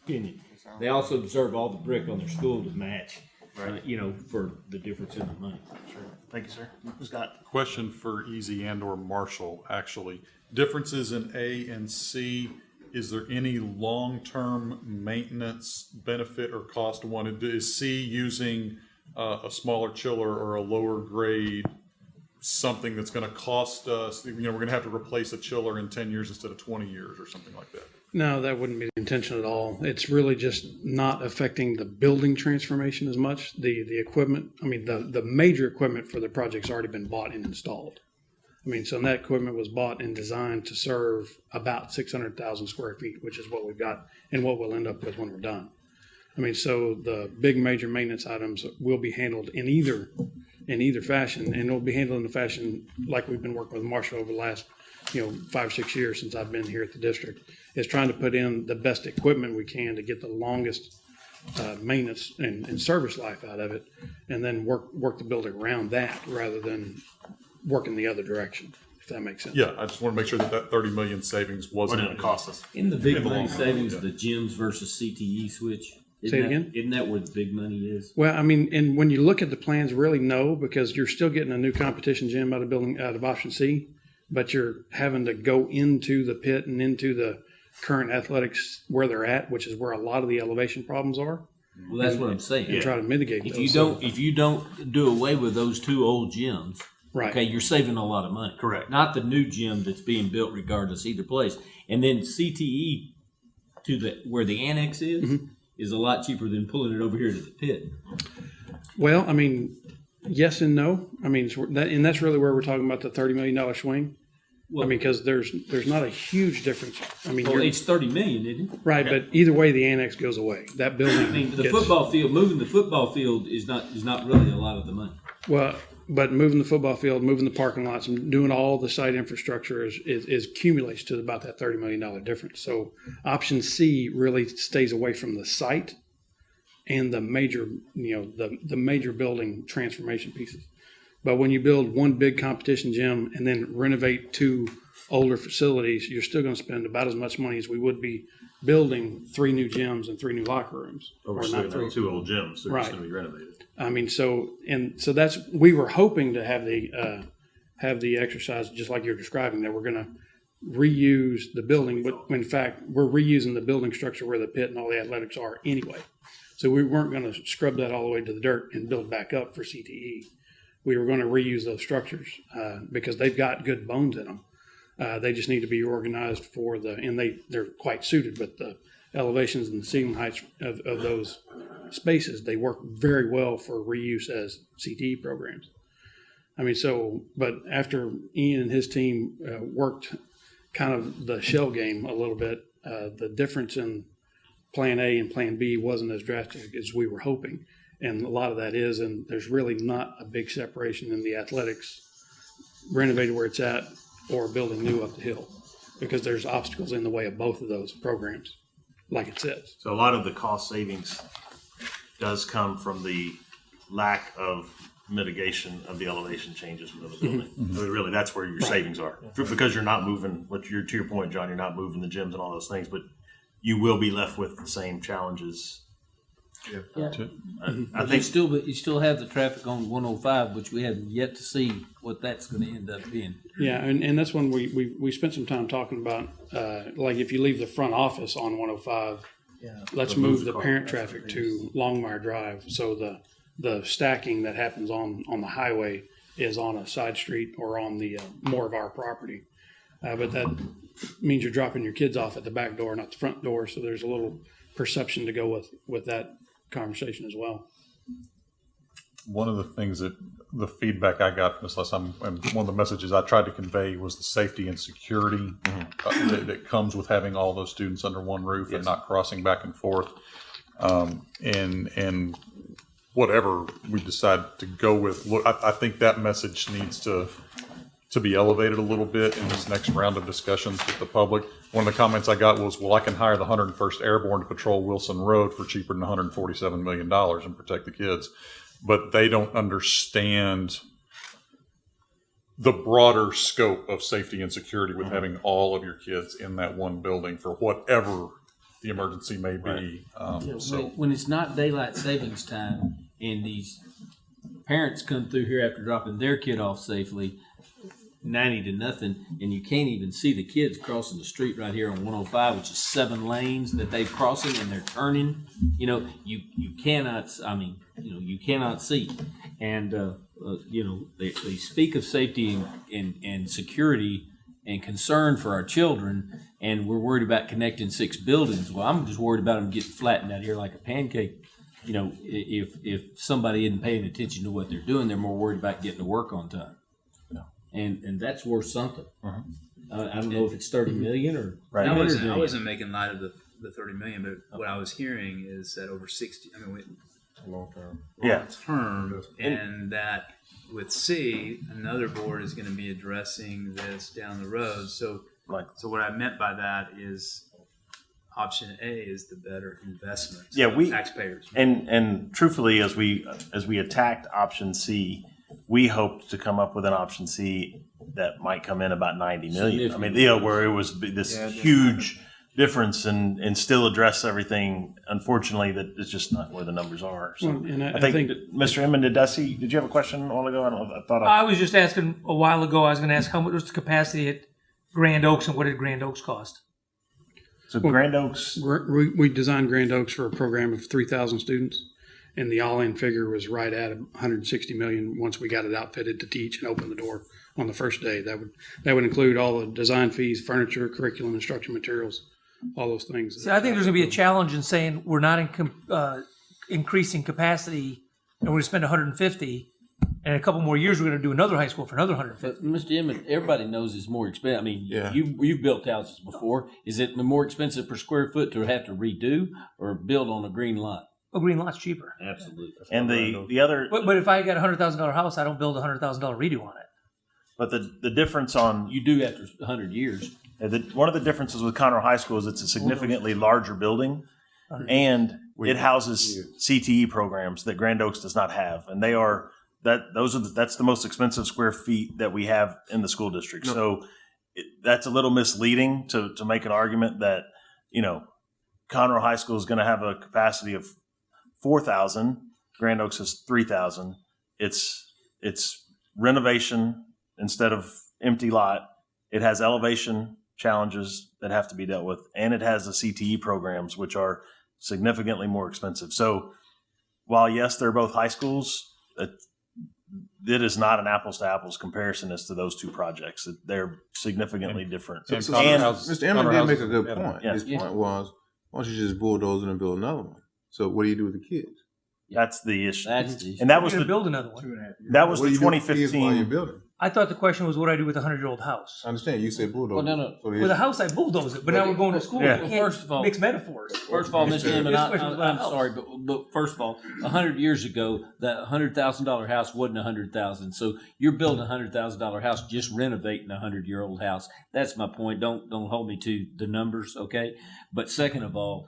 opinion. They also deserve all the brick on their school to match, uh, you know, for the difference in the money. Sure. Thank you, sir. Scott? Question for Easy and or Marshall, actually. Differences in A and C, is there any long-term maintenance benefit or cost to one? Is C using uh, a smaller chiller or a lower grade, something that's gonna cost us, you know, we're gonna have to replace a chiller in ten years instead of twenty years or something like that? No, that wouldn't be the intention at all. It's really just not affecting the building transformation as much. The, the equipment, I mean, the, the major equipment for the project's already been bought and installed. I mean, so that equipment was bought and designed to serve about six hundred thousand square feet, which is what we've got and what we'll end up with when we're done. I mean, so the big major maintenance items will be handled in either, in either fashion, and it'll be handled in the fashion like we've been working with Marshall over the last, you know, five, six years since I've been here at the district, is trying to put in the best equipment we can to get the longest uh, maintenance and, and service life out of it, and then work, work the building around that rather than working the other direction, if that makes sense. Yeah, I just wanna make sure that that thirty million savings wasn't. What did it cost us? In the big In the money long run, savings, yeah. the gyms versus CTE switch. Isn't Say it that- again? Isn't that where the big money is? Well, I mean, and when you look at the plans, really no, because you're still getting a new competition gym out of building, out of option C, but you're having to go into the pit and into the current athletics where they're at, which is where a lot of the elevation problems are, Well, that's what I'm saying. and try to mitigate If those. you don't, if you don't do away with those two old gyms, Right. okay, you're saving a lot of money. Correct. Not the new gym that's being built regardless either place. And then CTE to the where the annex is Mm-hmm. is a lot cheaper than pulling it over here to the pit. Well, I mean, yes and no. I mean, that, and that's really where we're talking about the thirty million dollar swing. I mean, because there's, there's not a huge difference. I mean, Well, you're, it's thirty million, isn't it? right, but either way, the annex goes away. That building. I mean, the gets- football field, moving the football field is not is not really a lot of the money. Well, but moving the football field, moving the parking lots, and doing all the site infrastructure is, is, is accumulates to about that thirty million dollar difference. So option C really stays away from the site and the major, you know, the, the major building transformation pieces. But when you build one big competition gym and then renovate two older facilities, you're still going to spend about as much money as we would be building three new gyms and three new locker rooms. Or two old gyms, they're Right. just gonna be renovated. I mean, so and so that's we were hoping to have the uh, have the exercise just like you're describing that we're going to reuse the building, but in fact we're reusing the building structure where the pit and all the athletics are anyway. So we weren't going to scrub that all the way to the dirt and build back up for CTE. We were going to reuse those structures uh, because they've got good bones in them. Uh, they just need to be organized for the and they they're quite suited with the elevations and the ceiling heights of, of those spaces, they work very well for reuse as CTE programs. I mean, so, but after Ian and his team uh, worked kind of the shell game a little bit, uh, the difference in plan A and plan B wasn't as drastic as we were hoping. And a lot of that is, and there's really not a big separation in the athletics renovating where it's at or building new up the hill. Because there's obstacles in the way of both of those programs, like it says. So a lot of the cost savings does come from the lack of mitigation of the elevation changes within the building. Mm-hmm. I mean, Really, that's where your savings are. Because you're not moving, what you're, to your point, John, you're not moving the gyms and all those things, but you will be left with the same challenges. Yeah. I- I But you think, still, but you still have the traffic on one oh five, which we have yet to see what that's gonna end up being. Yeah, and, and that's when we, we, we spent some time talking about, uh, like if you leave the front office on one oh five, let's Remove move the the parent traffic to Longmire Drive, so the, the stacking that happens on, on the highway is on a side street or on the, uh, more of our property. Uh, but that means you're dropping your kids off at the back door, not the front door, so there's a little perception to go with, with that conversation as well. One of the things that the feedback I got from this last time, and one of the messages I tried to convey was the safety and security uh, that, that comes with having all those students under one roof and not crossing back and forth. Um, and and whatever we decide to go with, look, I, I think that message needs to to be elevated a little bit in this next round of discussions with the public. One of the comments I got was, well, I can hire the 101st Airborne to patrol Wilson Road for cheaper than $147 million and protect the kids. But they don't understand the broader scope of safety and security with having all of your kids in that one building for whatever the emergency may be. Um, Yeah, so. when, when it's not daylight savings time and these parents come through here after dropping their kid off safely, ninety to nothing, and you can't even see the kids crossing the street right here on one oh five, which is seven lanes that they're crossing and they're turning. You know, you you cannot. I mean, you know, you cannot see. And uh, uh, you know, they, they speak of safety and, and and security and concern for our children, and we're worried about connecting six buildings. Well, I'm just worried about them getting flattened out here like a pancake. You know, if if somebody isn't paying attention to what they're doing, they're more worried about getting to work on time. And and that's worth something. Uh, I don't know if it's thirty million or Right. I wasn't, I wasn't making light of the, the thirty million, but what I was hearing is that over sixty, I mean, we- Long term. yeah, term, and that with C, another board is gonna be addressing this down the road, so. Like- So what I meant by that is option A is the better investment. Yeah, we- Taxpayers. And and truthfully, as we as we attacked option C, we hoped to come up with an option C that might come in about ninety million. I mean, you know, where it was b- this huge difference and and still address everything. Unfortunately, that it's just not where the numbers are. So Well, and I- I, I think, think- that- Mr. Emmond, did I see? Did you have a question a while ago? I don't. I thought I, I was just asking a while ago, I was gonna ask how much was the capacity at Grand Oaks and what did Grand Oaks cost? so. Grand Oaks. We, we designed Grand Oaks for a program of three thousand students, and the all-in figure was right at hundred and sixty million. Once we got it outfitted to teach and open the door on the first day, that would that would include all the design fees, furniture, curriculum, instruction materials, all those things. See, I think there's gonna be a challenge in saying we're not in, com- uh, increasing capacity and we're gonna spend hundred and fifty. And in a couple more years, we're gonna do another high school for another hundred and fifty. But Mr. Emmett, everybody knows it's more expensive. I mean, Yeah. you you've built houses before. Is it more expensive per square foot to have to redo or build on a green lot? A green lot's cheaper. Absolutely. And the the other, But, but if I got a hundred thousand dollar house, I don't build a hundred thousand dollar redo on it. but the the difference on You do after hundred years. Uh, the, one of the differences with Conroe High School is it's a significantly larger building, and it houses CTE programs that Grand Oaks does not have, and they are that those are the, that's the most expensive square feet that we have in the school district. So it, that's a little misleading to to make an argument that you know Conroe High School is going to have a capacity of four thousand, Grand Oaks is three thousand. It's it's renovation instead of empty lot. It has elevation challenges that have to be dealt with, and it has the CTE programs, which are significantly more expensive. So, while yes, they're both high schools, it, it is not an apples to apples comparison as to those two projects. They're significantly different. And So, Conroe and- houses- Mr. Emmett Conroe did make a good point. Yeah. His Yeah. point was, why don't you just bulldoze it and build another one? So what do you do with the kids? That's the issue, That's the and that was gonna the build another one. that was What do the you do with the kids while you're 2015. building? I thought the question was what do I do with a hundred year old house. I understand, you said bulldozer. Well, no, no. So With a house, I bulldoze it, but now we're going to school. Yeah. You Well, can't first of all- mix metaphors. First of all, Mr. Hammond, I, This question was I, I'm sorry, but, but first of all, a hundred years ago, that hundred thousand dollar house wasn't a hundred thousand. So you're building a hundred thousand dollar house, just renovating a hundred year old house. That's my point. Don't don't hold me to the numbers, okay? But second of all,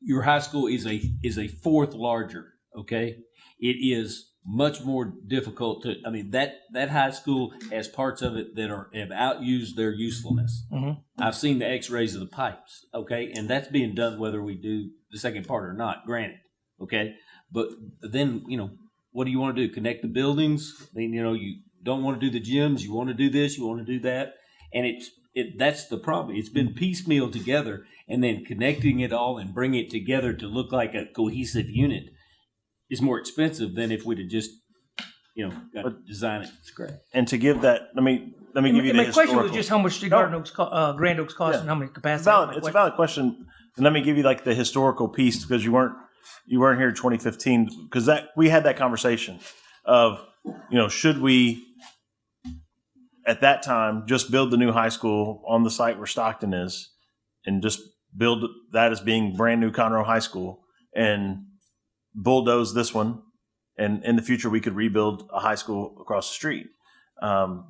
your high school is a is a fourth larger, okay? It is much more difficult to. I mean that that high school has parts of it that are have outused their usefulness. Mhm. I've seen the X-rays of the pipes, okay, and that's being done whether we do the second part or not. Granted, okay, but then you know what do you want to do? Connect the buildings? I mean, you know, you don't want to do the gyms. You want to do this. You want to do that, and it's it. That's the problem. It's been piecemeal together, and then connecting it all and bringing it together to look like a cohesive unit is more expensive than if we'd have just you know got to design it from scratch. And to give that, let me let me And give you my the question was just how much did Garden Oaks, uh, Grand Oaks cost Yeah. and how many It's capacity. valid. My It's a valid question, and let me give you like the historical piece because you weren't you weren't here in 2015 because that we had that conversation of you know should we at that time just build the new high school on the site where Stockton is and just build that as being brand new Conroe High School and bulldoze this one and in the future we could rebuild a high school across the street. Um,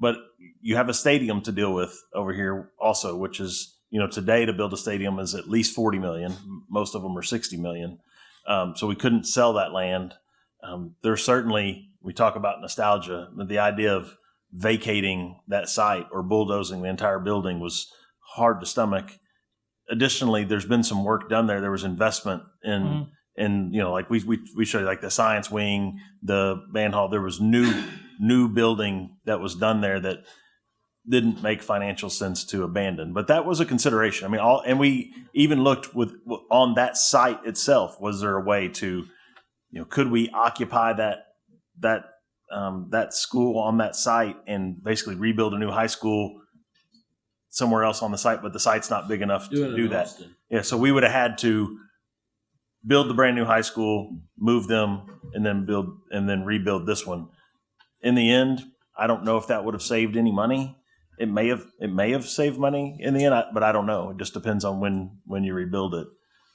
but you have a stadium to deal with over here also, which is you know today to build a stadium is at least forty million. Most of them are sixty million. Um, so we couldn't sell that land. Um, there's certainly we talk about nostalgia, the idea of vacating that site or bulldozing the entire building was hard to stomach. Additionally, there's been some work done there. There was investment in Mhm. in you know like we we we showed you like the science wing, the band hall. There was new new building that was done there that didn't make financial sense to abandon. But that was a consideration. I mean, all and we even looked with on that site itself. Was there a way to, you know, could we occupy that that um, that school on that site and basically rebuild a new high school somewhere else on the site? But the site's not big enough Do to do that. Austin. Yeah, so we would have had to build the brand new high school, move them, and then build and then rebuild this one. In the end, I don't know if that would have saved any money. It may have it may have saved money in the end, I- but I don't know. It just depends on when when you rebuild it.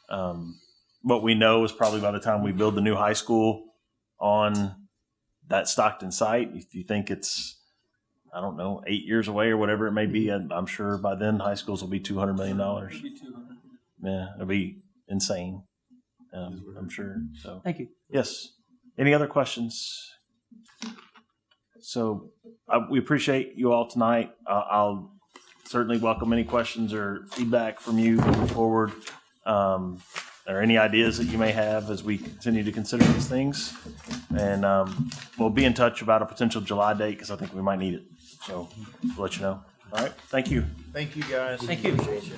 Um, what we know is probably by the time we build the new high school on that Stockton site, if you think it's I don't know eight years away or whatever it may be, I'm I'm sure by then high schools will be two hundred million dollars. Yeah, it'll be insane. Um, I'm sure. So Thank you. yes. Any other questions? So uh, we appreciate you all tonight. Uh, I'll certainly welcome any questions or feedback from you moving forward, um, or any ideas that you may have as we continue to consider these things. And um, we'll be in touch about a potential July date because I think we might need it. So we'll let you know. All right. Thank you. Thank you, guys. Thank you. Appreciate you.